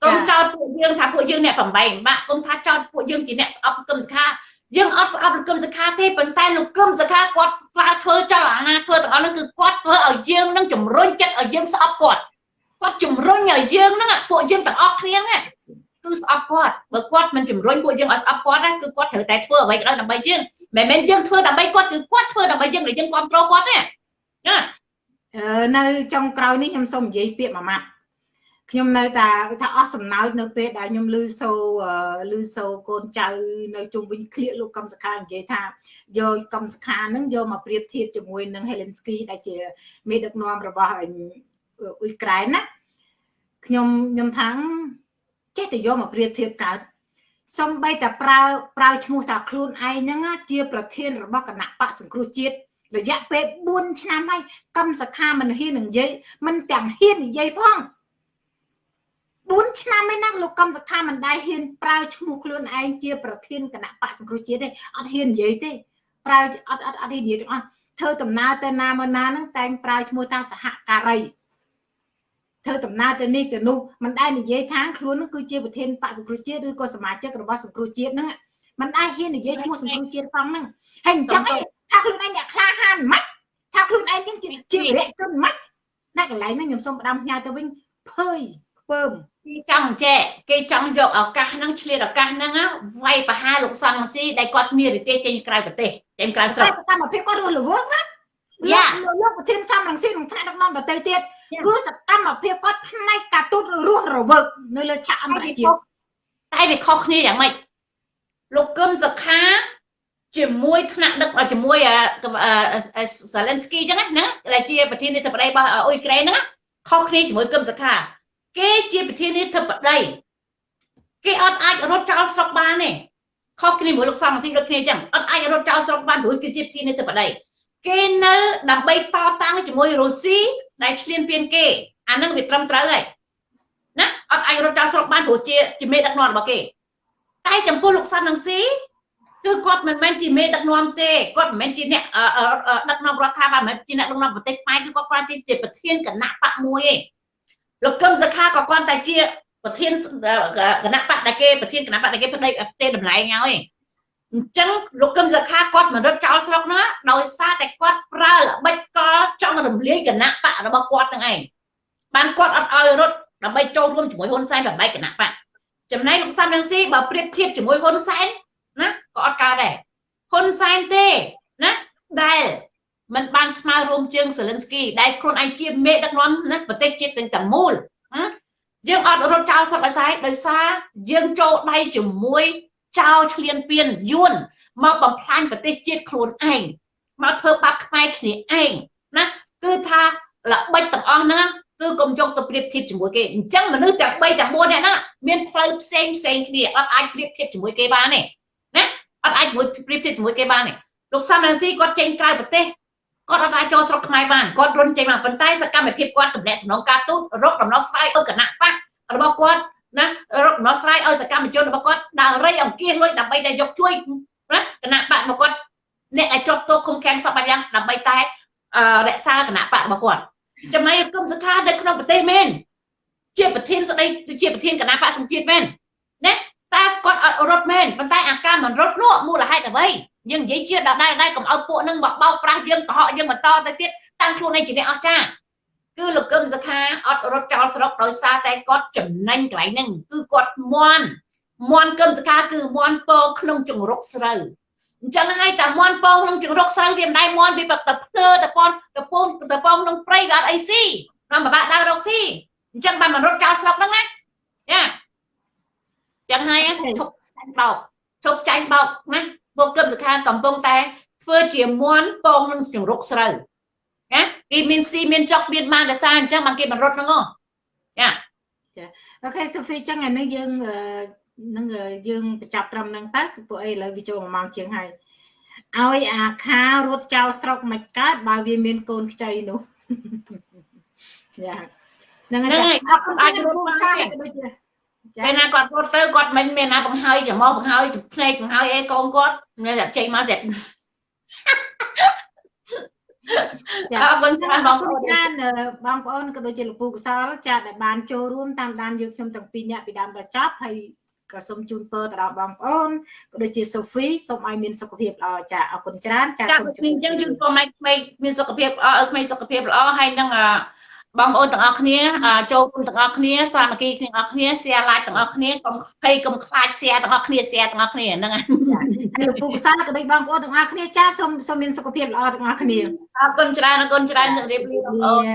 កុំចោតពួកយើងថាពួកយើងអ្នកបំបែកបាក់កុំថាចោតពួកយើងជាអ្នកស្អប់គឹមសខា យើងអត់ស្អប់លោកគឹមសខាទេប៉ុន្តែលោកគឹមសខាគាត់ខ្លាចធ្វើចលនាធ្វើទាំងអស់ហ្នឹងគឺគាត់ធ្វើឲ្យយើងនឹងជំរុញចិត្តឲ្យយើងស្អប់គាត់គាត់ជំរុញឲ្យយើងហ្នឹងពួកយើងទាំងអស់គ្នាហ្នឹងគឺស្អប់គាត់បើគាត់មិនជំរុញពួកយើងឲ្យស្អប់គាត់ណាគឺគាត់ត្រូវតែធ្វើអ្វីក៏ដោយដើម្បីយើងមិនមែនយើងធ្វើដើម្បីគាត់គឺគាត់ធ្វើដើម្បីយើងដែលយើងគ្រប់គ្រងគាត់ទេណាអឺនៅចុងក្រោយនេះខ្ញុំសូមនិយាយពាក្យមួយម៉ាត់ ខ្ញុំនៅតែថាអស់សំណើចនៅពេលដែលខ្ញុំឮសូឮសូកូនចៅនៅជុំវិញឃ្លៀកលោកកំសខានិយាយថាយកកំសខានឹងយកមកប្រៀបធៀបជាមួយនឹង Helensky ដែលជាមេដឹកនាំរបស់អ៊ុយក្រែនណាខ្ញុំខ្ញុំថាចេះតែយកមកប្រៀបធៀបកើតសំបីតែប្រើប្រើឈ្មោះថាខ្លួនឯងហ្នឹងជាប្រធានរបស់គណៈបកសង្គ្រោះជាតិរយៈពេល4ឆ្នាំហើយកម្មសខាមិនហ៊ាននឹងនិយាយមិនទាំងហ៊ាននិយាយផង 4ឆ្នាំហើយណាលោកកម្មសខាមិនដែលហ៊ានប្រើឈ្មោះខ្លួនឯងជាប្រធានគណៈបកសង្គ្រោះជាតិទេអត់ហ៊ាននិយាយទេប្រើអត់អត់អត់ហ៊ាននិយាយទាំងអស់ធ្វើដំណើរទៅណាមកណាហ្នឹងតែងប្រើឈ្មោះថាសហការីធ្វើដំណើរទៅនេះទៅនោះមិនដែលនិយាយថាខ្លួននឹងគឺជាប្រធានបកសង្គ្រោះជាតិឬក៏សមាជិករបស់សង្គ្រោះជាតិហ្នឹងមិនដែលហ៊ាននិយាយឈ្មោះសង្គ្រោះជាតិផងហ្នឹងហើយអញ្ចឹងថាខ្លួនឯងអ្នកក្លាហានមិនថាខ្លួនឯងនឹងជាជារយៈជនមិនតែកន្លែងហ្នឹងខ្ញុំសូមផ្ដាំផ្ញើទៅវិញភើយខ្ពើម គេចង់ចែកគេចង់យកឱកាសហ្នឹងឆ្លៀតឱកាសហ្នឹងវាយប្រហារលោកសំស៊ីដែលគាត់មានរទេសចេញក្រៅប្រទេសចេញក្រៅស្រុកតែតាមភាពគាត់រស់រវើកណាយ៉ាលោកលោកប្រធានសំរងស៊ីនឹងថ្នាក់ដឹកនាំដទៃទៀតយ៉ាគឺសកម្មភាពគាត់ផ្នែកការទូតរស់រវើកនៅលើឆាកអន្តរជាតិតែវាខុសគ្នាយ៉ាងម៉េចលោកកឹមសុខាជាមួយថ្នាក់ដឹកជាមួយសាឡិនស្គីអញ្ចឹងណាដែលជាប្រធានាធិបតីរបស់អ៊ុយក្រែនហ្នឹងខុសគ្នាជាមួយកឹមសុខា គេជាប្រធានាធិបតីគេអត់អាចរត់ចោលស្រុកបានទេខុសគ្នាមួយលោកសំស៊ីដូចគ្នាអញ្ចឹងអត់អាចរត់ចោលស្រុកបានព្រោះគេជាប្រធានាធិបតីគេនៅដើម្បីតតាំងជាមួយរុស្ស៊ីដែលឈ្លានពានគេអាហ្នឹងវាត្រឹមត្រូវហើយណាអត់អាចរត់ចោលស្រុកបានព្រោះជាជាមេដឹកនាំរបស់គេតែចំពោះលោកសាន់នឹងស៊ីគឺគាត់មិនមែនជាមេដឹកនាំទេគាត់មិនមែនជាអ្នកដឹកនាំរដ្ឋាភិបាលមិនមែនជាអ្នកដឹកនាំប្រទេសខ្មែរគឺគាត់គ្រាន់តែជាប្រធានគណៈបកមួយឯង លោកកឹមសុខាក៏គាត់តែជាប្រធានគណៈបកដែលគេប្រធានគណៈបកដែលគេផ្ដេកផ្ទេតម្លៃឲ្យអញ្ចឹងលោកកឹមសុខាគាត់មិនរត់ចោលស្រុកណាដោយសារតែគាត់ប្រើល្បិចកលចង់រំលាយគណៈបករបស់គាត់នឹងឯងបានគាត់អត់ឲ្យរត់ដើម្បីចូលរួមជាមួយហ៊ុនសែនបែបគណៈបកចំណែកលោកសំរងស៊ីបើប្រៀបធៀបជាមួយហ៊ុនសែនណាក៏អត់កើតដែរហ៊ុនសែនទេណាដែល มันបានស្មើរួមជើងសេលិនស្គីដែលខ្លួនឯងជាមេដឹកនាំណាប្រទេសជាតិទាំងទាំងមូលយើងអត់រត់ចោលសពអាស្រ័យដោយសារយើងចូលដៃជាមួយចោលឈ្លានពានយួនមកបំផ្លាញប្រទេសជាតិខ្លួនឯងមកធ្វើបាបខ្មែរគ្នាឯងណាគឺថាល្បិចទាំងអស់ហ្នឹងគឺកុំយកទៅប្រៀបធៀបជាមួយគេអញ្ចឹងមនុស្សទាំង3ទាំង4នាក់ហ្នឹងមានផ្លូវផ្សេងផ្សេងគ្នាអត់អាចប្រៀបធៀបជាមួយគេបានទេណាអត់អាចមួយប្រៀបធៀបជាមួយគេបានទេលោកសំរងស៊ីគាត់ចេញក្រៅប្រទេស គាត់អត់អាចចូលស្រុកខ្មែរបានគាត់រុនចេញមកប៉ុន្តែសកម្មភាពគាត់តំណែងតំណងការទូតរកដំណោះស្រាយឲ្យគណៈបករបស់គាត់ណារកដំណោះស្រាយឲ្យសកម្មជនរបស់គាត់ដើររៃអង្គាសលុយដើម្បីតែយកជួយណាគណៈបករបស់គាត់អ្នកដែលជាប់ទោសឃុំឃាំងសពបាយ៉ាងដើម្បីតែរក្សាគណៈបករបស់គាត់ចំណែកគុំសខានៅក្នុងប្រទេសមែនជាប្រធានស្ដីជាប្រធានគណៈបកសង្ជាតិមែនណាតែគាត់អត់រត់មែនប៉ុន្តែអាការមិនរត់នោះមូលហេតុអ្វី យើងនិយាយជាដដែលដែរកុំឲ្យពួកនឹងមកបោកប្រាស់យើងកុហកយើងបន្តទៅទៀតតាំងខ្លួនឯងជាអ្នកអស្ចារ្យគឺលោកកឹមសុខាអត់រត់ចោលស្រុកដោយសារតែគាត់ចំណេញកន្លែងហ្នឹងគឺគាត់មន់មន់កឹមសុខាគឺមន់ពងក្នុងចង្រុកស្រូវអញ្ចឹងហើយតែមន់ពងក្នុងចង្រុកស្រូវវាមិនដែរមន់វាតែភ្លើតែពនតែពងតែពងក្នុងព្រៃវាអត់អីស៊ីនាំបបាក់ដើររកស៊ីអញ្ចឹងបានមករត់ចោលស្រុកហ្នឹងណាយ៉ាចឹងហើយឈប់ចាញ់បោកឈប់ចាញ់បោកណា ពួកគឹមសុខាកំពុងតែធ្វើជាមន់ពងនឹងចង្រុកស្រូវណាគេមានស៊ីមានចុកមានបានដោយសារអញ្ចឹងបានគេបានរត់ហ្នឹងហ៎យ៉ាអូខេសូហ្វីចឹងអានេះយើងនឹងយើងបញ្ចប់ត្រឹមហ្នឹងតើពួកអីឥឡូវវាចូល1ម៉ោងជាងហើយឲ្យអាខារត់ចោលស្រុកមិនកើតបើវាមានកូនខ្ចីនោះយ៉ាហ្នឹងហើយអត់អាចរត់បានទេដូចជា ពេលណាគាត់រត់ទៅគាត់មិនមានណាបង្ហើយចំមកបង្ហើយភ្នែកបង្ហើយអីកូនគាត់មានតែចេញមកស្រាប់ចាអរគុណច្រើនបងប្អូនច្រើនបងប្អូនក៏ដូចជាលោកពូកសលចាដែលបានចូលរួមតាមដានយើងខ្ញុំទាំងពីរនាក់ពីដើមដល់ចប់ហើយក៏សូមជូនពរទៅដល់បងប្អូនក៏ដូចជាសូហ្វីសូមឲ្យមានសុខភាពល្អចាអរគុណច្រើនចាសូមជូនអញ្ចឹងជូនពរម៉ែក្មេងមានសុខភាពល្អឲ្យក្មេងសុខភាពល្អហើយនឹង បងប្អូនទាំងអស់គ្នាចូលរួមទាំងអស់គ្នាសាមគ្គីគ្នាទាំងអស់គ្នា share like ទាំងអស់គ្នាកុំភ័យកុំខ្លាច share ទាំងអស់គ្នា share ទាំងអស់គ្នាហ្នឹងហើយលោកពូកសាក៏ដូចបងប្អូនទាំងអស់គ្នាចាសូមសូមមានសុខភាពល្អទាំងអស់គ្នាអរគុណច្រើនអរគុណច្រើនជម្រាបលាបងប្អូន